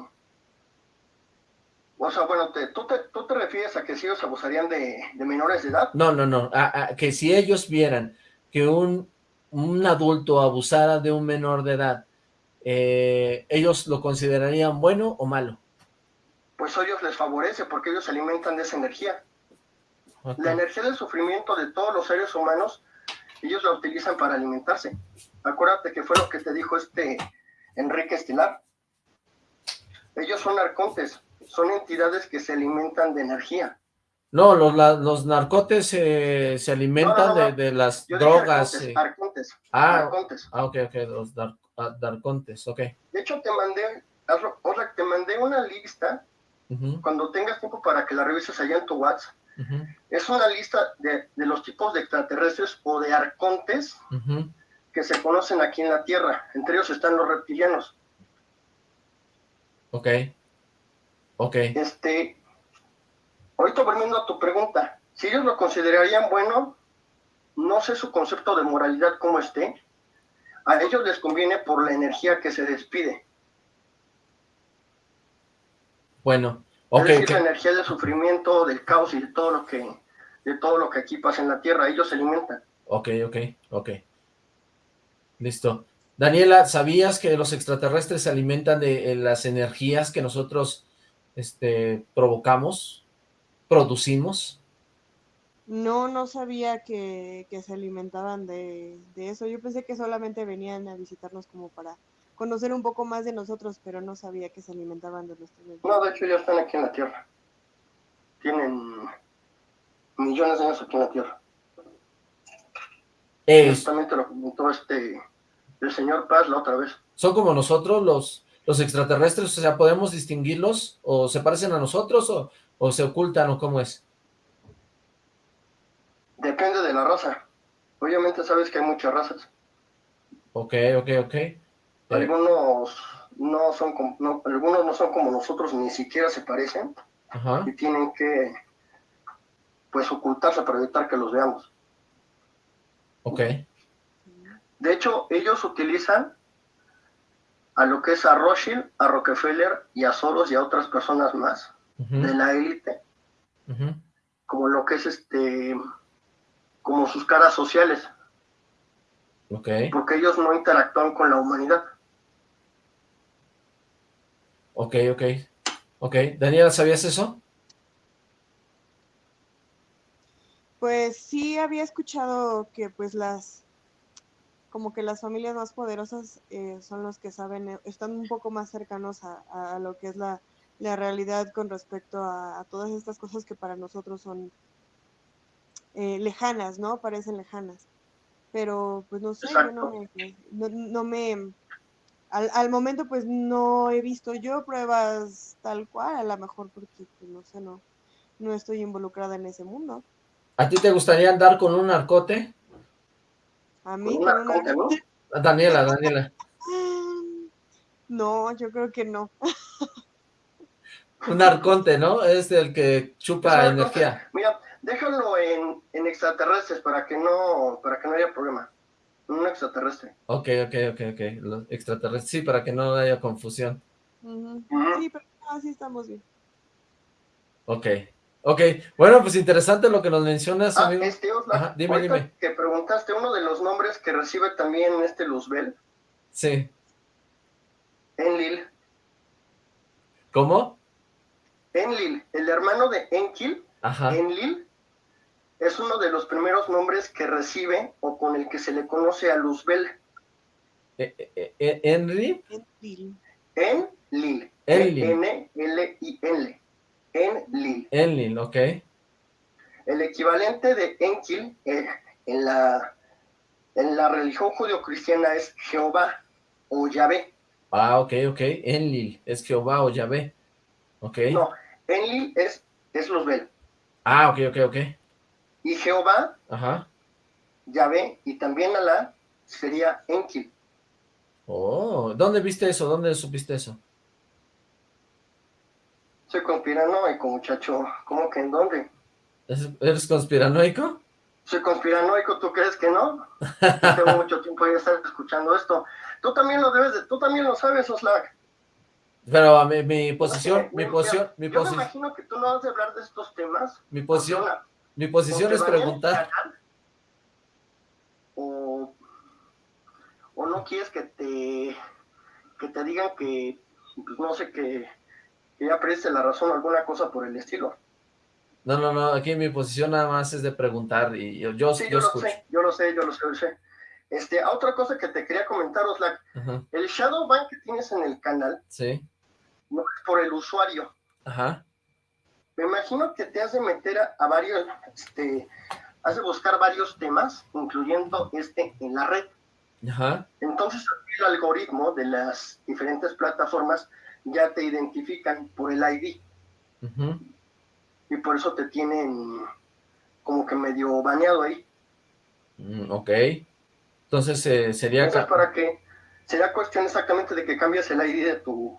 O sea, bueno, te, ¿tú, te, ¿tú te refieres a que si ellos abusarían de, de menores de edad? No, no, no, a, a, que si ellos vieran que un, un adulto abusara de un menor de edad eh, ¿ellos lo considerarían bueno o malo? Pues a ellos les favorece porque ellos se alimentan de esa energía. Okay. La energía del sufrimiento de todos los seres humanos, ellos la utilizan para alimentarse. Acuérdate que fue lo que te dijo este Enrique Estilar. Ellos son arcontes, son entidades que se alimentan de energía. No, los, la, los narcotes eh, se alimentan no, no, no. De, de, las Yo drogas. Arcontes, eh. arcontes, ah, arcontes. ah, ok, ok, los dar, darcontes, ok. De hecho, te mandé, Otra, te mandé una lista, uh -huh. cuando tengas tiempo para que la revises allá en tu WhatsApp. Uh -huh. Es una lista de, de, los tipos de extraterrestres o de arcontes uh -huh. Que se conocen aquí en la Tierra. Entre ellos están los reptilianos. Ok. Ok. Este, ahorita volviendo a tu pregunta, si ellos lo considerarían bueno, no sé su concepto de moralidad cómo esté, a ellos les conviene por la energía que se despide. Bueno, ok. Es decir, la energía del sufrimiento, del caos y de todo lo que de todo lo que aquí pasa en la Tierra, ellos se alimentan. Ok, ok, ok. Listo. Daniela, ¿sabías que los extraterrestres se alimentan de eh, las energías que nosotros este, provocamos, producimos? No, no sabía que, que se alimentaban de, de eso. Yo pensé que solamente venían a visitarnos como para conocer un poco más de nosotros, pero no sabía que se alimentaban de energía. No, de hecho ya están aquí en la Tierra. Tienen millones de años aquí en la Tierra. Es- Justamente lo comentó este, el señor Paz la otra vez. ¿Son como nosotros los, los extraterrestres? O sea, ¿podemos distinguirlos? ¿O se parecen a nosotros? ¿O, o se ocultan? ¿O cómo es? Depende de la raza. Obviamente sabes que hay muchas razas. Ok, ok, ok. Algunos no son como, no, algunos no son como nosotros, ni siquiera se parecen Ajá. y tienen que pues ocultarse para evitar que los veamos. Ok. De hecho, ellos utilizan a lo que es a Rothschild, a Rockefeller y a Soros y a otras personas más de la élite, como lo que es este, como sus caras sociales, Ok. porque ellos no interactúan con la humanidad. Ok, ok. Ok. Daniela, ¿sabías eso? Pues sí había escuchado que pues las como que las familias más poderosas eh, son los que saben, eh, están un poco más cercanos a, a lo que es la, la realidad con respecto a, a todas estas cosas que para nosotros son eh, lejanas, ¿no? Parecen lejanas. Pero pues no sé, yo no me, no, no me al, al momento pues no he visto yo pruebas tal cual, a lo mejor porque pues no sé, no, no estoy involucrada en ese mundo. ¿A ti te gustaría andar con un narcote? A mí, con una- ¿no? Ah, Daniela, Daniela. No, yo creo que no. Un narconte, ¿no? Es el que chupa energía. Mira, déjalo en, en extraterrestres para que no, para que no haya problema. Un extraterrestre. Ok, ok, ok, ok. Los extraterrestres. Sí, para que no haya confusión. Ujú. Sí, pero así estamos bien. Ok. Ok. Bueno, pues interesante lo que nos mencionas, Ah, amigo. este, Oxlack, Ajá, dime, dime. que preguntaste uno de los nombres que recibe también este Luzbel, Sí. Enlil. ¿Cómo? Enlil, el hermano de Enkil, Ajá. Enlil, es uno de los primeros nombres que recibe o con el que se le conoce a Luzbel. Eh, eh, eh, ¿Henry? Enlil. Enlil. Enlil. N-L-I-N. Enlil. Enlil, ok. El equivalente de Enkil eh, en, la, en la religión judio-cristiana es Jehová o Yahvé. Ah, ok, ok. Enlil. Es Jehová o Yahvé. Ok. No, Enlil es, es Luzbel. Ah, ok, ok, ok. Y Jehová, Ajá. Yahvé y también Alá sería Enkil. Oh, ¿dónde viste eso? ¿Dónde supiste eso? Soy conspiranoico, muchacho. ¿Cómo que en dónde? ¿Es- ¿Eres conspiranoico? Soy conspiranoico, ¿tú crees que no? Tengo mucho tiempo de estar escuchando esto. Tú también lo debes de, tú también lo sabes, Oslac. Pero a mi, mi posición, mi posición, mi Yo me posición, imagino que tú no has de hablar de estos temas. mi posición, una- mi posición es preguntar. canal, O, o no quieres que te, que te digan que, pues no sé, que, que ya perdiste la razón o alguna cosa por el estilo. No, no, no, aquí mi posición nada más es de preguntar y yo, yo, Sí, yo yo lo escucho. sé, yo lo sé, yo lo sé, yo lo sé. Este, a otra cosa que te quería comentar, Oslac, Ajá, el shadow ban que tienes en el canal sí, no es por el usuario. ajá, Me imagino que te has de meter a, a varios, este, has de buscar varios temas, incluyendo este en la red. ajá, Entonces el algoritmo de las diferentes plataformas ya te identifican por el ID y por eso te tienen como que medio baneado ahí. Mm, ok. Entonces eh, sería... Entonces para que será cuestión exactamente de que cambies el ID de tu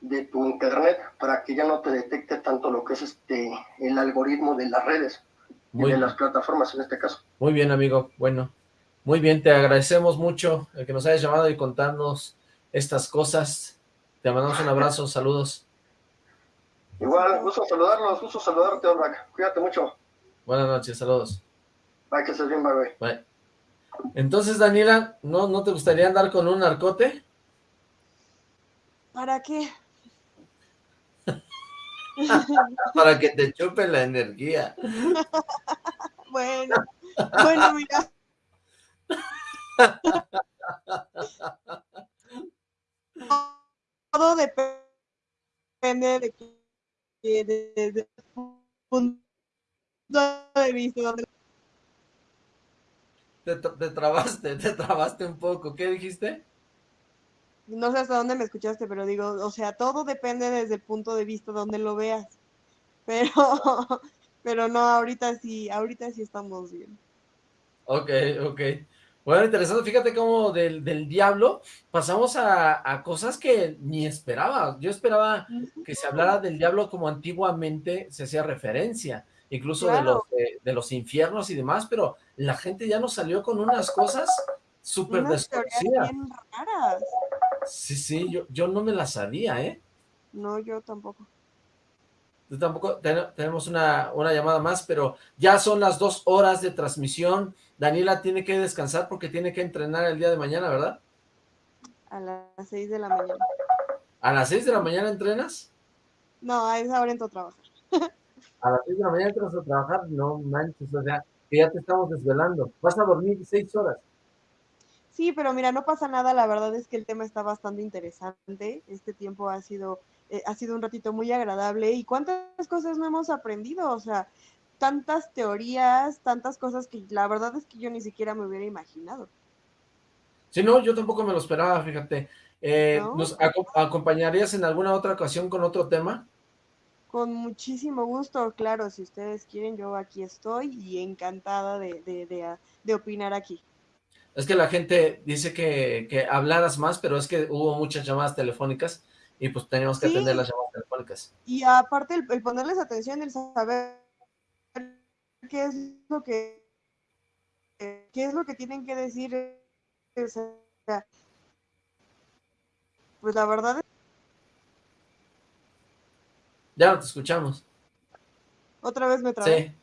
de tu internet para que ya no te detecte tanto lo que es este el algoritmo de las redes Muy y de las plataformas en este caso. Muy bien, amigo. Bueno, muy bien, te agradecemos mucho el que nos hayas llamado y contarnos estas cosas. Te mandamos un abrazo, saludos. Igual, gusto saludarlos, gusto saludarte, Orbac. Cuídate mucho. Buenas noches, saludos. Para que estés bien, bye. Bye. Entonces, Daniela, ¿no, ¿no te gustaría andar con un narcote? ¿Para qué? Para que te chupe la energía. bueno, bueno, mira. Todo depende de que desde punto de vista te, te trabaste, te trabaste un poco. ¿Qué dijiste? no sé hasta dónde me escuchaste, pero digo, o sea, todo depende desde el punto de vista donde lo veas. Pero, pero no, ahorita sí, ahorita sí estamos bien. Ok, ok. Bueno, interesante, fíjate cómo del, del diablo pasamos a, a, cosas que ni esperaba. Yo esperaba que se hablara del diablo como antiguamente se hacía referencia, incluso claro. de, los, de, de, los infiernos y demás, pero la gente ya nos salió con unas cosas súper desconocidas. Sí, sí, yo, yo no me la sabía, ¿eh? No, yo tampoco. Tampoco, ten, tenemos una, una llamada más, pero ya son las dos horas de transmisión. Daniela tiene que descansar porque tiene que entrenar el día de mañana, ¿verdad? A las seis de la mañana. ¿A las seis de la mañana entrenas? No, a esa hora entro a trabajar. ¿A las seis de la mañana entras a trabajar? No manches, o sea, que ya te estamos desvelando. Vas a dormir seis horas. Sí, pero mira, no pasa nada, la verdad es que el tema está bastante interesante, este tiempo ha sido, eh, ha sido un ratito muy agradable y cuántas cosas no hemos aprendido, o sea, tantas teorías, tantas cosas que la verdad es que yo ni siquiera me hubiera imaginado. Sí, no, yo tampoco me lo esperaba, fíjate. Eh, ¿No? ¿Nos ac acompañarías en alguna otra ocasión con otro tema? Con muchísimo gusto, claro, si ustedes quieren, yo aquí estoy y encantada de, de, de, de opinar aquí. Es que la gente dice que, que, hablaras más, pero es que hubo muchas llamadas telefónicas y pues teníamos que sí. atender las llamadas telefónicas. Y aparte el, el, ponerles atención, el saber qué es lo que qué es lo que tienen que decir, o sea, pues la verdad es... Ya no te escuchamos. Otra vez me trabé. Sí.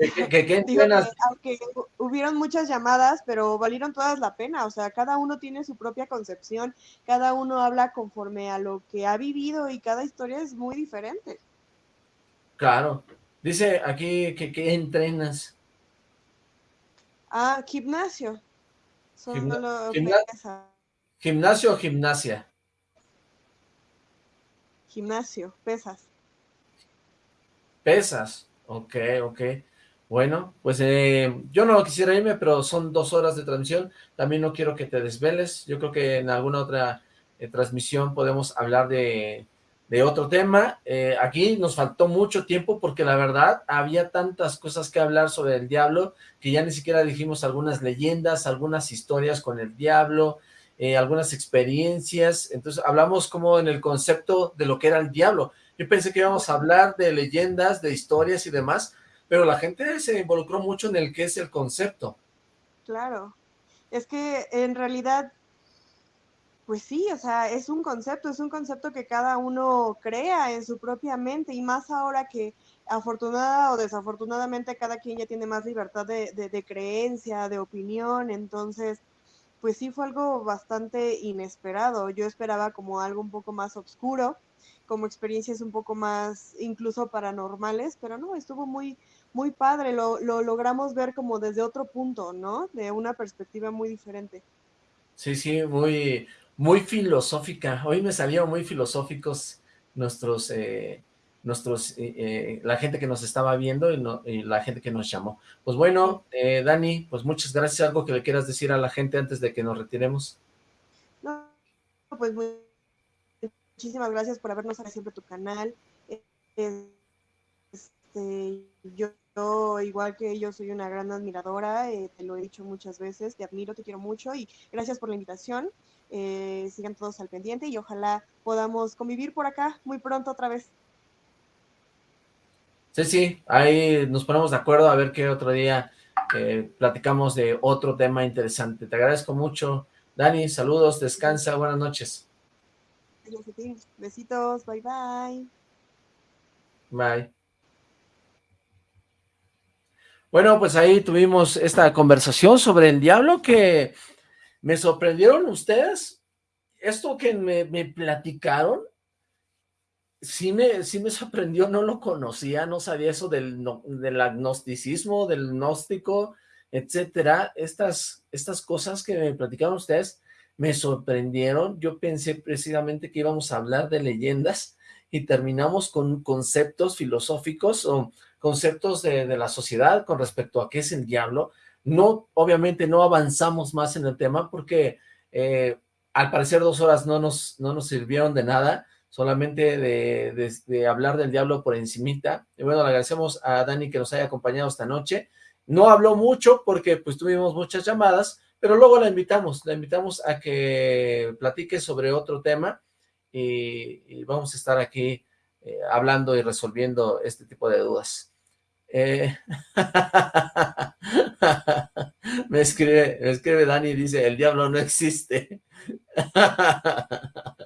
¿Qué, qué, qué Digo que, aunque hubieron muchas llamadas, pero valieron todas la pena, o sea, cada uno tiene su propia concepción, cada uno habla conforme a lo que ha vivido y cada historia es muy diferente. Claro. Dice aquí que, que entrenas. Ah, gimnasio. Gimna gimna ¿Gimnasio o gimnasia? Gimnasio, pesas. Pesas, ok, ok. Bueno, pues eh, yo no quisiera irme, pero son dos horas de transmisión. También no quiero que te desveles. Yo creo que en alguna otra eh, transmisión podemos hablar de, de otro tema. Eh, aquí nos faltó mucho tiempo porque la verdad había tantas cosas que hablar sobre el diablo que ya ni siquiera dijimos algunas leyendas, algunas historias con el diablo, eh, algunas experiencias. Entonces hablamos como en el concepto de lo que era el diablo. Yo pensé que íbamos a hablar de leyendas, de historias y demás, pero la gente se involucró mucho en el que es el concepto. Claro, es que en realidad, pues sí, o sea, es un concepto, es un concepto que cada uno crea en su propia mente y más ahora que afortunada o desafortunadamente cada quien ya tiene más libertad de, de, de creencia, de opinión, entonces pues sí fue algo bastante inesperado. Yo esperaba como algo un poco más oscuro, como experiencias un poco más incluso paranormales, pero no, estuvo muy, muy padre, lo, lo, logramos ver como desde otro punto, ¿no? De una perspectiva muy diferente. Sí, sí, muy, muy filosófica. Hoy me salieron muy filosóficos nuestros, eh, nuestros, eh, eh, la gente que nos estaba viendo y, no, y, la gente que nos llamó. Pues bueno, eh, Dani, pues muchas gracias. ¿Algo que le quieras decir a la gente antes de que nos retiremos? No, pues muy, muchísimas gracias por habernos siempre tu canal. Este, yo yo, igual que yo, soy una gran admiradora, eh, te lo he dicho muchas veces, te admiro, te quiero mucho y gracias por la invitación. Eh, sigan todos al pendiente y ojalá podamos convivir por acá muy pronto otra vez. Sí, sí, ahí nos ponemos de acuerdo a ver qué otro día eh, platicamos de otro tema interesante. Te agradezco mucho. Dani, saludos, descansa, buenas noches. Besitos, bye bye. Bye. Bueno, pues ahí tuvimos esta conversación sobre el diablo que me sorprendieron ustedes. Esto que me, platicaron, sí me, sí me sorprendió, no lo conocía, no sabía eso del, del agnosticismo, del gnóstico, etcétera. Estas, estas cosas que me platicaron ustedes me sorprendieron. Yo pensé precisamente que íbamos a hablar de leyendas y terminamos con conceptos filosóficos o conceptos de, la sociedad con respecto a qué es el diablo. No, obviamente no avanzamos más en el tema porque eh, al parecer dos horas no nos, no nos sirvieron de nada, solamente de, de, hablar del diablo por encimita. Y bueno, le agradecemos a Dani que nos haya acompañado esta noche. No habló mucho porque pues tuvimos muchas llamadas, pero luego la invitamos, la invitamos a que platique sobre otro tema y, vamos a estar aquí eh, hablando y resolviendo este tipo de dudas. Eh, me, escribe, me escribe Dani y dice, el diablo no existe.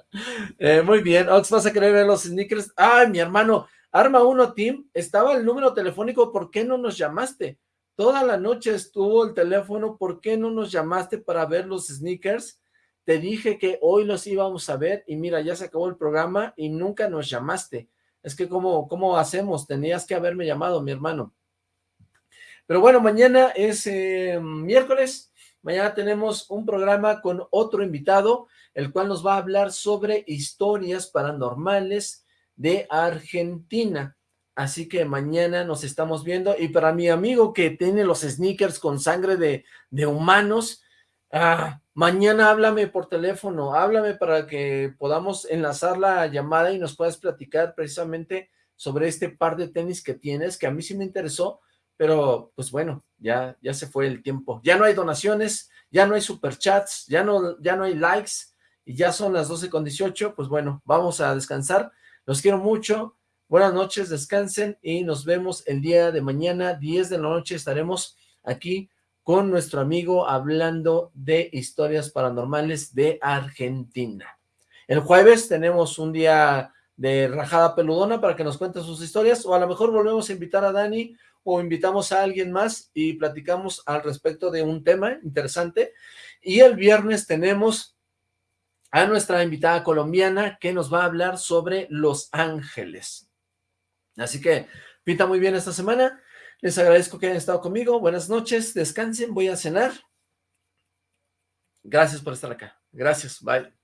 Eh, muy bien, Ox, ¿vas a querer ver los sneakers? Ay, mi hermano, Arma 1 Team, estaba el número telefónico, ¿por qué no nos llamaste? Toda la noche estuvo el teléfono, ¿por qué no nos llamaste para ver los sneakers? Te dije que hoy los íbamos a ver y mira, ya se acabó el programa y nunca nos llamaste. Es que ¿cómo, cómo hacemos? Tenías que haberme llamado, mi hermano. Pero bueno, mañana es eh, miércoles, mañana tenemos un programa con otro invitado, el cual nos va a hablar sobre historias paranormales de Argentina. Así que mañana nos estamos viendo, y para mi amigo que tiene los sneakers con sangre de, de humanos, ah, mañana háblame por teléfono, háblame para que podamos enlazar la llamada y nos puedas platicar precisamente sobre este par de tenis que tienes, que a mí sí me interesó, pero pues bueno, ya, ya se fue el tiempo. Ya no hay donaciones, ya no hay superchats, ya no, ya no hay likes, y ya son las 12 con 18, pues bueno, vamos a descansar. Los quiero mucho, buenas noches, descansen y nos vemos el día de mañana, 10 de la noche, estaremos aquí con nuestro amigo hablando de historias paranormales de Argentina. El jueves tenemos un día de rajada peludona para que nos cuente sus historias, o a lo mejor volvemos a invitar a Dani o invitamos a alguien más y platicamos al respecto de un tema interesante. Y el viernes tenemos a nuestra invitada colombiana que nos va a hablar sobre Los Ángeles. Así que pinta muy bien esta semana. Les agradezco que hayan estado conmigo. Buenas noches, descansen, voy a cenar. Gracias por estar acá. Gracias, bye.